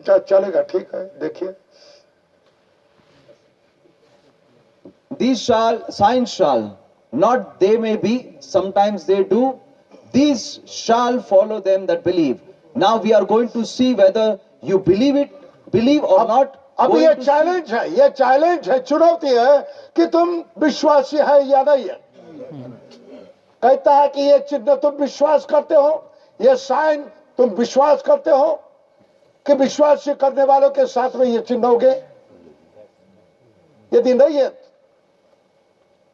चलेगा ठीक है देखिए। This shall signs shall not they may be sometimes they do this shall follow them that believe now we are going to see whether you believe it believe or not. अब ये चैलेंज है ये challenge है चुनौती है कि तुम विश्वासी है या नहीं है। कहता है कि ये चिन्ह तुम विश्वास करते हो ये साइन तुम विश्वास करते हो कि विश्वास करने वालों के साथ में ये चिन्ह होंगे। यदि नहीं है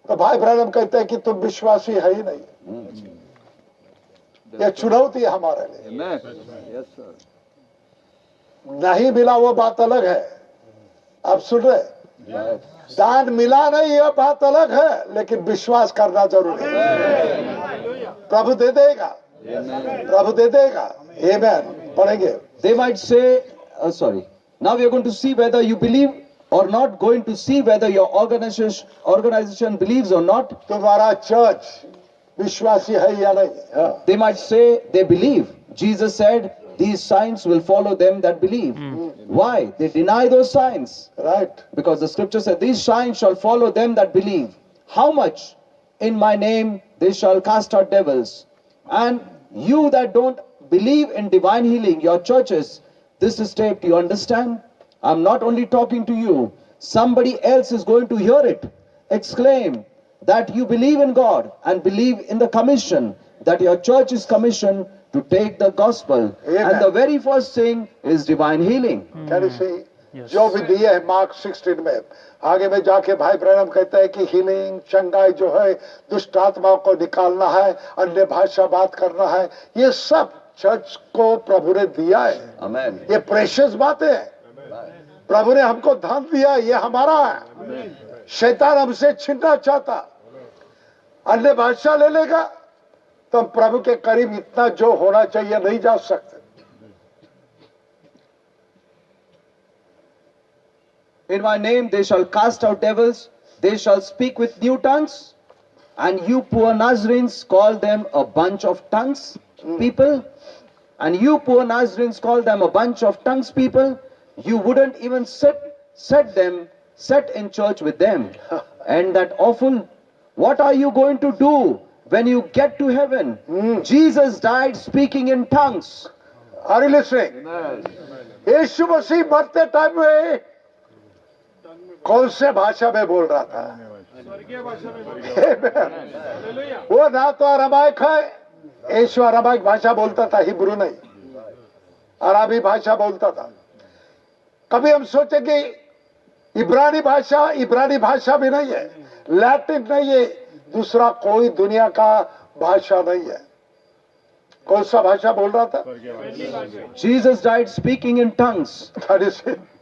तो भाई ब्रहणम कहते हैं कि तुम विश्वासी है ही नहीं। ये चुनौती है हमारे लिए. नहीं मिला वो बात अलग है। अब सुन रहे दान मिला नहीं यह बात अलग है लेकिन विश्वास करना ज़रूरी है। प्रभु दे देगा। प्रभु दे देगा। हे मैन पढ़ेंगे they might say sorry now you going to see whether you believe or not going to see whether your organization organization believe or not तुम्हारा चर्च विश्वासी है या नहीं? They might say they believe Jesus said these signs will follow them that believe. Mm. Why? They deny those signs. Right. Because the scripture said, These signs shall follow them that believe. How much? In my name they shall cast out devils. And you that don't believe in divine healing, your churches, this is taped. You understand? I'm not only talking to you, somebody else is going to hear it. Exclaim that you believe in God and believe in the commission that your church is commissioned to take the gospel. Amen. And the very first thing is divine healing. Can you see? Yes. जो भी दिए है mark 16 में आगे में जाके भाई ब्रहणम कहते हैं कि हीलिंग चंगाई जो है दुष्ट आत्माओं को निकालना है अन्य भाषा बात करना है ये सब चर्च को प्रभु ने दिया है Amen. ये प्रेशियस बातें हैं प्रभु ने हमको धन दिया ये हमारा है शैतान हमसे छीनना चाहता अन्य भाषा ले लेगा तो हम प्रभु के करीब इतना जो होना चाहिए नहीं जा सकते In my name they shall cast out devils, they shall speak with new tongues, and you poor Nazarenes call them a bunch of tongues people, and you poor Nazarenes call them a bunch of tongues people. You wouldn't even sit, set them, set in church with them. And that awful, what are you going to do When you get to heaven? mm. Jesus died speaking in tongues. Are you listening? यीशु मसीह मरते time में कौन से भाषा में बोल रहा था वो ना तो अरामाइक है यीशु अरामाइक भाषा बोलता था हिब्रू नहीं अराबी भाषा बोलता था कभी हम सोचे कि इब्रानी भाषा इब्रानी भाषा भी नहीं है लैटिन नहीं है दूसरा कोई दुनिया का भाषा नहीं है कौन सा भाषा बोल रहा था Jesus died speaking in tongues.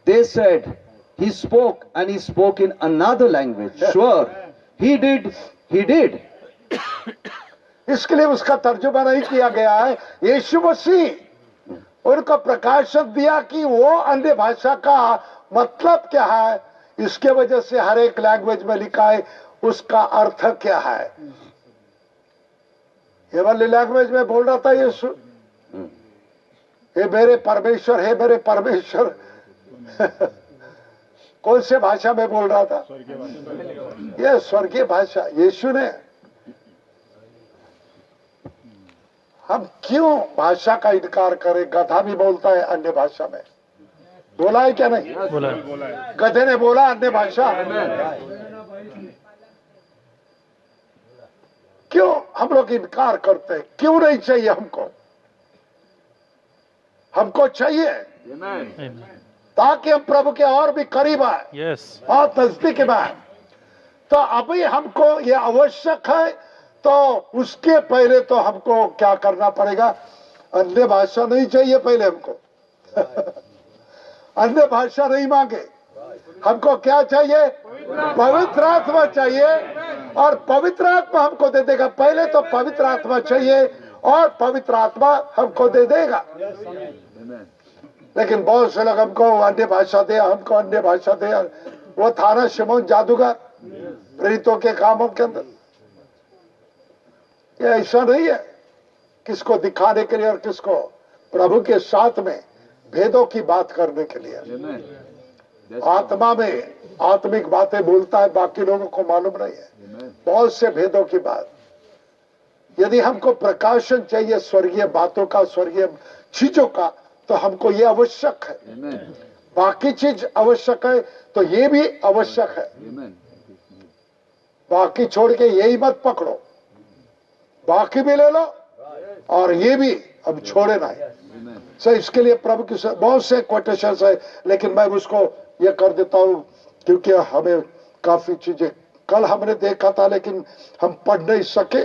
They said he spoke and he spoke in another language. Sure, he did, he did. इसके लिए उसका तर्जुमा नहीं किया गया है यीशु मसीह उनको प्रकाशन दिया कि वो अन्य भाषा का मतलब क्या है इसके वजह से हर एक लैंग्वेज में लिखा है उसका अर्थ क्या है? ये वाली लैंग्वेज में बोल रहा था यीशु। हे मेरे परमेश्वर हे मेरे परमेश्वर। कौन से भाषा में बोल रहा था? ये स्वर्गीय भाषा यीशु ने। हम क्यों भाषा का इनकार करें? गधा भी बोलता है अन्य भाषा में। बोला है क्या नहीं? बोला गधे ने बोला अन्य भाषा। क्यों हम लोग इनकार करते हैं? क्यों नहीं चाहिए हमको? हमको चाहिए। ताकि हम प्रभु के और भी करीब आए। यस और नज़दीक में आए। तो अभी हमको ये आवश्यक है तो उसके पहले तो हमको क्या करना पड़ेगा? अन्य भाषा नहीं चाहिए पहले हमको। अन्य भाषा नहीं मांगे। हमको क्या चाहिए? पवित्र आत्मा चाहिए और पवित्र आत्मा हमको दे देगा। पहले तो पवित्र आत्मा चाहिए और पवित्र आत्मा हमको दे देगा। लेकिन बहुत से लोग हमको अन्य भाषा दे, हमको अन्य भाषा दे। वो था ना शिमोन जादूगर, प्रेरितों के कामों के अंदर। ये ऐसा नहीं है किसको दिखाने के लिए और किसको प्रभु के साथ में भेदों की बात करने के लिए। आत्मा में आत्मिक बातें बोलता है बाकी लोगों को मालूम नहीं है। बहुत से भेदों की बात। यदि हमको प्रकाशन चाहिए स्वर्गीय बातों का स्वर्गीय चीज़ों का तो हमको ये आवश्यक है। बाकी चीज़ आवश्यक है तो ये भी आवश्यक है। बाकी छोड़ के यही मत पकड़ो। बाकी भी ले लो और ये भी अब छोड़े ना। सर इसके लिए प्रभु की बहुत से कोटेशन है लेकिन मैं उसको ये कर देता हूँ क्योंकि हमें काफ़ी चीज़ें कल हमने देखा था लेकिन हम पढ़ नहीं सके।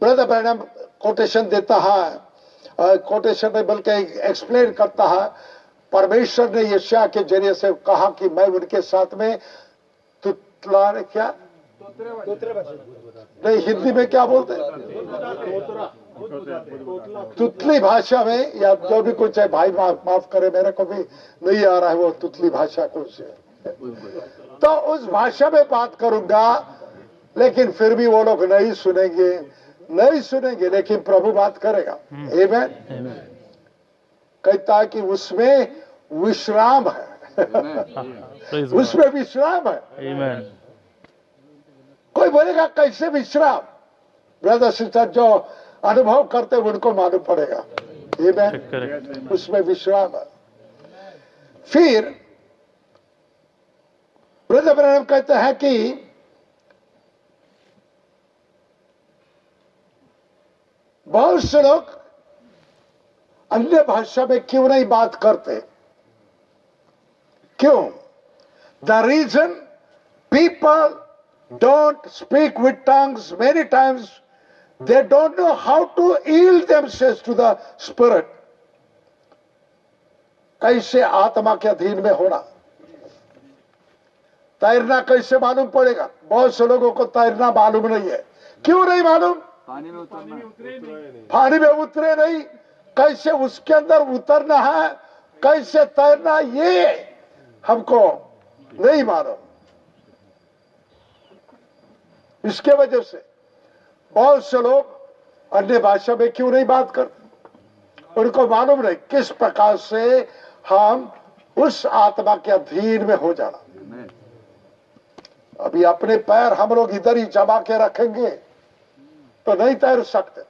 ब्रदर मैडम कोटेशन देता है कोटेशन नहीं बल्कि एक्सप्लेन करता है। परमेश्वर ने यशा के ज़रिए से कहा कि मैं उनके साथ में तुतला क्या? नहीं हिंदी में क्या बोलते तुतली भाषा में या जो भी कुछ है भाई माफ़, माफ़ करे मेरे को भी नहीं आ रहा है वो तुतली भाषा कुछ तो उस भाषा में बात करूँगा लेकिन फिर भी वो लोग नहीं सुनेंगे नहीं सुनेंगे लेकिन प्रभु बात करेगा। Amen? कहता है कि उसमें विश्राम है। उसमें विश्राम है। आमेन कोई बोलेगा कैसे विश्राम? ब्रदर सिस्टर जो अनुभव करते हैं, उनको मालूम पड़ेगा। Amen? करेक्ट उसमें विश्राम फिर ब्रहण कहते हैं कि बहुत से लोग अन्य भाषा में क्यों नहीं बात करते? क्यों? The reason people don't speak with tongues many times they don't know how to yield themselves to the spirit. कैसे आत्मा के अधीन में होना? तैरना कैसे मालूम पड़ेगा? बहुत से लोगों को तैरना मालूम नहीं है। क्यों नहीं मालूम? पानी में उतरे नहीं। कैसे उसके अंदर उतरना है? कैसे तैरना ये हमको नहीं मालूम। इसके वजह से बहुत से लोग अन्य भाषा में क्यों नहीं बात करते उनको मालूम नहीं किस प्रकार से हम उस आत्मा के अधीन में हो जाना। अभी अपने पैर हम लोग इधर ही जमा के रखेंगे तो नहीं तैर सकते।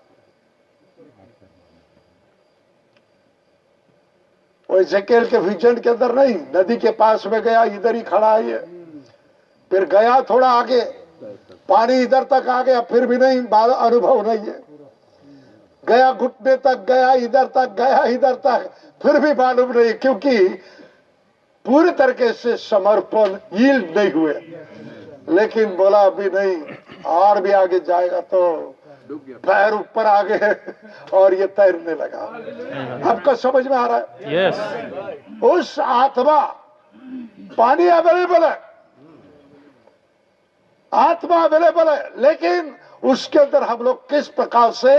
वो जकेल के विजन के अंदर नहीं नदी के पास में गया इधर ही खड़ा है फिर गया थोड़ा आगे। पानी इधर तक आ गया फिर भी नहीं अनुभव नहीं है। गया घुटने तक गया इधर तक गया इधर तक फिर भी मालूम नहीं क्योंकि पूरी तरीके से समर्पण यील्ड नहीं हुए। लेकिन बोला अभी नहीं और भी आगे जाएगा तो पैर ऊपर आ गए और ये तैरने लगा। आपको समझ में आ रहा है? Yes. उस आत्मा पानी अवेलेबल है। आत्मा अवेलेबल है, लेकिन उसके अंदर हम लोग किस प्रकार से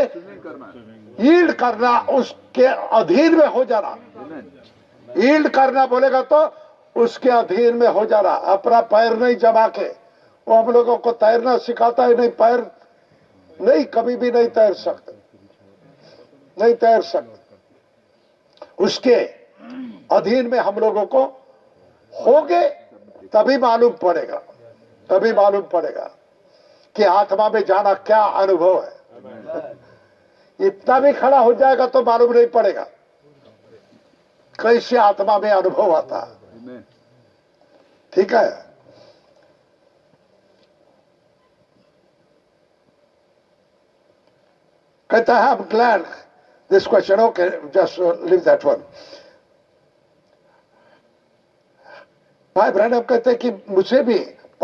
ईल्ड करना उसके अधीन में हो जाना ईल्ड करना बोलेगा तो उसके अधीन में हो जाना अपना पैर नहीं जमा के, वो हम लोगों को तैरना सिखाता है नहीं, पैर नहीं, कभी भी नहीं तैर सकते। नहीं तैर सकते। उसके अधीन में हम लोगों को होगे, तभी मालूम पड़ेगा। तभी मालूम पड़ेगा कि आत्मा में जाना क्या अनुभव है। इतना भी खड़ा हो जाएगा तो मालूम नहीं पड़ेगा कैसे आत्मा में अनुभव आता है। ठीक है? कहता है this question. Okay just uh, leave that one. भाई ब्रैनम कहते हैं कि मुझे भी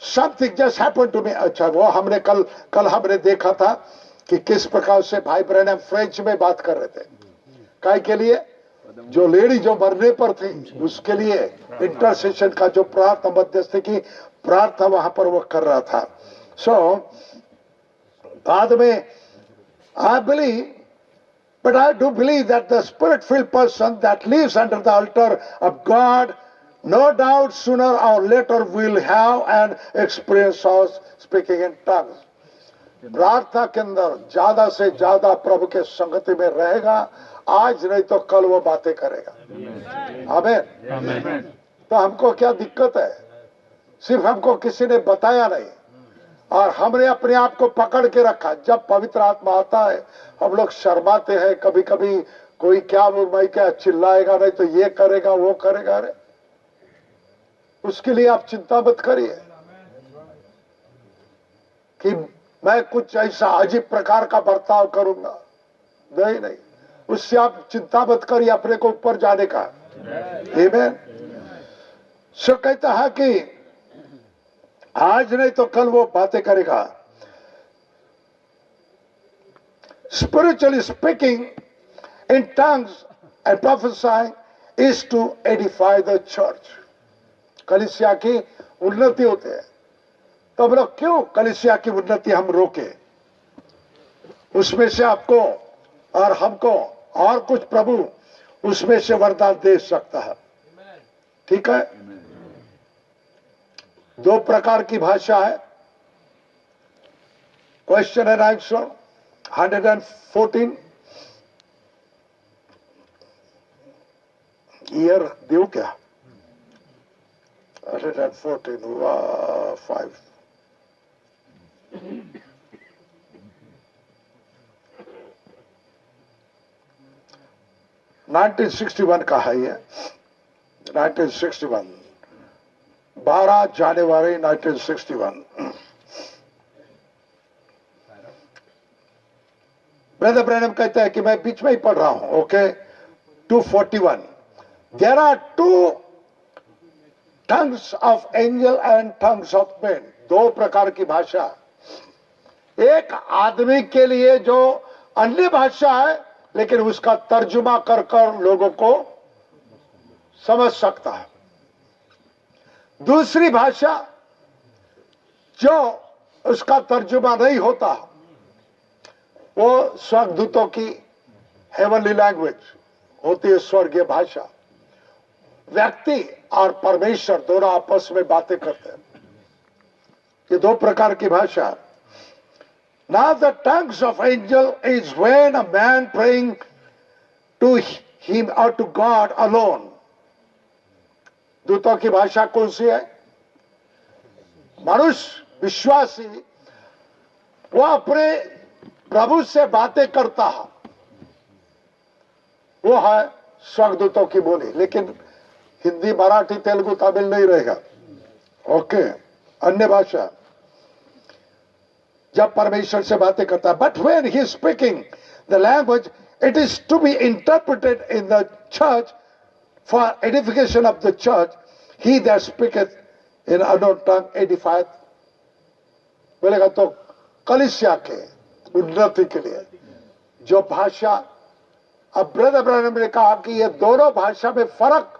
something just happen to me अच्छा वो हमने कल कल हमने देखा था कि किस प्रकार से भाई ब्रैनम फ्रेंच में बात कर रहे थे। काय के लिए? जो लेडी जो मरने पर थी उसके लिए इंटरसेशन का जो प्रार्थना मध्यस्थ की प्रार्थना वहाँ पर वो कर रहा था। सो so, बाद में I believe but I do believe that the spirit filled person that lives under the altar of God, no doubt sooner or later will have an experience of speaking in tongues. प्रार्थना के अंदर ज़्यादा से ज़्यादा प्रभु के संगति में रहेगा आज नहीं तो कल वो बातें करेगा हमें Amen. तो हमको क्या दिक्कत है सिर्फ़ हमको किसी ने बताया नहीं और हमने अपने आप को पकड़ के रखा जब पवित्र आत्मा आता है हम लोग शर्माते हैं कभी कभी कोई क्या मैं क्या चिल्लाएगा नहीं तो ये करेगा वो करेगा अरे उसके लिए आप चिंता मत करिए कि मैं कुछ ऐसा अजीब प्रकार का बर्ताव करूँगा। नहीं नहीं। उससे आप चिंता मत करिए, अपने को ऊपर जाने का। Amen. सो कहता है कि आज नहीं तो कल वो बातें करेगा। Spiritually speaking, in tongues and prophesying is to edify the church कलिसिया की उन्नति होते हैं। तो हम लोग क्यों कलिसिया की उन्नति हम रोके? उसमें से आपको और हमको और कुछ प्रभु उसमें से वरदान दे सकता है। ठीक है? दो प्रकार की भाषा है। Question and answer hundred and fourteen year two क्या? Hundred and fourteen five nineteen sixty one का है ये। नाइनटीन सिक्सटी वन बारह जनवरी 1961 ब्रदर ब्रैनम कहते हैं कि मैं बीच में ही पढ़ रहा हूँ okay 241 there are two tongues of angel and tongues of man दो प्रकार की भाषा। एक आदमी के लिए जो अन्य भाषा है, लेकिन उसका तर्जुमा कर कर लोगों को समझ सकता है। दूसरी भाषा जो उसका तर्जुमा नहीं होता, वो स्वर्गदूतों की हेवनली लैंग्वेज होती है स्वर्गीय भाषा। व्यक्ति और परमेश्वर दोनों आपस में बातें करते हैं। ये दो प्रकार की भाषा Now the tongues of angel is when a man praying to him or to God alone. दूतों की भाषा कौन सी है? मनुष्य, विश्वासी, वो अपने प्रभु से बातें करता है। वो है स्वर्गदूतों की बोली। लेकिन हिंदी, मराठी, तेलुगु, तमिल नहीं रहेगा। ओके अन्य भाषा। जब परमेश्वर से बातें करता है but when he speaking the language it is to be interpreted in the church for edification of the church he that speaketh in edified बोलेगा तो कलिसिया के उन्नति के लिए। जो भाषा, अब ब्रदर ब्रदर ने कहा कि ये दोनों भाषा में फ़र्क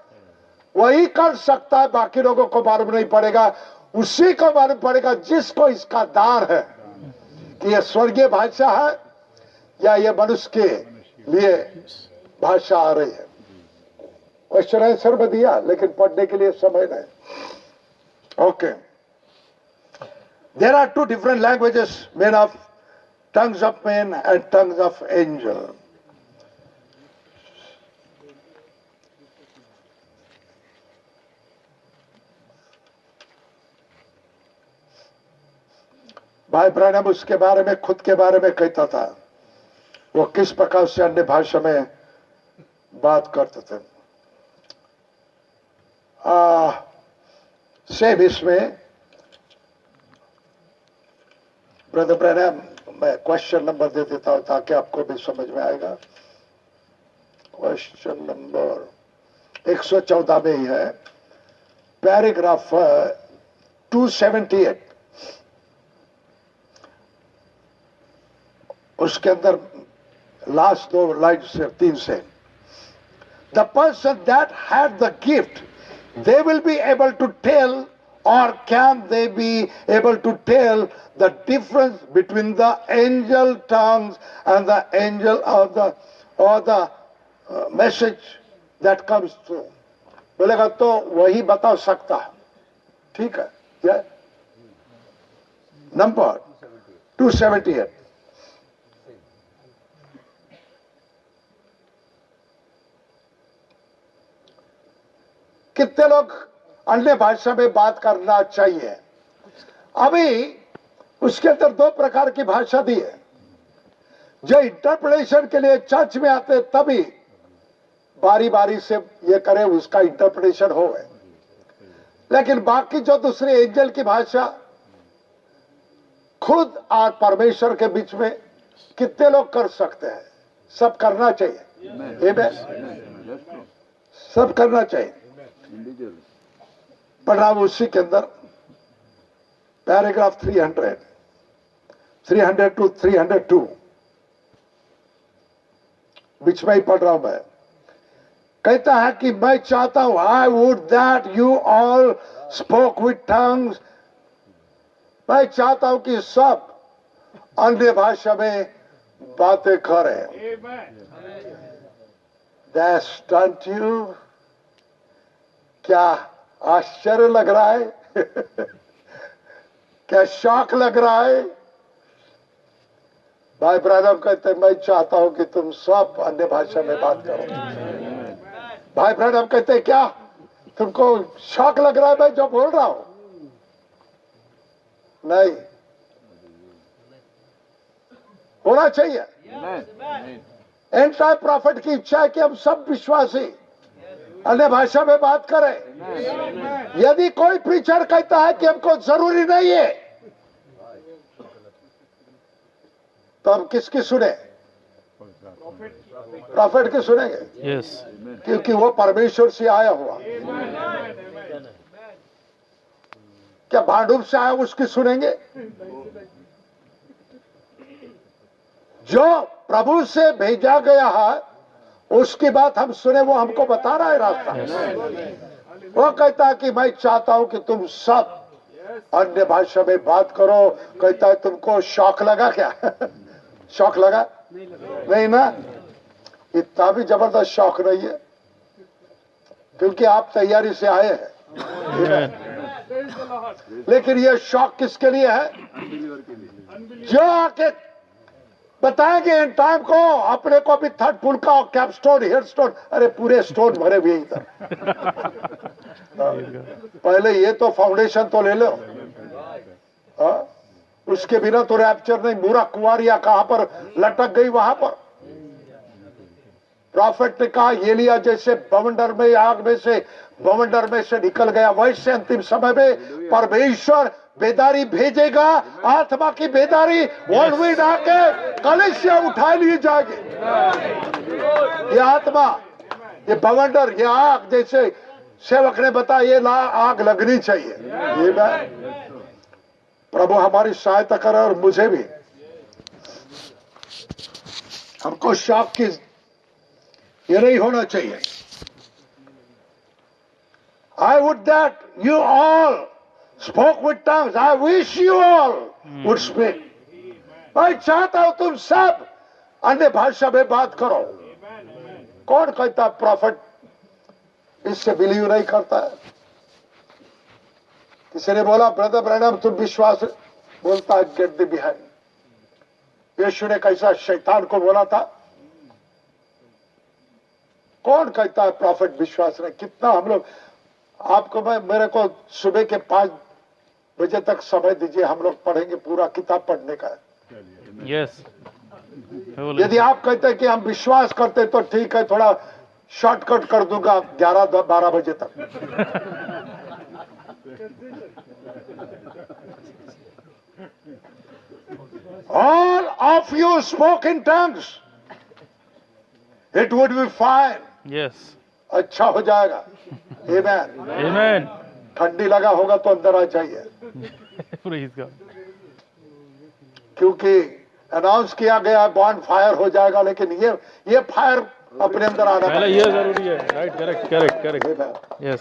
वही कर सकता है, बाकी लोगों को मालूम नहीं पड़ेगा। उसी को मालूम पड़ेगा जिसको इसका दार है कि यह स्वर्गीय भाषा है या ये मनुष्य के लिए भाषा आ रही है। क्वेश्चन आंसर में दिया, लेकिन पढ़ने के लिए समय नहीं। Okay there are two different languages men of tongues of men and tongues of angel. भाई ब्रैनम उसके बारे में खुद के बारे में कहता था। वो किस प्रकार से अन्य भाषा में बात करते थे। आ, सेम इसमें ब्रदर ब्रैनम मैं क्वेश्चन नंबर दे देता हूँ ताकि आपको भी समझ में आएगा। क्वेश्चन नंबर 114 में ही है। पैराग्राफ 278 उसके अंदर लास्ट दो लाइन से तीन से the person that had the gift they will be able to tell or can they be able to tell the difference between the angel tongues and the angel of the or the uh, message that comes through बोलेगा तो वही बता सकता है ठीक है क्या number 278 कितने लोग अन्य भाषा में बात करना चाहिए? अभी उसके अंदर दो प्रकार की भाषा दी है। जो इंटरप्रिटेशन के लिए चर्च में आते तभी बारी बारी से ये करे उसका इंटरप्रिटेशन हो लेकिन बाकी जो दूसरे एंजल की भाषा खुद और परमेश्वर के बीच में कितने लोग कर सकते हैं? सब करना चाहिए? सब करना चाहिए। पढ़ा उसी के अंदर पैराग्राफ 300 300 टू 302 बीच में ही पढ़ रहा हूँ मैं कहता है कि मैं चाहता हूँ I would that you all spoke with tongues मैं चाहता हूँ कि सब अन्य भाषा में बातें करें। दैट स्टंट यू क्या आश्चर्य लग रहा है? क्या शौक लग रहा है? भाई ब्रदर कहते मैं चाहता हूँ कि तुम सब अन्य भाषा में बात करो। भाई ब्रदर कहते क्या? तुमको शौक लग रहा है मैं जो बोल रहा हूँ? नहीं। होना चाहिए। एंड प्रॉफिट की इच्छा है कि हम सब विश्वासी अन्य भाषा में बात करें। यदि कोई प्रीचर कहता है कि हमको ज़रूरी नहीं है तो हम किसकी सुने? प्रॉफिट की सुनेंगे? Yes. क्योंकि वो परमेश्वर से आया हुआ। क्या भांडूप से आया उसकी सुनेंगे? जो प्रभु से भेजा गया है उसकी बात हम सुने वो हमको बता रहा है रास्ता। वो कहता है कि मैं चाहता हूँ कि तुम सब अन्य भाषा में बात करो। कहता है तुमको शौक लगा क्या? शौक लगा? नहीं ना? इतना भी ज़बरदस्त शौक नहीं है। क्योंकि आप तैयारी से आए हैं। लेकिन ये शौक किसके लिए है? जो आके बताएँगे इन टाइम को। अपने को भी थर्ड फुल का कैप स्टोन हेड स्टोन अरे पूरे स्टोन भरे हुए इधर। पहले ये तो फाउंडेशन तो ले लो। हाँ? उसके बिना तो रैप्चर नहीं। पूरा कुआरिया कहाँ पर लटक गई वहाँ पर? प्रॉफिट ने कहा ये लिया जैसे बवंडर में आग में से बवंडर में से निकल गया। वैसे अंतिम समय में परमेश्वर बेदारी भेजेगा, आत्मा की बेदारी वर्ल्ड आके कलिसिया उठा लिए जाएगी। ये आत्मा, ये बवंडर, ये आग जैसे सेवक ने बताया, ये ला, आग लगनी चाहिए। ये मैं, प्रभु हमारी सहायता करे और मुझे भी। हमको शौक की, ये नहीं होना चाहिए। I would that you all spoke with tongues I wish you all would speak मैं चाहता हूँ तुम सब अन्य भाषा में बात करो। कौन कहता प्रॉफिट इससे बिलीव नहीं करता है। किसी ने बोला ब्रदर ब्रैनम तुम विश्वास बोलता है गेट द बिहाइंड यीशु ने कैसा शैतान को बोला था? कौन कहता है प्रॉफिट विश्वास ने कितना हम लोग, आपको मैं, मेरे को सुबह के पाँच बजे तक समय दीजिए हम लोग पढ़ेंगे पूरा किताब पढ़ने का है Yes. यदि आप कहते हैं कि हम विश्वास करते हैं, तो ठीक है थोड़ा शॉर्टकट कर दूँगा ग्यारह बारह बजे तक all of you spoke in tongues it would be fine Yes. अच्छा हो जाएगा Amen. Amen. ठंडी लगा होगा तो अंदर आ जाइए। क्योंकि अनाउंस किया गया बॉन्ड फायर हो जाएगा लेकिन ये ये फायर अपने अंदर आना पहले ये ज़रूरी है। Right correct correct correct yes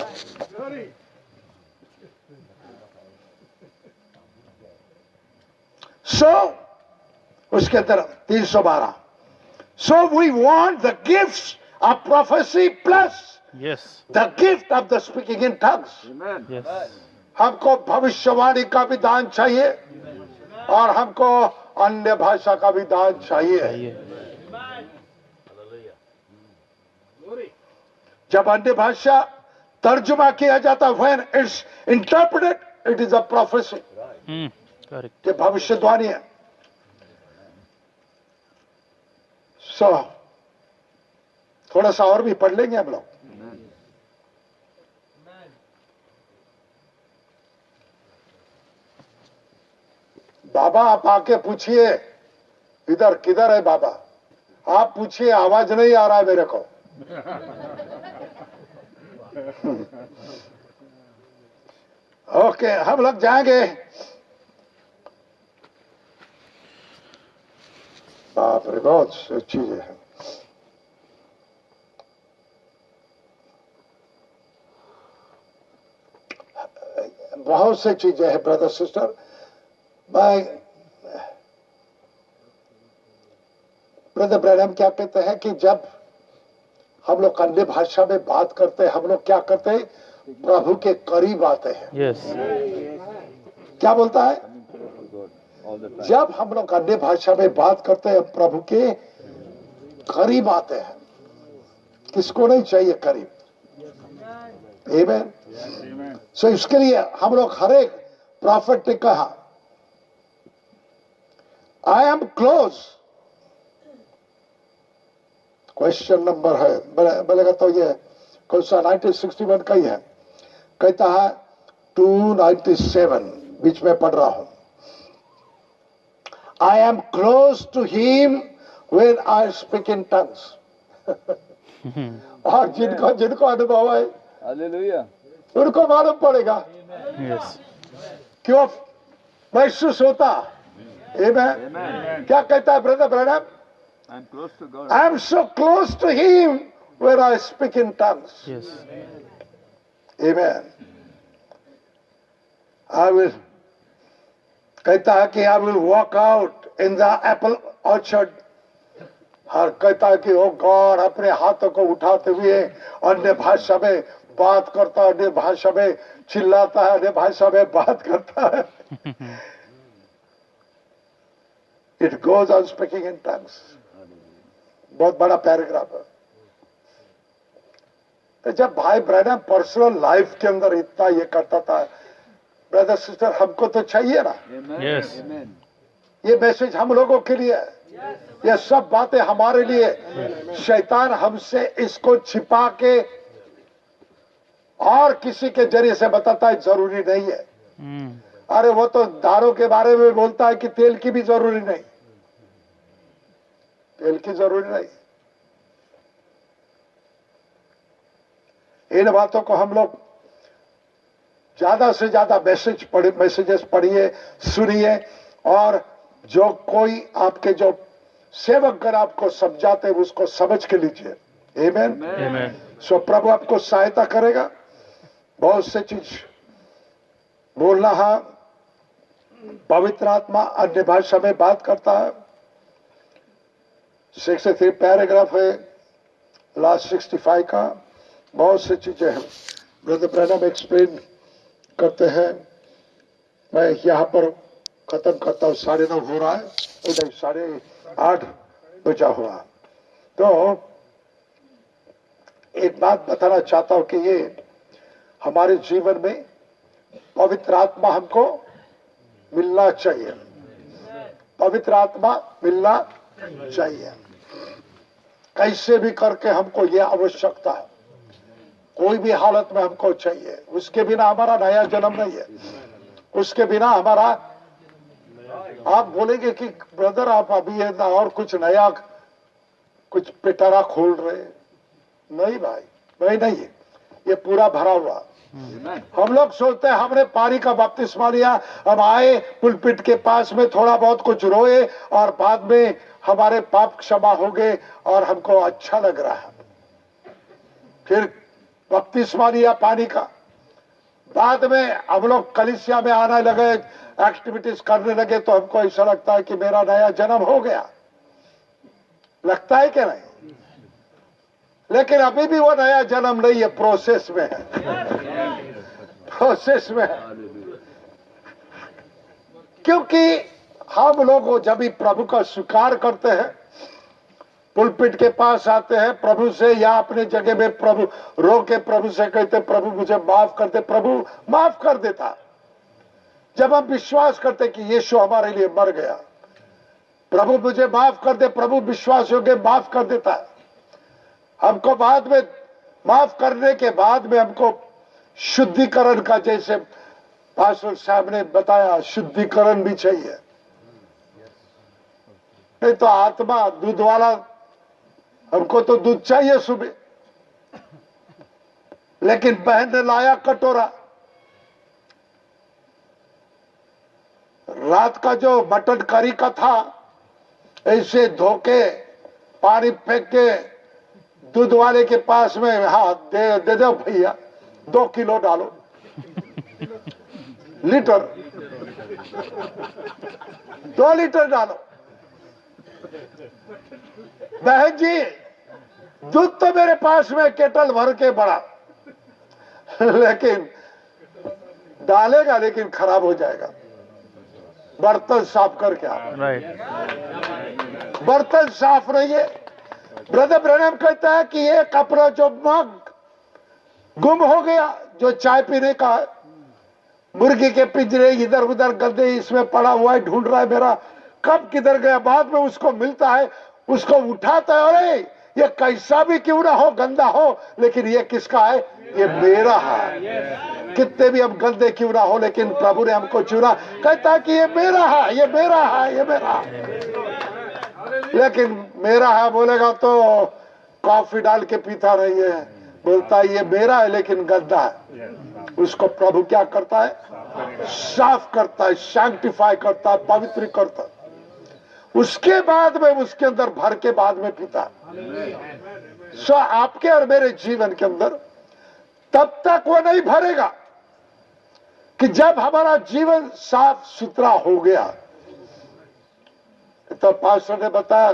So, उसके अंदर तीन सौ बारह। So we want the gift of prophecy plus yes the gift of the speaking in tongues yes हमको भविष्यवाणी का भी दान चाहिए और हमको अन्य भाषा का भी दान चाहिए। जब अन्य भाषा तर्जुमा किया जाता है when it's interpreted it is a prophecy hmm ये भविष्यवाणी है। सो so, थोड़ा सा और भी पढ़ लेंगे हम लोग। बाबा, आप आके पूछिए, इधर किधर है बाबा? आप पूछिए, आवाज़ नहीं आ रहा है मेरे को। ओके, हम लोग जाएँगे। बाप रे, बहुत चीज़ें हैं। बहुत से चीज़ें हैं ब्रदर सिस्टर मैं ब्रदर ब्रैनम क्या कहते हैं कि जब हम लोग अन्य भाषा में बात करते हैं हम लोग क्या करते हैं? प्रभु के करीब आते हैं। यस क्या बोलता है? जब हम लोग अन्य भाषा में बात करते हैं प्रभु के करीब आते हैं। किसको नहीं चाहिए करीब. सो इसके लिए हम लोग हरेक प्रॉफिट ने कहा I am close question number है। बोले- बोलेगा तो ये कौन सा 1961 का ही है। कहता है 297 बीच में पढ़ रहा हूँ। I am close to him when I speak in tongues और जिनको जिनको अनुभव है उनको मालूम पड़ेगा। यस क्यों? महसूस होता। Amen. क्या कहता है brother to God. I am so close to him where I speak in Amen. I will कहता है कि I will walk out in the apple orchard हर कहता है कि ओ गॉड अपने हाथों को उठाते हुए अन्य भाषा में बात करता है अन्य भाषा में चिल्लाता है अन्य भाषा में बात करता है it goes on speaking in tongues बहुत बड़ा पैराग्राफ है। तो जब भाई ब्रैनम पर्सनल लाइफ के अंदर इतना ये करता था ब्रदर सिस्टर हमको तो चाहिए ना। Yes. ये मैसेज हम लोगों के लिए है। ये सब बातें हमारे लिए शैतान हमसे इसको छिपा के और किसी के ज़रिए से बताता है ज़रूरी नहीं है। Mm. अरे वो तो दारों के बारे में बोलता है कि तेल की भी ज़रूरी नहीं। तेल की ज़रूरी नहीं। इन बातों को हम लोग ज़्यादा से ज़्यादा मैसेज पढ़े मैसेजेस पढ़िए सुनिए और जो कोई आपके जो सेवक गण आपको समझाते हैं उसको समझ के लीजिए? Amen. सो प्रभु आपको सहायता करेगा। बहुत से चीज़ बोलना है। पवित्र आत्मा अन्य भाषा में बात करता है। सिक्सटी थ्री पैराग्राफ है लास्ट सिक्सटी फाइव का, बहुत सी चीज़ें हैं। ब्रदर ब्रैनम एक्सप्लेन करते हैं। मैं यहाँ पर खत्म करता हूँ, साढ़े नौ हो रहा है, नहीं साढ़े आठ बजा हुआ तो एक बात बताना चाहता हूँ कि ये हमारे जीवन में पवित्र आत्मा हमको मिलना चाहिए। पवित्र आत्मा मिलना चाहिए। कैसे भी करके हमको ये आवश्यकता है। कोई भी हालत में हमको चाहिए। उसके बिना हमारा नया जन्म नहीं है। उसके बिना हमारा, आप बोलेंगे कि, ब्रदर, आप अभी है ना और कुछ नया, कुछ पिटारा खोल रहे नहीं भाई नहीं नहीं है। ये पूरा भरा हुआ। हम लोग सोचते हैं, हमने पानी का बपतिस्मा लिया हम आए, पुलपिट के पास में थोड़ा बहुत कुछ रोए और बाद में हमारे पाप क्षमा हो गए और हमको अच्छा लग रहा है। फिर बपतिस्मा लिया पानी का। बाद में हम लोग कलिसिया में आने लगे, एक्टिविटीज़ करने लगे तो हमको ऐसा लगता है कि मेरा नया जन्म हो गया। लगता है कि नहीं? लेकिन अभी भी वो नया जन्म नहीं है प्रोसेस में है। प्रोसेस में है। क्योंकि हम लोग जब भी प्रभु का स्वीकार करते हैं पुलपिट के पास आते हैं, प्रभु से या अपने जगह में प्रभु रो के प्रभु से कहते, प्रभु, मुझे माफ़ कर दे। प्रभु माफ़ कर देता। जब हम विश्वास करते कि यीशु हमारे लिए मर गया, प्रभु मुझे माफ़ कर दे, प्रभु विश्वास योग्य माफ़ कर देता है। हमको बाद में, माफ़ करने के बाद में हमको शुद्धिकरण का जैसे पास्टर साहब ने बताया, शुद्धिकरण भी चाहिए। नहीं तो आत्मा दूध वाला, हमको तो दूध चाहिए सुबह। लेकिन बहन ने लाया कटोरा। रात का जो मटन करी का था, ऐसे धोके, पानी फेंक के दूध वाले के पास में हाँ दे दे दो भैया, दो किलो डालो। लीटर। दो लीटर डालो। बहन जी दूध तो मेरे पास में केटल भर के बड़ा। लेकिन डालेगा लेकिन खराब हो जाएगा। बर्तन साफ़ करके आ। बर्तन साफ़ नहीं है। ब्रदर ब्रनम कहता है कि एक अपना जो मग गुम हो गया जो चाय पीने का मुर्गी के पिंजरे इधर उधर गद्दे इसमें पड़ा हुआ है ढूंढ रहा है मेरा। कब किधर गया? बाद में उसको मिलता है, उसको उठाता है, अरे, ये कैसा भी क्यों ना हो, गंदा हो, लेकिन ये किसका है? ये मेरा है। कितने भी हम गंदे क्यों ना हो, लेकिन प्रभु ने हमको चुना। कहता कि ये मेरा है, ये मेरा है, ये मेरा लेकिन मेरा है, बोलेगा तो कॉफ़ी डाल के पीता नहीं है। बोलता है, ये मेरा है, लेकिन गंदा है। उसको प्रभु क्या करता है? साफ़ करता है शांतिफाई करता है, पवित्र करता है। उसके बाद में उसके अंदर भर के बाद में पीता। सो आपके और मेरे जीवन के अंदर तब तक वो नहीं भरेगा कि जब हमारा जीवन साफ़ सुथरा हो गया। तो पास्टर ने बताया,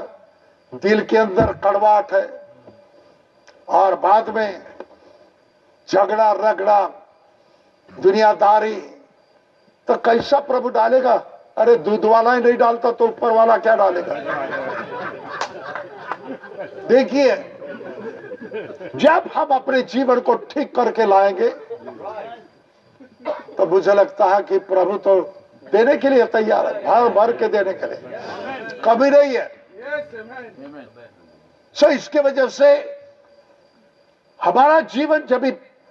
दिल के अंदर कड़वाहट है और बाद में झगड़ा रगड़ा दुनियादारी तो कैसा प्रभु डालेगा? अरे दूध वाला ही नहीं डालता तो ऊपर वाला क्या डालेगा? देखिए, जब हम अपने जीवन को ठीक करके लाएँगे तो मुझे लगता है कि प्रभु तो देने के लिए तैयार है भर भर के देने के लिए। कभी नहीं है। सो इसके वजह से हमारा जीवन जब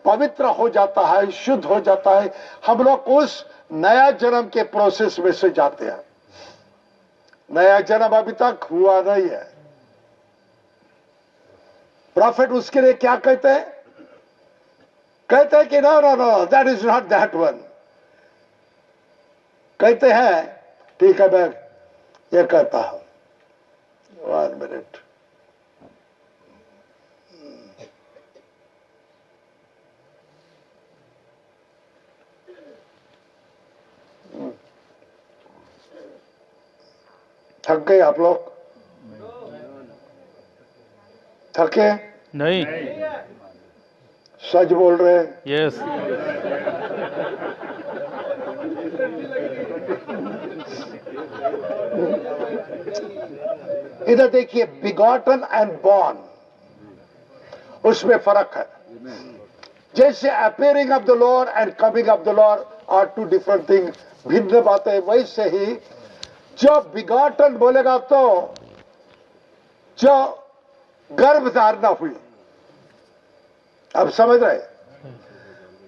पवित्र हो जाता है, शुद्ध हो जाता है, हम लोग उस नया जन्म के प्रोसेस में से जाते हैं। नया जन्म अभी तक हुआ नहीं है। प्रॉफिट उसके लिए क्या कहते हैं? कहते हैं कि no no no that is not that one कहते हैं, ठीक है, मैं ये कहता हूँ। वन मिनट थक गए आप लोग? थके नहीं। सच बोल रहे यस इधर देखिए बिगॉटन एंड बॉर्न उसमें फ़र्क है। जैसे appearing of the Lord and coming of the Lord are two different thing भिन्न बातें वैसे ही जब बिगॉटन बोलेगा तो जो गर्भ धारणा हुई। अब समझ रहे?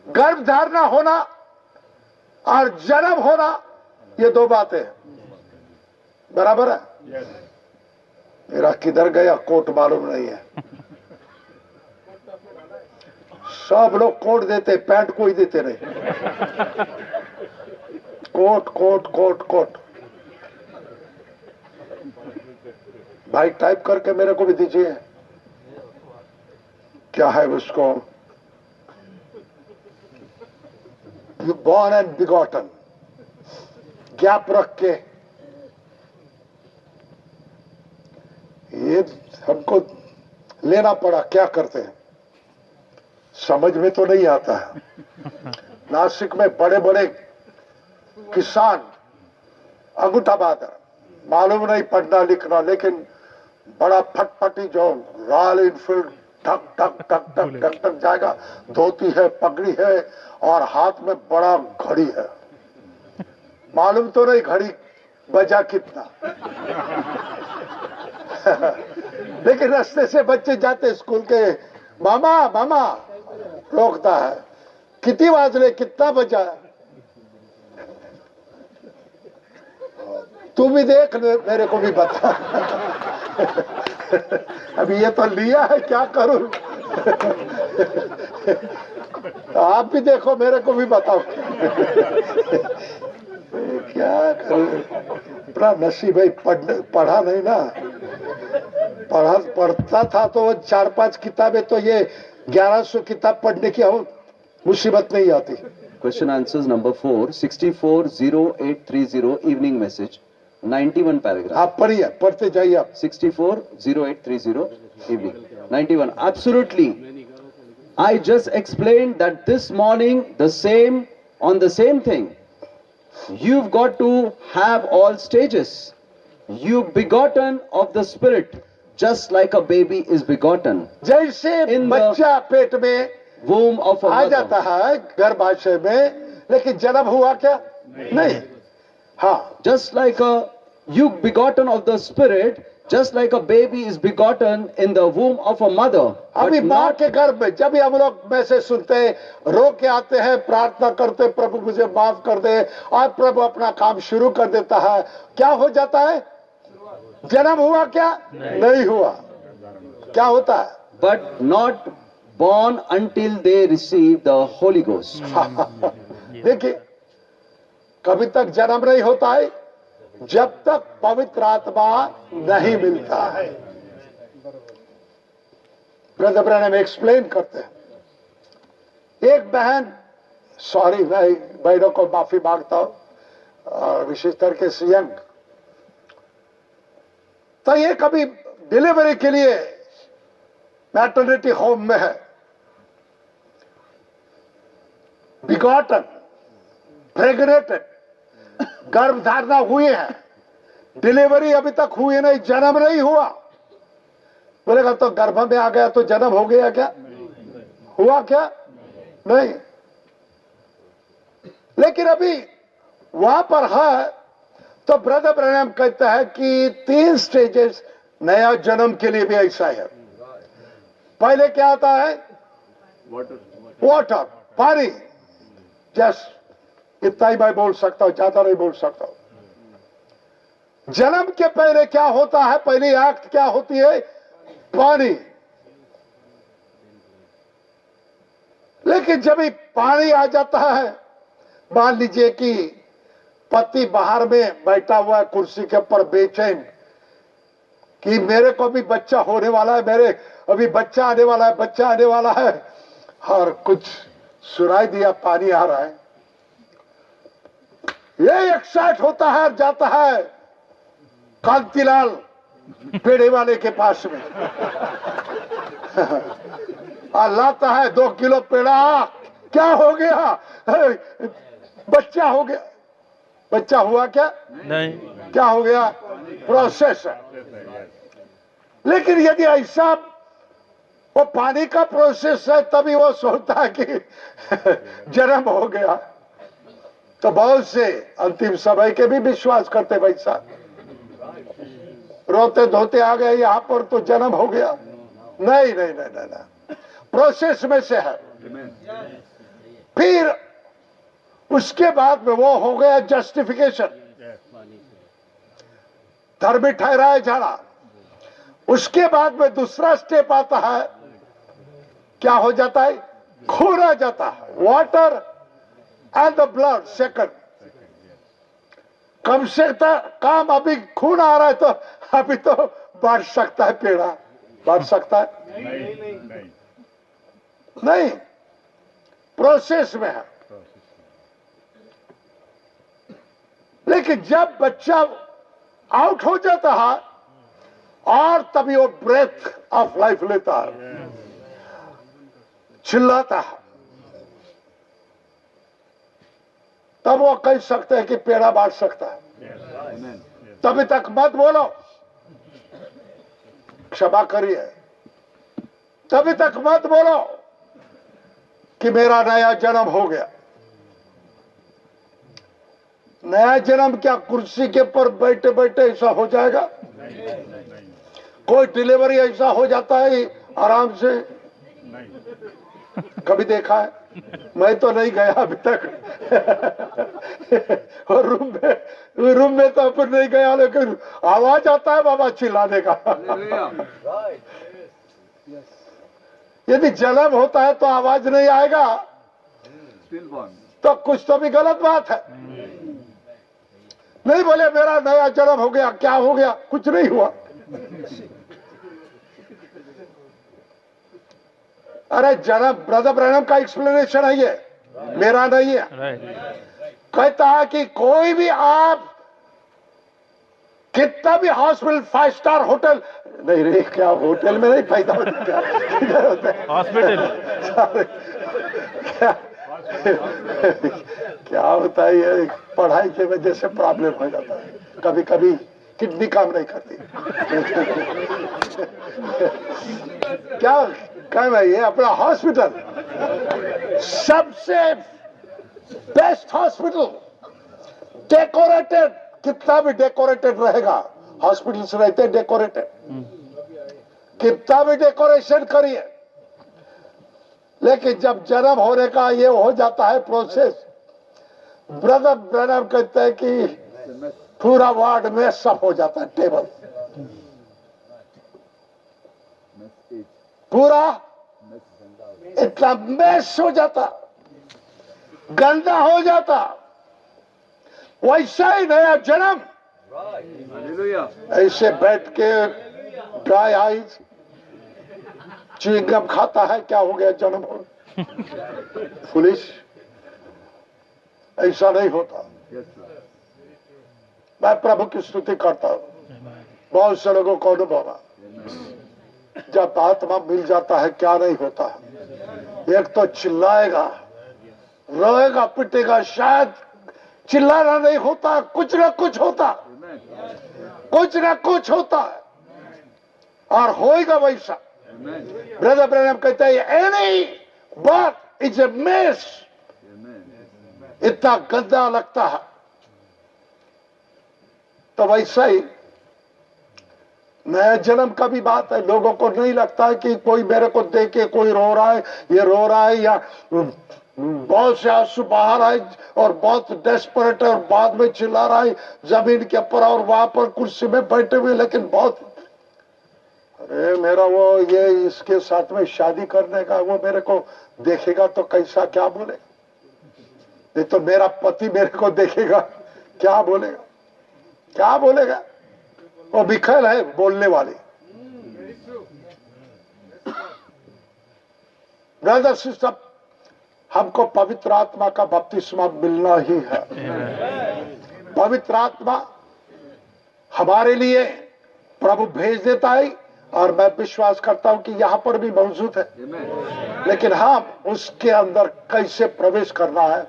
गर्भ धारणा होना और जन्म होना, ये दो बातें बराबर है? मेरा किधर गया, कोट मालूम नहीं है। सब लोग कोट देते, पैंट कोई देते नहीं। Coat coat coat coat. भाई टाइप करके मेरे को भी दीजिए। क्या है उसको? बॉर्न एंड बिगॉटन गैप रख के ये हमको लेना पड़ा, क्या करते हैं? समझ में तो नहीं आता है। नासिक में बड़े बड़े किसान अंगूठाबाद है मालूम नहीं पढ़ना लिखना, लेकिन बड़ा फटफटी जो रॉयल इनफील्ड ठक ठक ठक ठक ठक ठक जाएगा। धोती है पगड़ी है और हाथ में बड़ा घड़ी है। मालूम तो नहीं घड़ी बजा कितना। लेकिन रास्ते से बच्चे जाते स्कूल के मामा मामा रोकता है। कितनी बाजले कितना बचा तू भी देख मेरे को भी बता। अभी ये तो लिया है क्या करूँ? आप भी देखो मेरे को भी बताओ। क्या करूँ? अपना है पढ़ पढ़ा नहीं ना। पढ़ा पढ़ता था तो चार पाँच किताबें तो ये ग्यारह सौ किताब पढ़ने की हो मुसीबत नहीं आती। Question answers number 4, 640830 evening message, 91 paragraph. आप पढ़िए पढ़ते जाइए आप 640830 evening. 91. Absolutely. I just explained that this morning the same on the same thing. You've got to have all stages. You begotten of the spirit, just like a baby is begotten. जैसे In बच्चा पेट में Womb of a आ जाता. है गर्भाशय में लेकिन जन्म हुआ क्या नहीं हाँ Just like a you begotten of the spirit, just like a baby is begotten in the womb of a mother. अभी माँ के गर्भ में जब भी हम लोग मैसेज सुनते हैं रो के आते हैं प्रार्थना करते प्रभु मुझे माफ़ कर दे और प्रभु अपना काम शुरू कर देता है क्या हो जाता है जन्म हुआ क्या नहीं हुआ क्या होता है but not born until they receive the Holy Ghost. देखिए कभी तक जन्म नहीं होता है जब तक पवित्र आत्मा नहीं मिलता है। ब्रदर एक्सप्लेन करते हैं। एक बहन सॉरी भाई बहनों को माफ़ी माँगता हूँ विशेष करके से यंग। तो ये कभी डिलीवरी के लिए मैटर्निटी होम में है। बिगॉटन प्रेग्नेटेड गर्भ धारणा हुई है। डिलीवरी अभी तक हुई नहीं जन्म नहीं हुआ। बोलेगा तो गर्भ में आ गया तो जन्म हो गया क्या? हुआ क्या? नहीं। लेकिन अभी वहाँ पर है तो ब्रदर प्रणाम कहता है कि तीन स्टेजेस नया जन्म के लिए भी ऐसा है। पहले क्या आता है? वाटर वाटर पानी। जस्ट इतना ही मैं बोल सकता हूँ, ज़्यादा नहीं बोल सकता हूँ। जन्म के पहले क्या होता है? पहली एक्ट क्या होती है? पानी। लेकिन जब पानी आ जाता है, मान लीजिए कि पति बाहर में बैठा हुआ है, कुर्सी के ऊपर बेचैन, कि मेरे को भी बच्चा होने वाला है, मेरे अभी बच्चा आने वाला है, बच्चा आने वाला है, और कुछ सुनाई दिया, पानी आ रहा है। ये एक्साइट होता है जाता है कांतिलाल पेड़े वाले के पास में। और लाता है दो किलो पेड़ा। क्या हो गया? बच्चा हो गया। बच्चा हुआ क्या? नहीं। क्या हो गया? प्रोसेस है। लेकिन यदि ऐसा वो पानी का प्रोसेस है तभी वो सोचता है कि जन्म हो गया। तो बहुत से अंतिम समय के भी विश्वास करते भाई साहब। रोते धोते आ गए यहाँ पर तो जन्म हो गया। नहीं नहीं नहीं नहीं, नहीं। प्रोसेस में से है। फिर उसके बाद में वो हो गया जस्टिफिकेशन धर्मी ठहराया जाना। उसके बाद में दूसरा स्टेप आता है। क्या हो जाता है? आ जाता है। Water and the blood second come से काम अभी खून आ रहा है तो अभी तो बढ़ सकता है पेड़ा। बढ़ सकता है? नहीं। प्रोसेस में है। लेकिन जब बच्चा आउट हो जाता है, और तभी वो ब्रेथ ऑफ़ लाइफ लेता है। चिल्लाता है। तब वो कह सकते हैं कि पेड़ा बांट सकता है। तभी तक मत बोलो। क्षमा करिए। तभी तक मत बोलो कि मेरा नया जन्म हो गया। नया जन्म क्या कुर्सी के ऊपर बैठे बैठे ऐसा हो जाएगा? कोई डिलीवरी ऐसा हो जाता है आराम से? कभी देखा है? मैं तो नहीं गया अभी तक। और रूम में रूम में तो अपन नहीं गया, लेकिन आवाज़ आता है बाबा चिल्लाने का। यदि जन्म होता है तो आवाज़ नहीं आएगा। तो कुछ तो भी गलत बात है। नहीं बोले, मेरा नया जन्म हो गया, क्या हो गया? कुछ नहीं हुआ। अरे जन्म ब्रदर ब्रहणम का एक्सप्लेनेशन है ये। मेरा नहीं है। कहता है कि कोई भी आप कितना भी हॉस्पिटल फाइव स्टार होटल नहीं रे क्या होटल में नहीं फ़ायदा होता है? हॉस्पिटल क्या क्या होता है ये? पढ़ाई की वजह से प्रॉब्लम हो जाता है। कभी कभी किडनी काम नहीं करती। क्या? काम भाई ये अपना हॉस्पिटल सबसे बेस्ट हॉस्पिटल डेकोरेटेड कितना भी डेकोरेटेड रहेगा हॉस्पिटल्स रहते डेकोरेटेड कितना भी डेकोरेशन करिए। लेकिन जब जन्म होने का ये हो जाता है प्रोसेस ब्रदर ब्रदर कहते हैं कि पूरा वार्ड में सब हो जाता है टेबल पूरा इतना मैस हो जाता गंदा हो जाता। वैसा ही नया जन्म। ऐसे बैठ के ड्राई आईज च्युइंगम खाता है क्या हो गया जन्म? हो पुलिस ऐसा नहीं होता। मैं प्रभु की स्तुति करता हूँ। बहुत से लोगों को अनुभव है। जब आत्मा मिल जाता है, क्या नहीं होता? है एक तो चिल्लाएगा, रोएगा, पिटेगा, शायद चिल्लाना नहीं होता, कुछ ना कुछ होता, कुछ ना कुछ होता। है और होएगा वैसा। ब्रदर ब्रदर कहता है एनी बात इज़ ए मेस। इतना गंदा लगता है। तो वैसा ही नया जन्म का भी बात है, लोगों को नहीं लगता है कि कोई मेरे को देख, कोई रो रहा है, ये रो रहा है या बहुत से आँसू बाहर आए और बहुत डेस्परेट और बाद में चिल्ला रहा है, ज़मीन के ऊपर और वहाँ पर कुर्सी में बैठे हुए, लेकिन बहुत, अरे मेरा वो ये इसके साथ में शादी करने का वो मेरे को देखेगा तो कैसा क्या बोलेगा नहीं तो मेरा पति मेरे को देखेगा, क्या बोलेगा? क्या बोलेगा? वो बिखल है बोलने वाले। ब्रदर सिस्टर हमको पवित्र आत्मा का बपतिस्मा मिलना ही है। पवित्र आत्मा हमारे लिए प्रभु भेज देता है और मैं विश्वास करता हूँ कि यहाँ पर भी मौजूद है। लेकिन हम उसके अंदर कैसे प्रवेश करना है?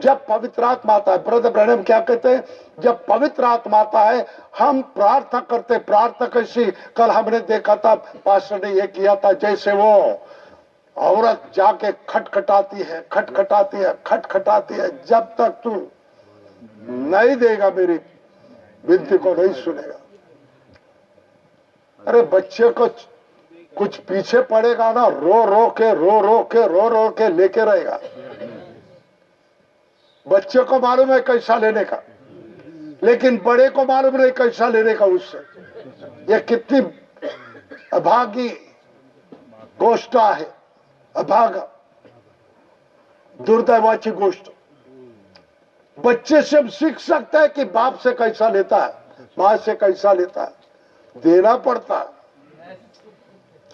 जब पवित्र आत्मा आता है, ब्रदर ब्रहणम क्या कहते हैं? जब पवित्र आत्मा आता है, हम प्रार्थना करते प्रार्थना कैसी कल हमने देखा था, पास्टर ने ये किया था, जैसे वो औरत जाके खटखटाती है खटखटाती है खटखटाती है, जब तक तू नहीं देगा मेरी विनती को, नहीं सुनेगा। अरे बच्चे को कुछ पीछे पड़ेगा ना, रो रो के, रो रो के, रो रो के लेके रहेगा। बच्चे को मालूम है कैसा लेने का, लेकिन बड़े को मालूम नहीं कैसा लेने का उससे। ये कितनी अभागी गोष्ठा है, अभागा दुर्दैवाची गोष्ट बच्चे से हम सीख सकते हैं कि बाप से कैसा लेता है, माँ से कैसा लेता है, देना पड़ता है।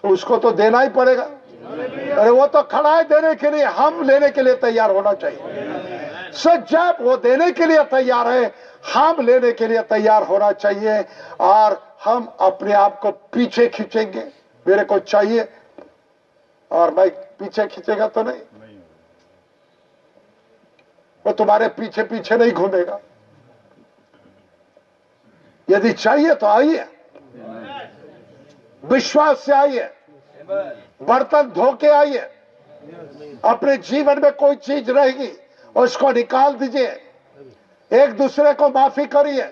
उसको तो देना ही पड़ेगा। अरे वो तो खड़ा है देने के लिए, हम लेने के लिए तैयार होना चाहिए। सच जब वो देने के लिए तैयार है, हम लेने के लिए तैयार होना चाहिए और हम अपने आप को पीछे खींचेंगे। मेरे को चाहिए और मैं पीछे खींचेगा तो नहीं। वो तुम्हारे पीछे पीछे नहीं घूमेगा। यदि चाहिए तो आइए। विश्वास से आइए। बर्तन धो के आइए। अपने जीवन में कोई चीज़ रहेगी। उसको निकाल दीजिए। एक दूसरे को माफ़ी करिए।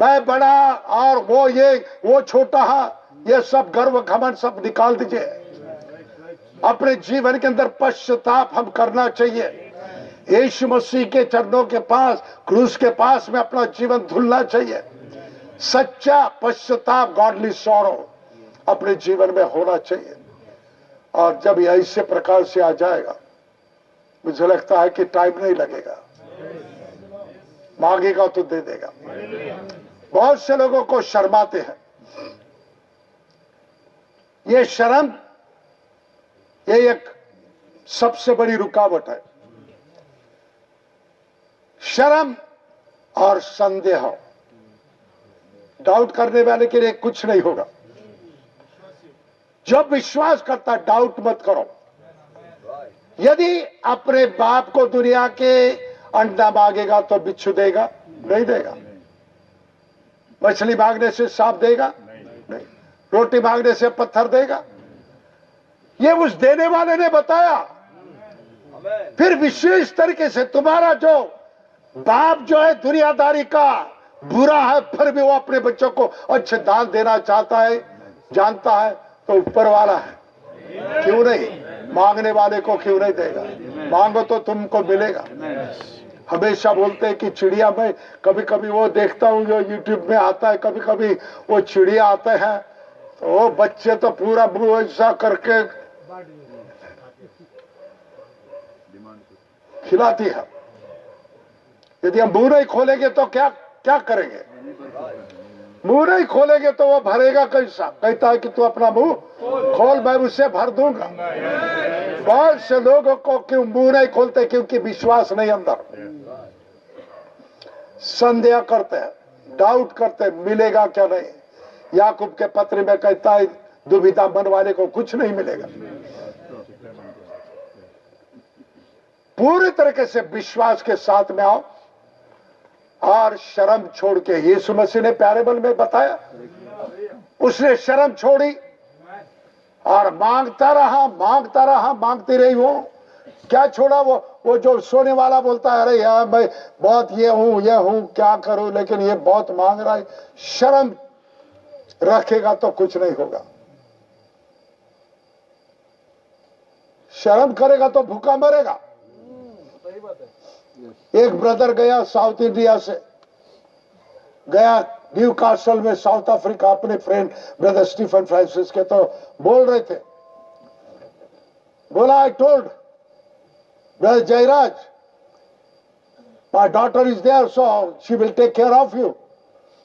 मैं बड़ा और वो ये, वो छोटा है, ये सब गर्व घमन सब निकाल दीजिए। अपने जीवन के अंदर पश्चाताप हम करना चाहिए। यीशु मसीह के चरणों के पास, क्रूस के पास में अपना जीवन धुलना चाहिए। सच्चा पश्चाताप गॉडली सौरो अपने जीवन में होना चाहिए। और जब ऐसे प्रकार से आ जाएगा मुझे लगता है कि टाइम नहीं लगेगा। मांगेगा तो दे देगा। बहुत से लोगों को शर्माते हैं। ये शर्म, ये एक सबसे बड़ी रुकावट है। शर्म और संदेह। डाउट करने वाले के लिए कुछ नहीं होगा। जब विश्वास करता डाउट मत करो। यदि अपने बाप को दुनिया के अंडा मांगेगा तो बिच्छू देगा? नहीं देगा। मछली मांगने से सांप देगा? नहीं। रोटी मांगने से पत्थर देगा? ये उस देने वाले ने बताया। फिर विशेष तरीके से तुम्हारा जो बाप जो है दुनियादारी का, बुरा है, फिर भी वो अपने बच्चों को अच्छे दान देना चाहता है, जानता है तो ऊपर वाला है। क्यों नहीं? मांगने वाले को क्यों नहीं देगा? मांगो तो तुमको मिलेगा। हमेशा बोलते हैं कि चिड़िया में कभी कभी वो देखता हूँ जो यूट्यूब में आता है कभी कभी वो चिड़िया आते हैं तो वो बच्चे तो पूरा ऐसा करके खिलाती है। यदि हम मुँह नहीं खोलेंगे तो क्या क्या करेंगे? मुँह नहीं खोलेंगे तो वो भरेगा कैसा? कहता है कि तू अपना मुँह खोल, मैं उससे भर दूँगा। बहुत से लोगों को क्यों मुँह नहीं खोलते? क्योंकि विश्वास नहीं अंदर। संदेह करते हैं डाउट करते मिलेगा क्या नहीं? याकूब के पत्र में कहता है, दुविधा मन वाले को कुछ नहीं मिलेगा। पूरी तरीके से विश्वास के साथ में आओ। और शर्म छोड़ के यीशु मसीह ने प्यारे प्यारेबल में बताया। उसने शर्म छोड़ी और माँगता रहा माँगता रहा, मांगती रही वो। क्या छोड़ा वो? वो जो सोने वाला बोलता है, अरे यार, मैं बहुत ये हूँ ये हूँ, क्या करूँ? लेकिन ये बहुत मांग रहा है। शर्म रखेगा तो कुछ नहीं होगा। शर्म करेगा तो भूखा मरेगा। एक ब्रदर गया साउथ इंडिया से। गया न्यू कासल में साउथ अफ्रीका अपने फ्रेंड ब्रदर स्टीफन फ्रांसिस के। तो बोल रहे थे। बोला I told brother Jayaraj my daughter is there so she will take care of you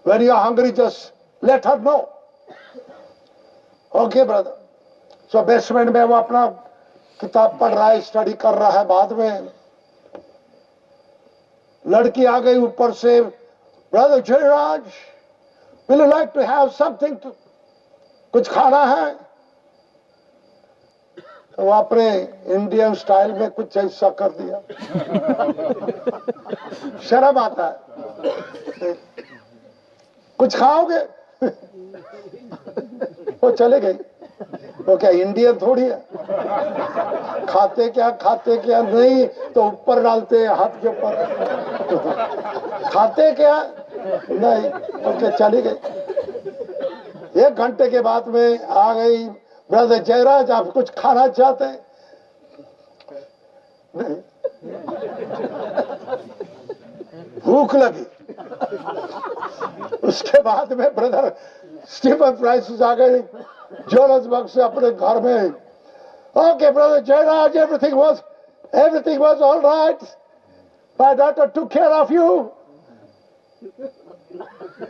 when you are hungry just let her know okay brother so basement में वो अपना किताब पढ़ रहा है स्टडी कर रहा है बाद में। लड़की आ गई ऊपर से brother Jayaraj will you like to have something कुछ खाना है? तो आपने इंडियन स्टाइल में कुछ ऐसा कर दिया। शर्म आता है। कुछ खाओगे? वो चले गई वो क्या इंडियन थोड़ी है? खाते क्या खाते क्या नहीं तो ऊपर डालते हैं, हाथ के ऊपर। खाते क्या? नहीं ओके चली गई? एक घंटे के बाद में आ गई, ब्रदर जयराज, आप कुछ खाना चाहते हैं? भूख लगी। उसके बाद में ब्रदर स्टीफन फ्रांसिस आ गए जोरसबर्ग से अपने घर में। Okay brother Jayaraj everything was everything was all right my daughter took care of you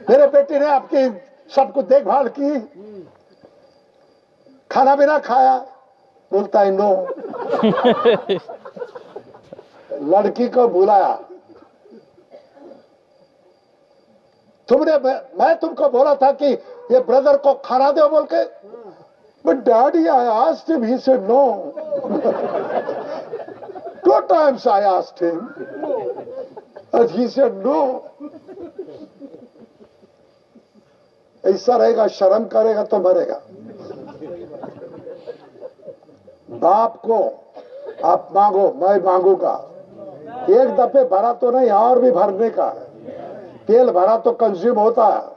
मेरे बेटे ने आपकी सब कुछ देखभाल की। खाना भी ना खाया। बोलता है नो लड़की को बुलाया। तुमने, मैं तुमको बोला था कि ये ब्रदर को खाना दो बोल के but daddy I asked him he said no. Two times I asked him and he said no ऐसा रहेगा, शर्म करेगा तो मरेगा। बाप को आप मांगो, मैं मांगूँगा। एक दफे भरा तो नहीं, और भी भरने का है। तेल भरा तो कंज्यूम होता है।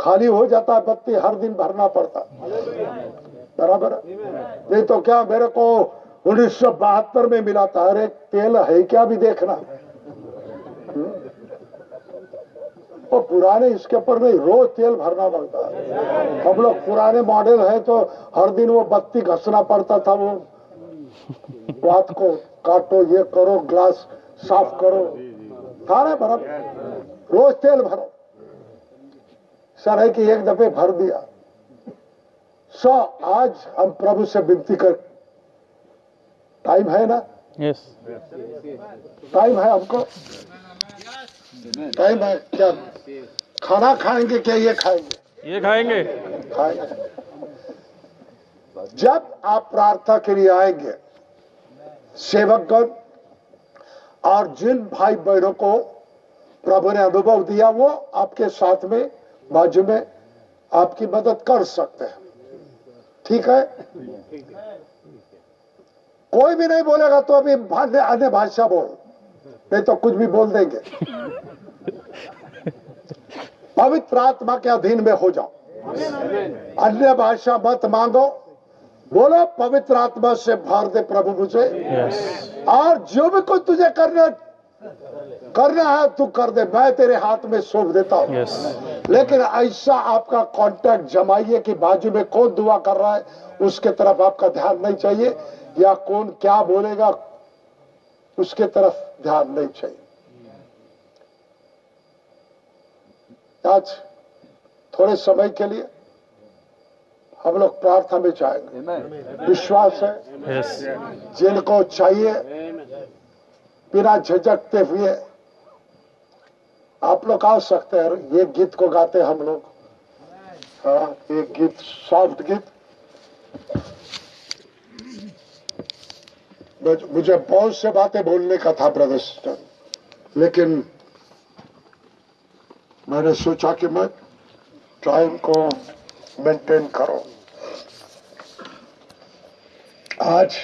खाली हो जाता है बत्ती हर दिन भरना पड़ता। बराबर? नहीं तो क्या मेरे को उन्नीस सौ बहत्तर में मिला था? अरे, तेल है क्या भी देखना? हम्म? वो पुराने इसके ऊपर नहीं, रोज तेल भरना पड़ता है। हम लोग पुराने मॉडल है तो हर दिन वो बत्ती घसना पड़ता था वो। बात को काटो, ये करो ग्लास साफ़ करो। सारे बराबर? रोज तेल भरो। सर है कि एक दफे भर दिया। सो आज हम प्रभु से विनती कर टाइम है ना? Yes. टाइम है हमको? टाइम है क्या? खाना खाएँगे क्या? ये खाएँगे। ये खाएँगे। खाएँगे। जब आप प्रार्थना के लिए आएँगे सेवकगण और जिन भाई बहनों को प्रभु ने अनुभव दिया वो आपके साथ में बाजू में आपकी मदद कर सकते हैं। ठीक है? कोई भी नहीं बोलेगा तो अभी अन्य अन्य भाषा बोल नहीं तो कुछ भी बोल देंगे। पवित्र आत्मा के अधीन में हो जाओ। अन्य भाषा मत मांगो। बोलो पवित्र आत्मा से भर दे प्रभु मुझे। और जो भी कुछ तुझे करना करना है तू कर दे मैं तेरे हाथ में सौंप देता हूँ। Yes. लेकिन ऐसा आपका कांटेक्ट जमाइए कि बाजू में कौन दुआ कर रहा है उसके तरफ़ आपका ध्यान नहीं चाहिए या कौन क्या बोलेगा उसके तरफ़ ध्यान नहीं चाहिए। आज थोड़े समय के लिए हम लोग प्रार्थना में जाएँगे। विश्वास है। Yes. जिनको चाहिए बिना झिझकते हुए आप लोग आ सकते हैं ये गीत को गाते हम लोग। हाँ एक गीत सॉफ्ट गीत। मुझे बहुत से बातें बोलने का था ब्रदर लेकिन मैंने सोचा कि मैं टाइम को मेंटेन करो। आज